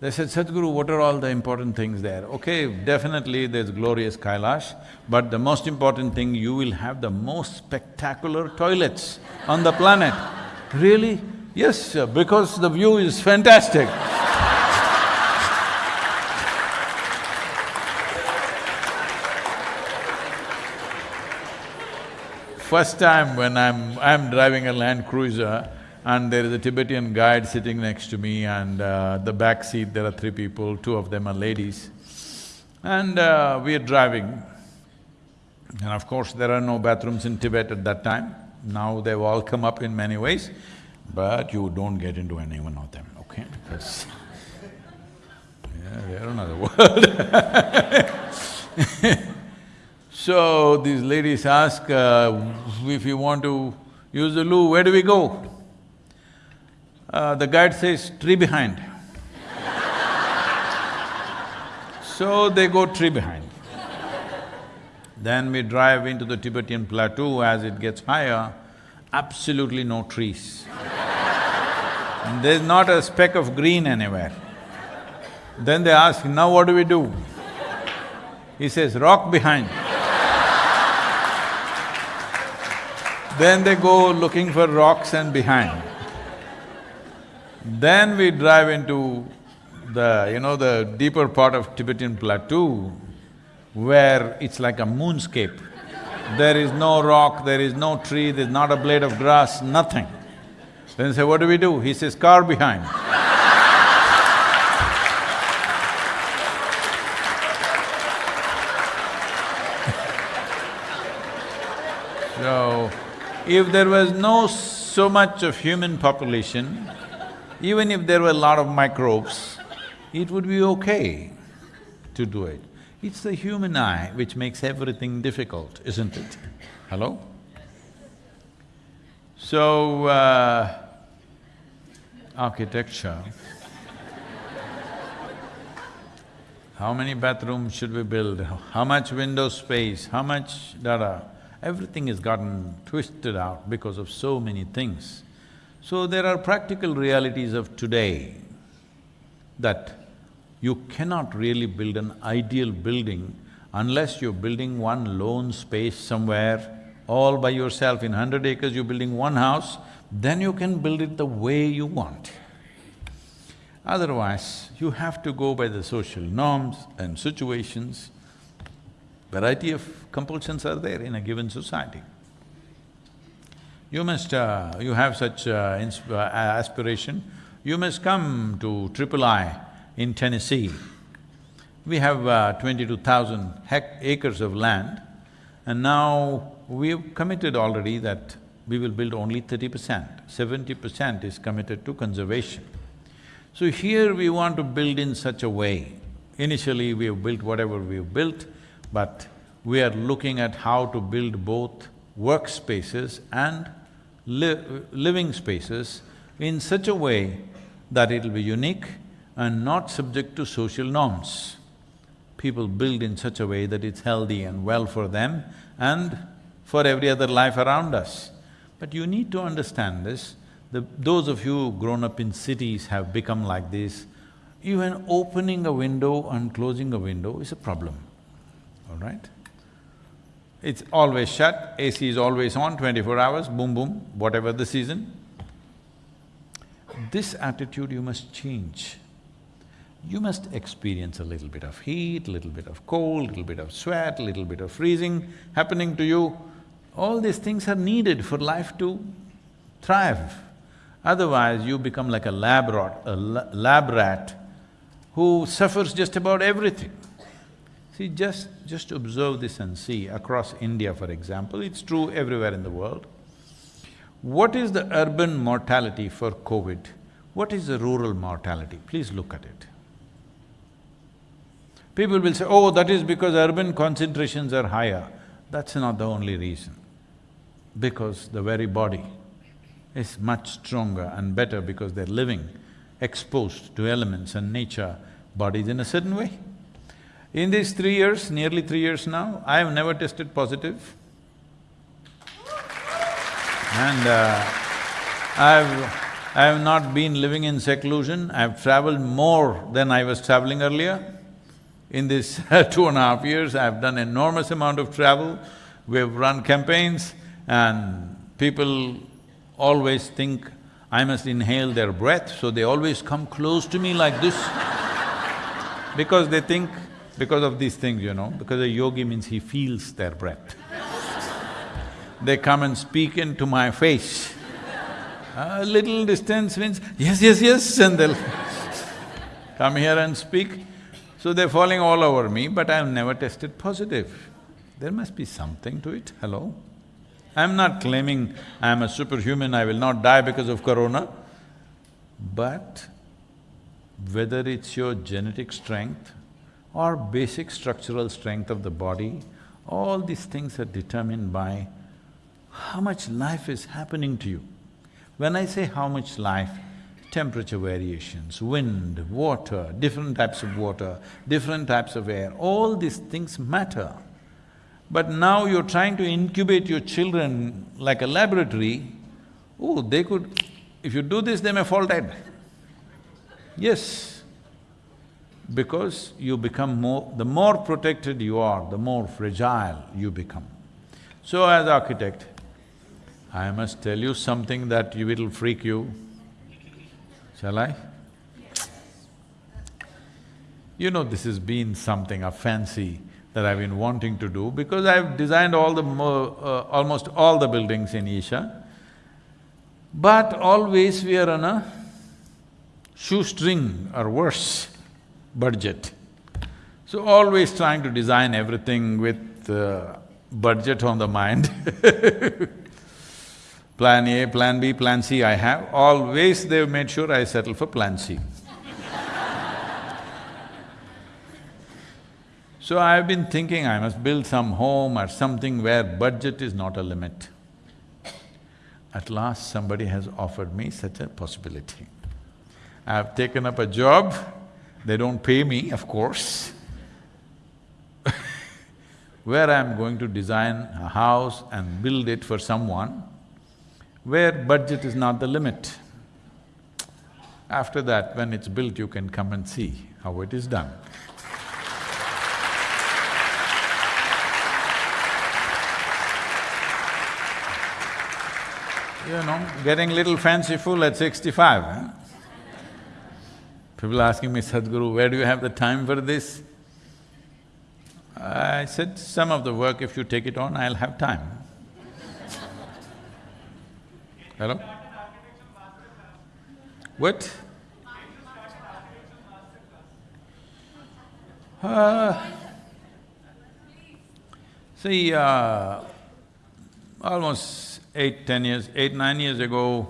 They said, Sadhguru, what are all the important things there? Okay, definitely there's glorious Kailash, but the most important thing, you will have the most spectacular toilets on the planet. Really? Yes, because the view is fantastic. First time when I'm… I'm driving a Land Cruiser and there is a Tibetan guide sitting next to me and uh, the back seat there are three people, two of them are ladies. And uh, we are driving. And of course, there are no bathrooms in Tibet at that time. Now they've all come up in many ways, but you don't get into any one of them, okay? Because <laughs> yeah, they're another world. <laughs> so these ladies ask, uh, if you want to use the loo, where do we go? Uh, the guide says, tree behind. <laughs> so they go tree behind. Then we drive into the Tibetan plateau as it gets higher, absolutely no trees. There's not a speck of green anywhere. Then they ask, now what do we do? He says, rock behind. Then they go looking for rocks and behind. Then we drive into the, you know, the deeper part of Tibetan plateau, where it's like a moonscape. There is no rock, there is no tree, there's not a blade of grass, nothing. Then say, what do we do? He says, car behind. <laughs> so, if there was no so much of human population, even if there were a lot of microbes, it would be okay to do it. It's the human eye which makes everything difficult, isn't it? Hello? So, uh, architecture. How many bathrooms should we build? How much window space? How much da-da? Everything has gotten twisted out because of so many things. So there are practical realities of today that you cannot really build an ideal building unless you're building one lone space somewhere all by yourself. In hundred acres, you're building one house, then you can build it the way you want. Otherwise, you have to go by the social norms and situations. Variety of compulsions are there in a given society. You must… Uh, you have such uh, uh, aspiration, you must come to Triple I in Tennessee. We have uh, twenty-two thousand acres of land and now we've committed already that we will build only thirty percent, seventy percent is committed to conservation. So here we want to build in such a way. Initially we have built whatever we've built, but we are looking at how to build both workspaces and li living spaces in such a way that it'll be unique and not subject to social norms. People build in such a way that it's healthy and well for them and for every other life around us. But you need to understand this, the, those of you grown up in cities have become like this, even opening a window and closing a window is a problem, all right? It's always shut, AC is always on, twenty-four hours, boom boom, whatever the season. This attitude you must change. You must experience a little bit of heat, little bit of cold, a little bit of sweat, a little bit of freezing happening to you. All these things are needed for life to thrive. Otherwise, you become like a lab rat, a lab rat who suffers just about everything. See, just… just observe this and see, across India for example, it's true everywhere in the world. What is the urban mortality for COVID? What is the rural mortality? Please look at it. People will say, oh, that is because urban concentrations are higher. That's not the only reason. Because the very body is much stronger and better because they're living exposed to elements and nature, bodies in a certain way. In these three years, nearly three years now, I have never tested positive. And uh, I've… I have not been living in seclusion, I've traveled more than I was traveling earlier. In this <laughs> two and a half years, I've done enormous amount of travel, we've run campaigns and people always think I must inhale their breath, so they always come close to me like this <laughs> because they think because of these things, you know, because a yogi means he feels their breath. they come and speak into my face. A little distance means, yes, yes, yes, and they'll come here and speak. So they're falling all over me, but I've never tested positive. There must be something to it, hello? I'm not claiming I'm a superhuman, I will not die because of corona, but whether it's your genetic strength or basic structural strength of the body, all these things are determined by how much life is happening to you. When I say how much life, temperature variations, wind, water, different types of water, different types of air, all these things matter. But now you're trying to incubate your children like a laboratory, oh, they could… if you do this, they may fall dead. Yes, because you become more… the more protected you are, the more fragile you become. So as architect, I must tell you something that you will freak you. Shall I? You know, this has been something, a fancy that I've been wanting to do because I've designed all the uh, almost all the buildings in Isha. But always we are on a shoestring or worse budget. So always trying to design everything with uh, budget on the mind <laughs> Plan A, Plan B, Plan C I have, always they've made sure I settle for Plan C. <laughs> so I've been thinking I must build some home or something where budget is not a limit. At last somebody has offered me such a possibility. I've taken up a job, they don't pay me, of course, <laughs> where I'm going to design a house and build it for someone where budget is not the limit. After that, when it's built, you can come and see how it is done. You know, getting little fanciful at sixty-five, huh? People asking me, Sadhguru, where do you have the time for this? I said, some of the work, if you take it on, I'll have time. Hello? What? Uh, see, uh, almost eight, ten years, eight, nine years ago,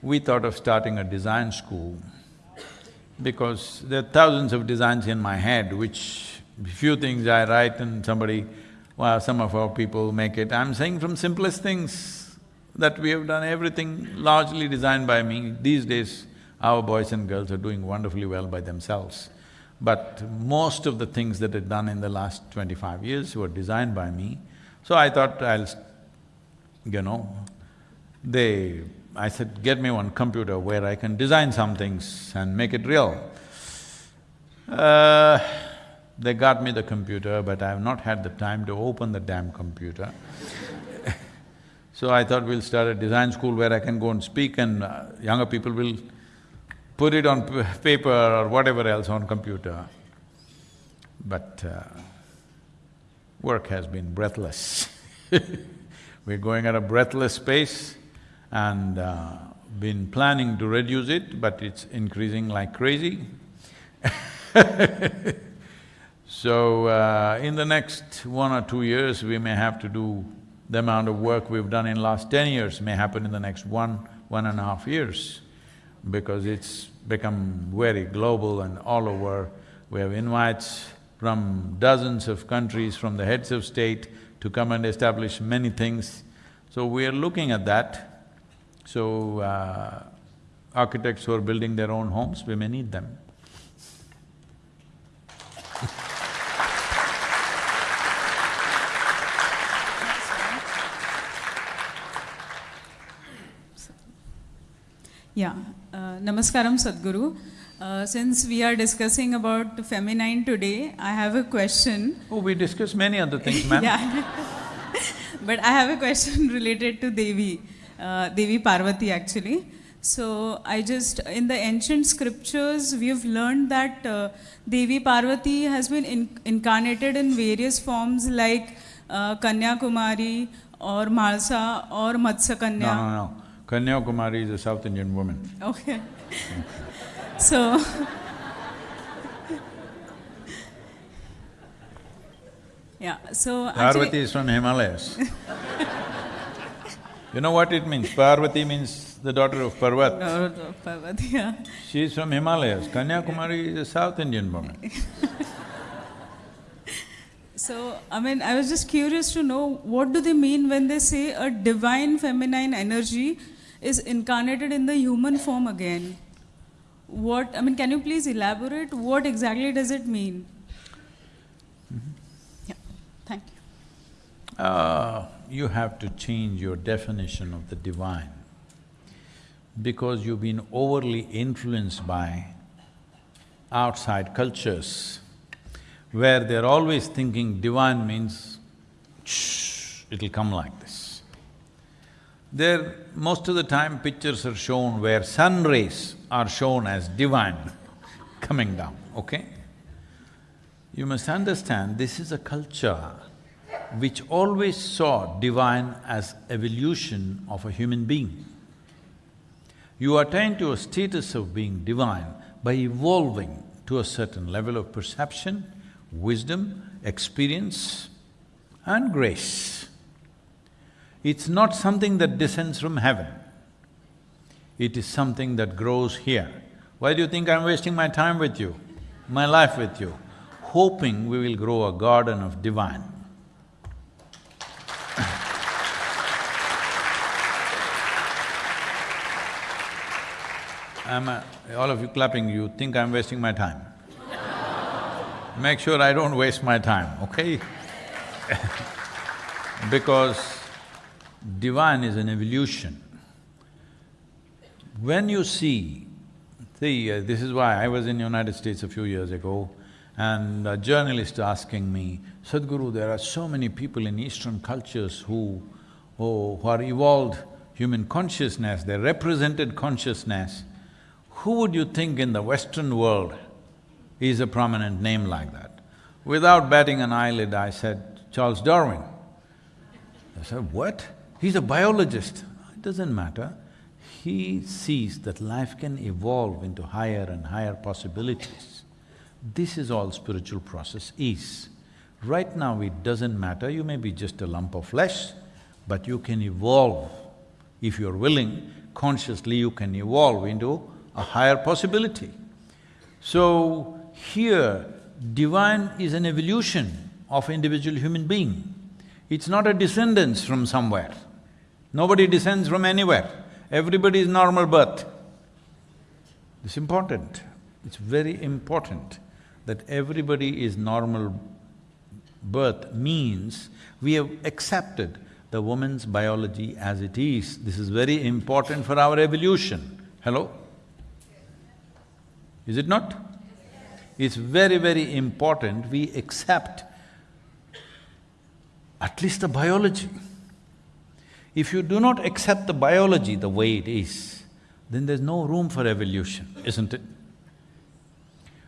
we thought of starting a design school because there are thousands of designs in my head which few things I write and somebody, well, some of our people make it. I'm saying from simplest things that we have done everything largely designed by me. These days, our boys and girls are doing wonderfully well by themselves. But most of the things that are done in the last twenty-five years were designed by me. So I thought I'll, you know, they… I said, get me one computer where I can design some things and make it real. Uh, they got me the computer, but I have not had the time to open the damn computer. <laughs> so I thought we'll start a design school where I can go and speak and uh, younger people will put it on paper or whatever else on computer. But uh, work has been breathless. <laughs> We're going at a breathless pace and uh, been planning to reduce it, but it's increasing like crazy. <laughs> so, uh, in the next one or two years, we may have to do the amount of work we've done in last ten years may happen in the next one, one and a half years because it's become very global and all over. We have invites from dozens of countries, from the heads of state to come and establish many things. So we are looking at that. So, uh, architects who are building their own homes, we may need them. Yeah, uh, Namaskaram Sadhguru. Uh, since we are discussing about feminine today, I have a question. Oh, we discussed many other things, ma'am. <laughs> yeah. <laughs> but I have a question <laughs> related to Devi, uh, Devi Parvati actually. So I just, in the ancient scriptures, we've learned that uh, Devi Parvati has been in incarnated in various forms like uh, Kanya Kumari or Malsa or Matsya Kanya. No, no, no. Kanya Kumari is a South Indian woman. Okay. <laughs> so... <laughs> yeah, so... Parvati actually, is from Himalayas. <laughs> you know what it means? Parvati means the daughter of Parvat. No, no, Parvati, yeah. She is from Himalayas. Kanyakumari is a South Indian woman. <laughs> So, I mean, I was just curious to know what do they mean when they say a divine feminine energy is incarnated in the human form again? What, I mean, can you please elaborate? What exactly does it mean? Yeah, thank you. Uh, you have to change your definition of the divine because you've been overly influenced by outside cultures where they're always thinking divine means shh, it'll come like this. There, most of the time pictures are shown where sun rays are shown as divine <laughs> coming down, okay? You must understand, this is a culture which always saw divine as evolution of a human being. You attain to a status of being divine by evolving to a certain level of perception, wisdom, experience and grace. It's not something that descends from heaven. It is something that grows here. Why do you think I'm wasting my time with you, my life with you? Hoping we will grow a garden of divine. Am all of you clapping, you think I'm wasting my time? Make sure I don't waste my time, okay? <laughs> because divine is an evolution. When you see, see, uh, this is why I was in United States a few years ago and a journalist asking me, Sadhguru, there are so many people in Eastern cultures who, who, who are evolved human consciousness, they represented consciousness. Who would you think in the Western world is a prominent name like that? Without batting an eyelid, I said, Charles Darwin. I said, what? He's a biologist. It doesn't matter. He sees that life can evolve into higher and higher possibilities. This is all spiritual process is. Right now it doesn't matter, you may be just a lump of flesh, but you can evolve. If you're willing, consciously you can evolve into a higher possibility. So, here, divine is an evolution of individual human being. It's not a descendance from somewhere. Nobody descends from anywhere. Everybody is normal birth. It's important. It's very important that everybody is normal birth means we have accepted the woman's biology as it is. This is very important for our evolution. Hello? Is it not? It's very, very important we accept at least the biology. If you do not accept the biology the way it is, then there's no room for evolution, isn't it?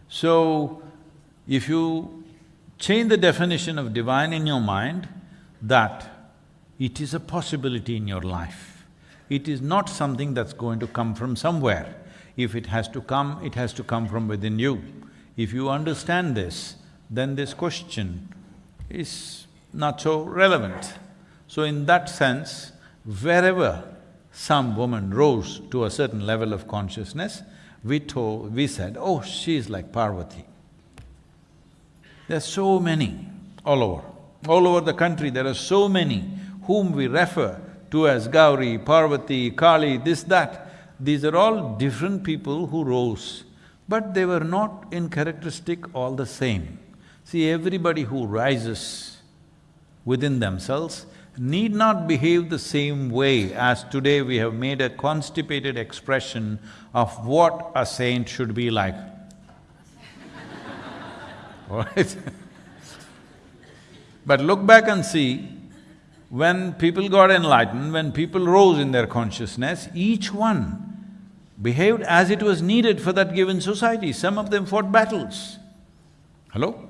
So, if you change the definition of divine in your mind, that it is a possibility in your life. It is not something that's going to come from somewhere. If it has to come, it has to come from within you. If you understand this, then this question is not so relevant. So in that sense, wherever some woman rose to a certain level of consciousness, we told… we said, oh, she's like Parvati. There's so many all over. All over the country, there are so many whom we refer to as Gauri, Parvati, Kali, this, that. These are all different people who rose, but they were not in characteristic all the same. See, everybody who rises within themselves need not behave the same way as today we have made a constipated expression of what a saint should be like. <laughs> Alright? but look back and see, when people got enlightened, when people rose in their consciousness, each one behaved as it was needed for that given society. Some of them fought battles. Hello?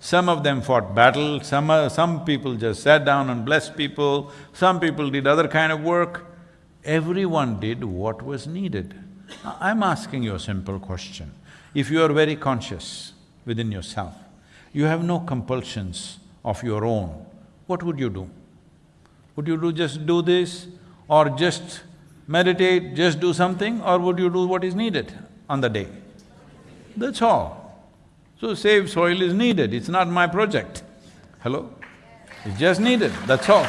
Some of them fought battle, some… uh, some people just sat down and blessed people, some people did other kind of work. Everyone did what was needed. I- I'm asking you a simple question. If you are very conscious within yourself, you have no compulsions of your own, what would you do? Would you do just do this or just meditate, just do something or would you do what is needed on the day? That's all. So save soil is needed, it's not my project. Hello? It's just needed, that's all.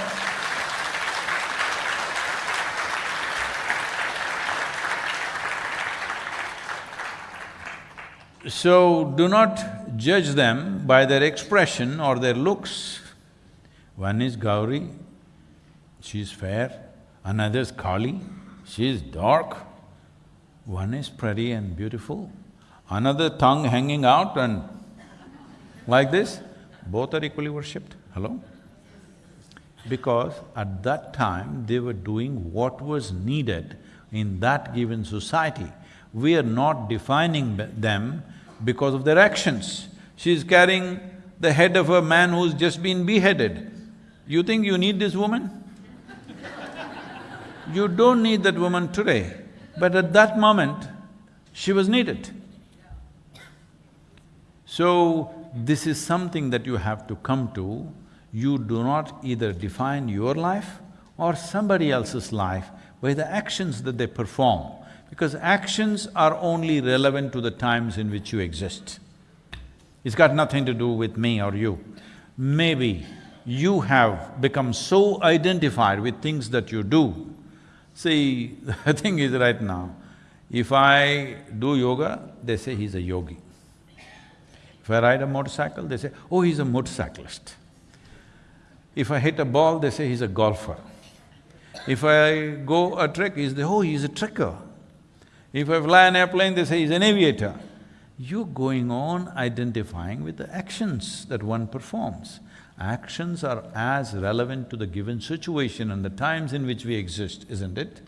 So, do not judge them by their expression or their looks. One is Gauri, she's fair, another is Kali, she is dark. One is pretty and beautiful, another tongue hanging out and like this, both are equally worshipped. Hello? Because at that time, they were doing what was needed in that given society. We are not defining them because of their actions. She is carrying the head of a man who's just been beheaded. You think you need this woman? You don't need that woman today, but at that moment, she was needed. So, this is something that you have to come to. You do not either define your life or somebody else's life by the actions that they perform, because actions are only relevant to the times in which you exist. It's got nothing to do with me or you. Maybe you have become so identified with things that you do. See, <laughs> the thing is right now, if I do yoga, they say he's a yogi. If I ride a motorcycle, they say, oh, he's a motorcyclist. If I hit a ball, they say he's a golfer. If I go a trek, is the, oh, he's a trekker. If I fly an airplane, they say he's an aviator. You're going on identifying with the actions that one performs. Actions are as relevant to the given situation and the times in which we exist, isn't it?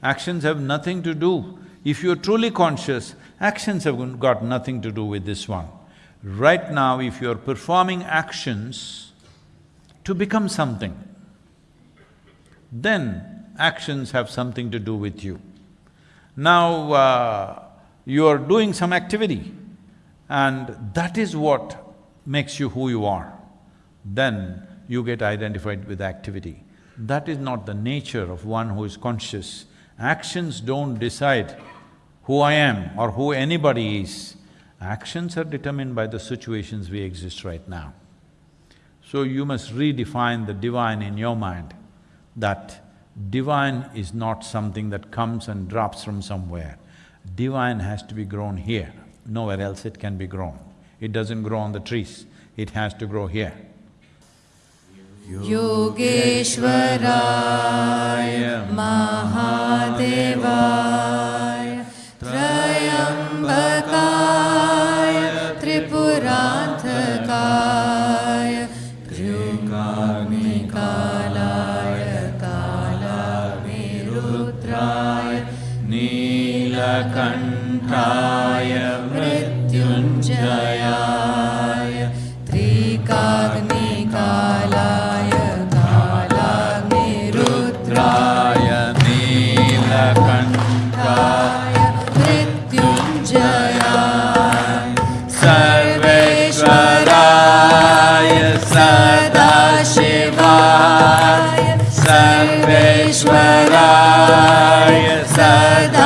Actions have nothing to do. If you're truly conscious, actions have got nothing to do with this one. Right now, if you're performing actions to become something, then actions have something to do with you. Now, uh, you're doing some activity and that is what makes you who you are. Then you get identified with activity. That is not the nature of one who is conscious. Actions don't decide who I am or who anybody is. Actions are determined by the situations we exist right now. So you must redefine the divine in your mind, that divine is not something that comes and drops from somewhere. Divine has to be grown here, nowhere else it can be grown. It doesn't grow on the trees, it has to grow here. Yogeshwaraya Mahadevaya Trayambakaya Tripuranthakaya Trikagnikalaya Kalagnirudraya Neelakanthaya मृत्युञ्जयाय त्रिकाग्निकालाय कालाग्निरुद्राय नीलकण्ठाय मृत्युञ्जयाय सर्वेश्वराय सदाशिवाय सर्वेश्वराय सदाशिवाय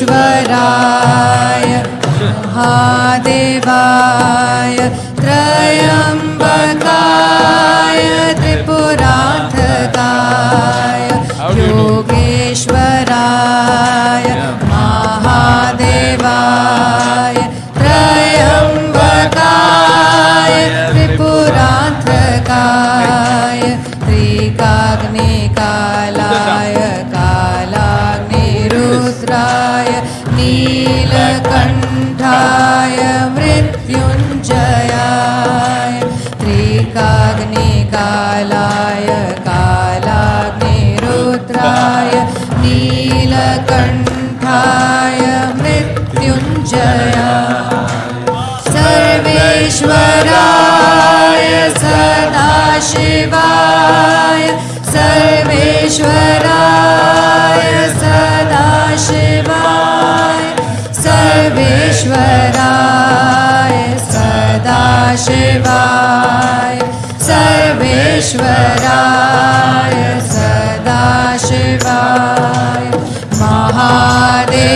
विश्वराय महादेवाय त्रयंबकाय त्रिपुरार्थकाय योगेश्वराय महादेवाय त्रयंबकाय त्रिपुरार्थकाय त्रिकाग्निकालाय कालाग्निरुद्राय। नीलकण्ठाय मृत्युञ्जयाय त्रिकाग्निकालाय कालाग्निरुद्राय नीलकण्ठाय मृत्युञ्जया सर्वेश्वराय सदाशिवाय सर्वेश्वराय सर्वेश्वराय सदाशिवाय सर्वेश्वराय सदाशिवाय महादेवाय